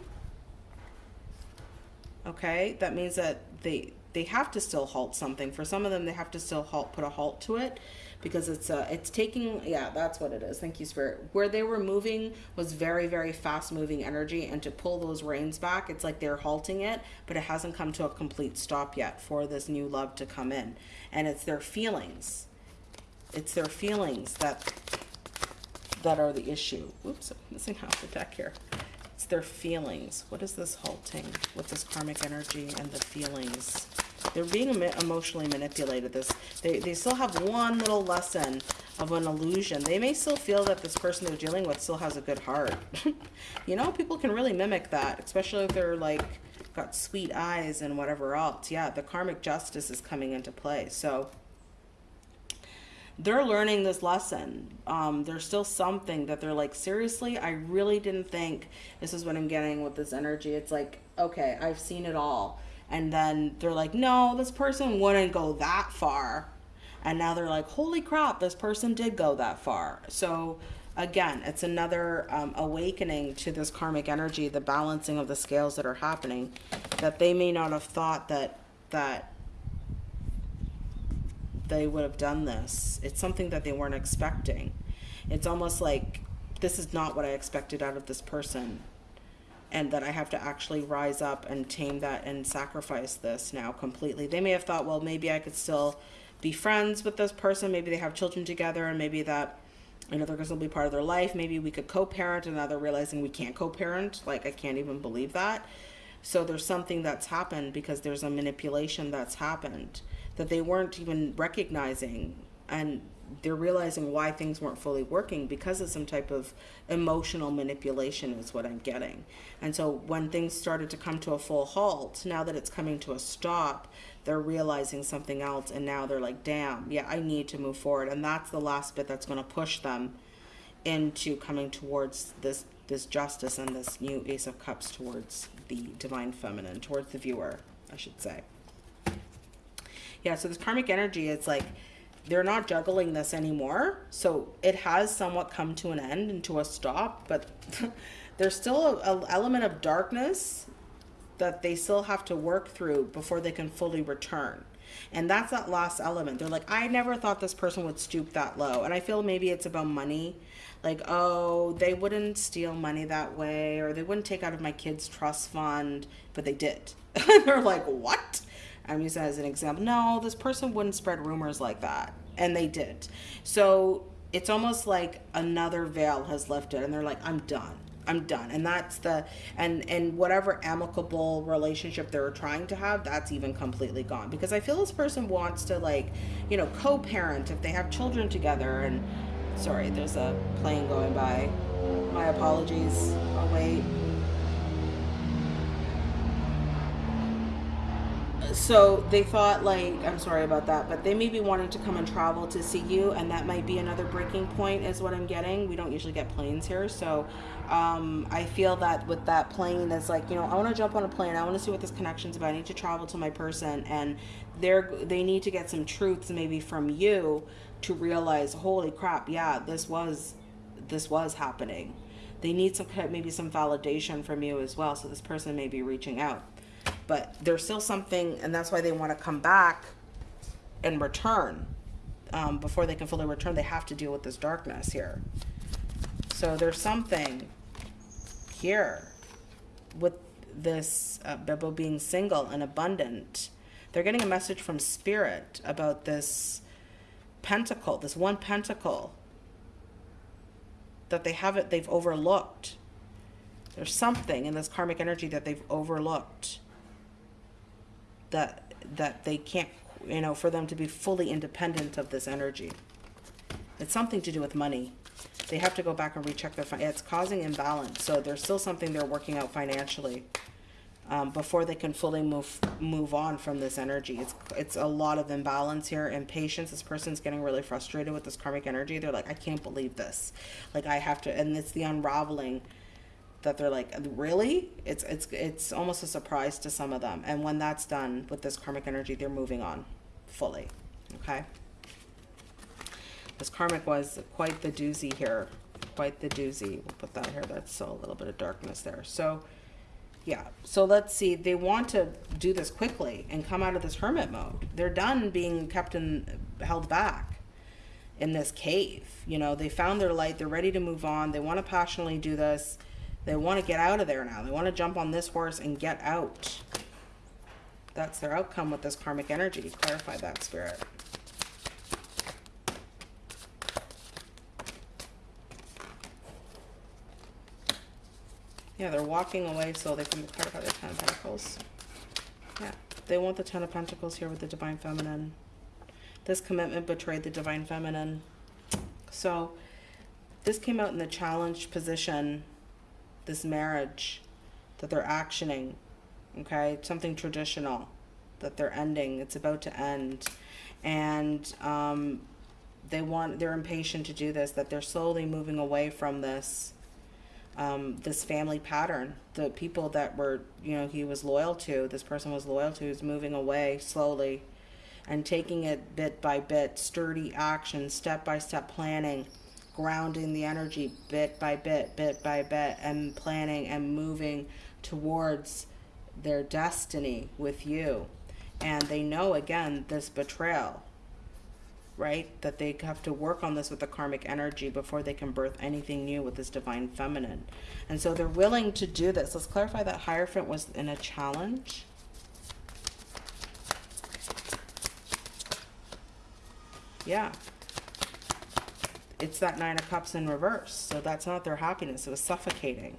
Okay, that means that they they have to still halt something. For some of them, they have to still halt, put a halt to it because it's uh it's taking yeah that's what it is thank you spirit where they were moving was very very fast moving energy and to pull those reins back it's like they're halting it but it hasn't come to a complete stop yet for this new love to come in and it's their feelings it's their feelings that that are the issue. Oops, I'm missing half the deck here. It's their feelings. What is this halting with this karmic energy and the feelings? They're being emotionally manipulated. This they, they still have one little lesson of an illusion. They may still feel that this person they're dealing with still has a good heart. [LAUGHS] you know, people can really mimic that, especially if they're like got sweet eyes and whatever else. Yeah, the karmic justice is coming into play. So they're learning this lesson. Um, there's still something that they're like, seriously, I really didn't think this is what I'm getting with this energy. It's like, okay, I've seen it all. And then they're like, no, this person wouldn't go that far. And now they're like, holy crap, this person did go that far. So again, it's another um, awakening to this karmic energy, the balancing of the scales that are happening, that they may not have thought that that they would have done this. It's something that they weren't expecting. It's almost like this is not what I expected out of this person. And that I have to actually rise up and tame that and sacrifice this now completely. They may have thought, well, maybe I could still be friends with this person. Maybe they have children together and maybe that, another person to be part of their life. Maybe we could co-parent and now they're realizing we can't co-parent. Like, I can't even believe that. So there's something that's happened because there's a manipulation that's happened that they weren't even recognizing and they're realizing why things weren't fully working because of some type of emotional manipulation is what I'm getting. And so when things started to come to a full halt, now that it's coming to a stop, they're realizing something else and now they're like, damn, yeah, I need to move forward. And that's the last bit that's going to push them into coming towards this this justice and this new ace of cups towards the divine feminine towards the viewer i should say yeah so this karmic energy it's like they're not juggling this anymore. So it has somewhat come to an end and to a stop but [LAUGHS] there's still an element of darkness that they still have to work through before they can fully return. And that's that last element. They're like i never thought this person would stoop that low. And i feel maybe it's about money. Like oh they wouldn't steal money that way or they wouldn't take out of my kids trust fund but they did. [LAUGHS] They're like what I'm using that as an example. No, this person wouldn't spread rumors like that. And they did. So it's almost like another veil has lifted and they're like, I'm done. I'm done. And that's the and and whatever amicable relationship they were trying to have, that's even completely gone. Because I feel this person wants to like, you know, co-parent if they have children together and sorry, there's a plane going by. My apologies. I'll wait. So they thought like i'm sorry about that but they may be wanting to come and travel to see you and that might be another breaking point is what i'm getting. We don't usually get planes here so um, i feel that with that plane it's like you know i want to jump on a plane i want to see what this connection's about i need to travel to my person and they're they need to get some truths maybe from you to realize holy crap yeah this was this was happening. They need some maybe some validation from you as well so this person may be reaching out but there's still something, and that's why they want to come back and return. Um, before they can fully return, they have to deal with this darkness here. So there's something here with this uh, Bebo being single and abundant. They're getting a message from Spirit about this pentacle, this one pentacle that they haven't, they've overlooked. There's something in this karmic energy that they've overlooked that that they can't you know for them to be fully independent of this energy. It's something to do with money. They have to go back and recheck their it's causing imbalance so there's still something they're working out financially um, before they can fully move move on from this energy. It's it's a lot of imbalance here impatience this person's getting really frustrated with this karmic energy. They're like i can't believe this. Like i have to and it's the unraveling that they're like really? It's it's it's almost a surprise to some of them. And when that's done with this karmic energy they're moving on fully okay? This karmic was quite the doozy here quite the doozy. We'll put that here. That's still a little bit of darkness there. So yeah. So let's see. They want to do this quickly and come out of this hermit mode. They're done being kept in held back in this cave. You know they found their light. They're ready to move on. They want to passionately do this they want to get out of there now. They want to jump on this horse and get out. That's their outcome with this karmic energy. Clarify that, Spirit. Yeah, they're walking away so they can clarify their Ten of Pentacles. Yeah, they want the Ten of Pentacles here with the Divine Feminine. This commitment betrayed the Divine Feminine. So, this came out in the challenged position this marriage that they're actioning, okay? Something traditional that they're ending. It's about to end. And um, they want, they're impatient to do this, that they're slowly moving away from this, um, this family pattern. The people that were, you know, he was loyal to, this person was loyal to, is moving away slowly and taking it bit by bit, sturdy action, step by step planning grounding the energy bit by bit, bit by bit, and planning and moving towards their destiny with you. And they know, again, this betrayal, right? That they have to work on this with the karmic energy before they can birth anything new with this divine feminine. And so they're willing to do this. Let's clarify that Hierophant was in a challenge. Yeah, it's that Nine of Cups in reverse. So that's not their happiness. It was suffocating.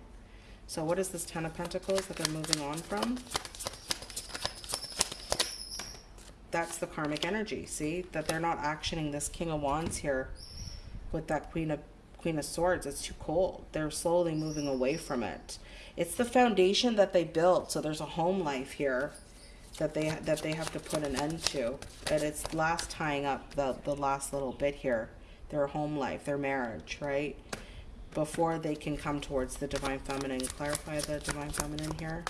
So what is this Ten of Pentacles that they're moving on from? That's the karmic energy. See? That they're not actioning this King of Wands here with that Queen of Queen of Swords. It's too cold. They're slowly moving away from it. It's the foundation that they built. So there's a home life here that they that they have to put an end to. That it's last tying up the, the last little bit here their home life, their marriage, right? before they can come towards the divine feminine. Clarify the divine feminine here.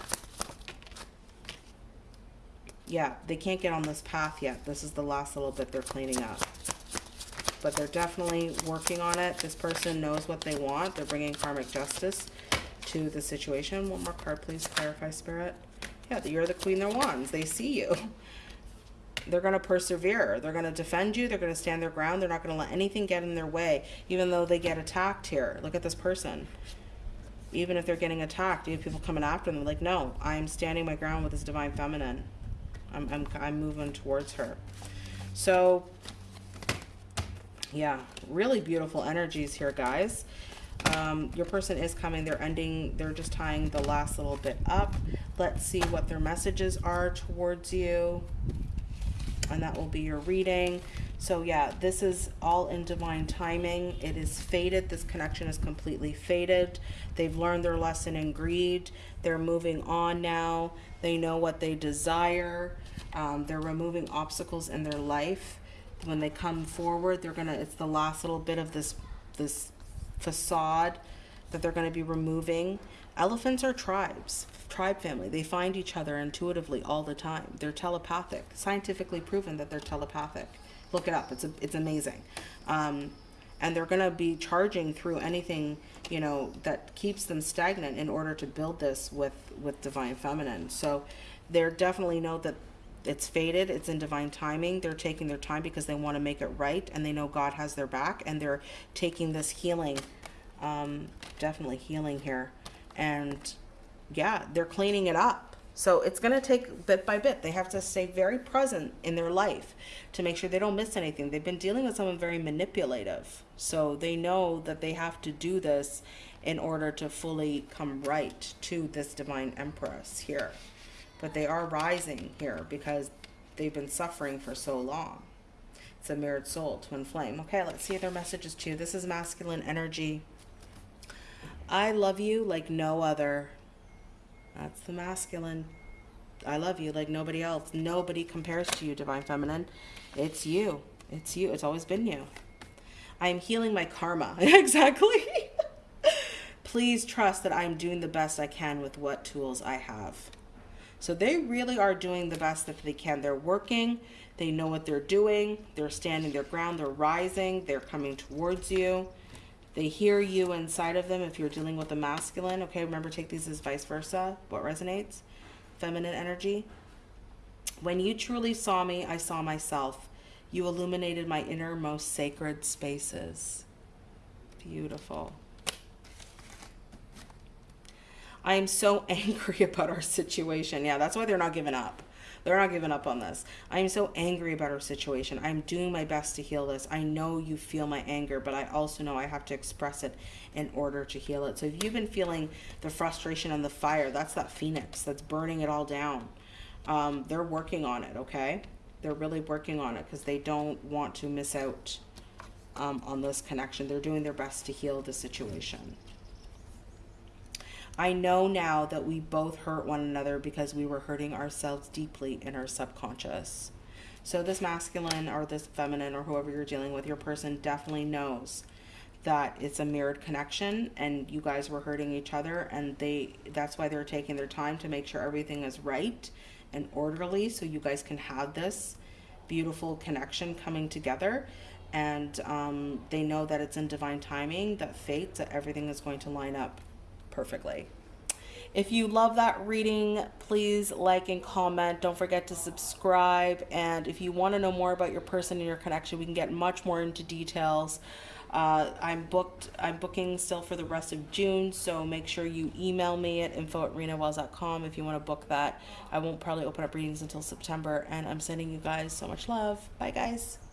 Yeah, they can't get on this path yet. This is the last little bit they're cleaning up. But they're definitely working on it. This person knows what they want. They're bringing karmic justice to the situation. One more card, please. Clarify, Spirit. Yeah, you're the Queen of Wands. They see you. They're going to persevere. They're going to defend you. They're going to stand their ground. They're not going to let anything get in their way, even though they get attacked here. Look at this person. Even if they're getting attacked, you have people coming after them. Like, no, I'm standing my ground with this divine feminine. I'm, I'm, I'm moving towards her. So, yeah, really beautiful energies here, guys. Um, your person is coming. They're ending. They're just tying the last little bit up. Let's see what their messages are towards you and that will be your reading. So yeah, this is all in divine timing. It is faded. This connection is completely faded. They've learned their lesson in greed. They're moving on now. They know what they desire. Um, they're removing obstacles in their life. When they come forward, they're gonna. It's the last little bit of this this facade that they're going to be removing. Elephants are tribes tribe family. They find each other intuitively all the time. They're telepathic, scientifically proven that they're telepathic. Look it up. It's a, it's amazing. Um, and they're going to be charging through anything you know that keeps them stagnant in order to build this with with divine feminine so they're definitely know that it's faded it's in divine timing they're taking their time because they want to make it right and they know god has their back and they're taking this healing um, definitely healing here and yeah, they're cleaning it up. So it's going to take bit by bit. They have to stay very present in their life to make sure they don't miss anything. They've been dealing with someone very manipulative. So they know that they have to do this in order to fully come right to this divine empress here. But they are rising here because they've been suffering for so long. It's a mirrored soul, twin flame. Okay, let's see their messages too. This is masculine energy. I love you like no other. That's the masculine. I love you like nobody else. Nobody compares to you, Divine Feminine. It's you. It's you. It's always been you. I am healing my karma. [LAUGHS] exactly. [LAUGHS] Please trust that I'm doing the best I can with what tools I have. So they really are doing the best that they can. They're working. They know what they're doing. They're standing their ground. They're rising. They're coming towards you. They hear you inside of them if you're dealing with the masculine. Okay, remember, take these as vice versa. What resonates? Feminine energy. When you truly saw me, I saw myself. You illuminated my innermost sacred spaces. Beautiful. I am so [LAUGHS] angry about our situation. Yeah, that's why they're not giving up. They're not giving up on this. I am so angry about our situation. I'm doing my best to heal this. I know you feel my anger, but I also know I have to express it in order to heal it. So if you've been feeling the frustration and the fire, that's that phoenix that's burning it all down. Um, they're working on it, okay? They're really working on it because they don't want to miss out um, on this connection. They're doing their best to heal the situation. I know now that we both hurt one another because we were hurting ourselves deeply in our subconscious. So this masculine or this feminine or whoever you're dealing with, your person definitely knows that it's a mirrored connection and you guys were hurting each other and they that's why they're taking their time to make sure everything is right and orderly so you guys can have this beautiful connection coming together and um, they know that it's in divine timing that fate that everything is going to line up perfectly. If you love that reading, please like and comment. Don't forget to subscribe. And if you want to know more about your person and your connection, we can get much more into details. Uh, I'm booked. I'm booking still for the rest of June, so make sure you email me at info at renawells.com if you want to book that. I won't probably open up readings until September, and I'm sending you guys so much love. Bye, guys.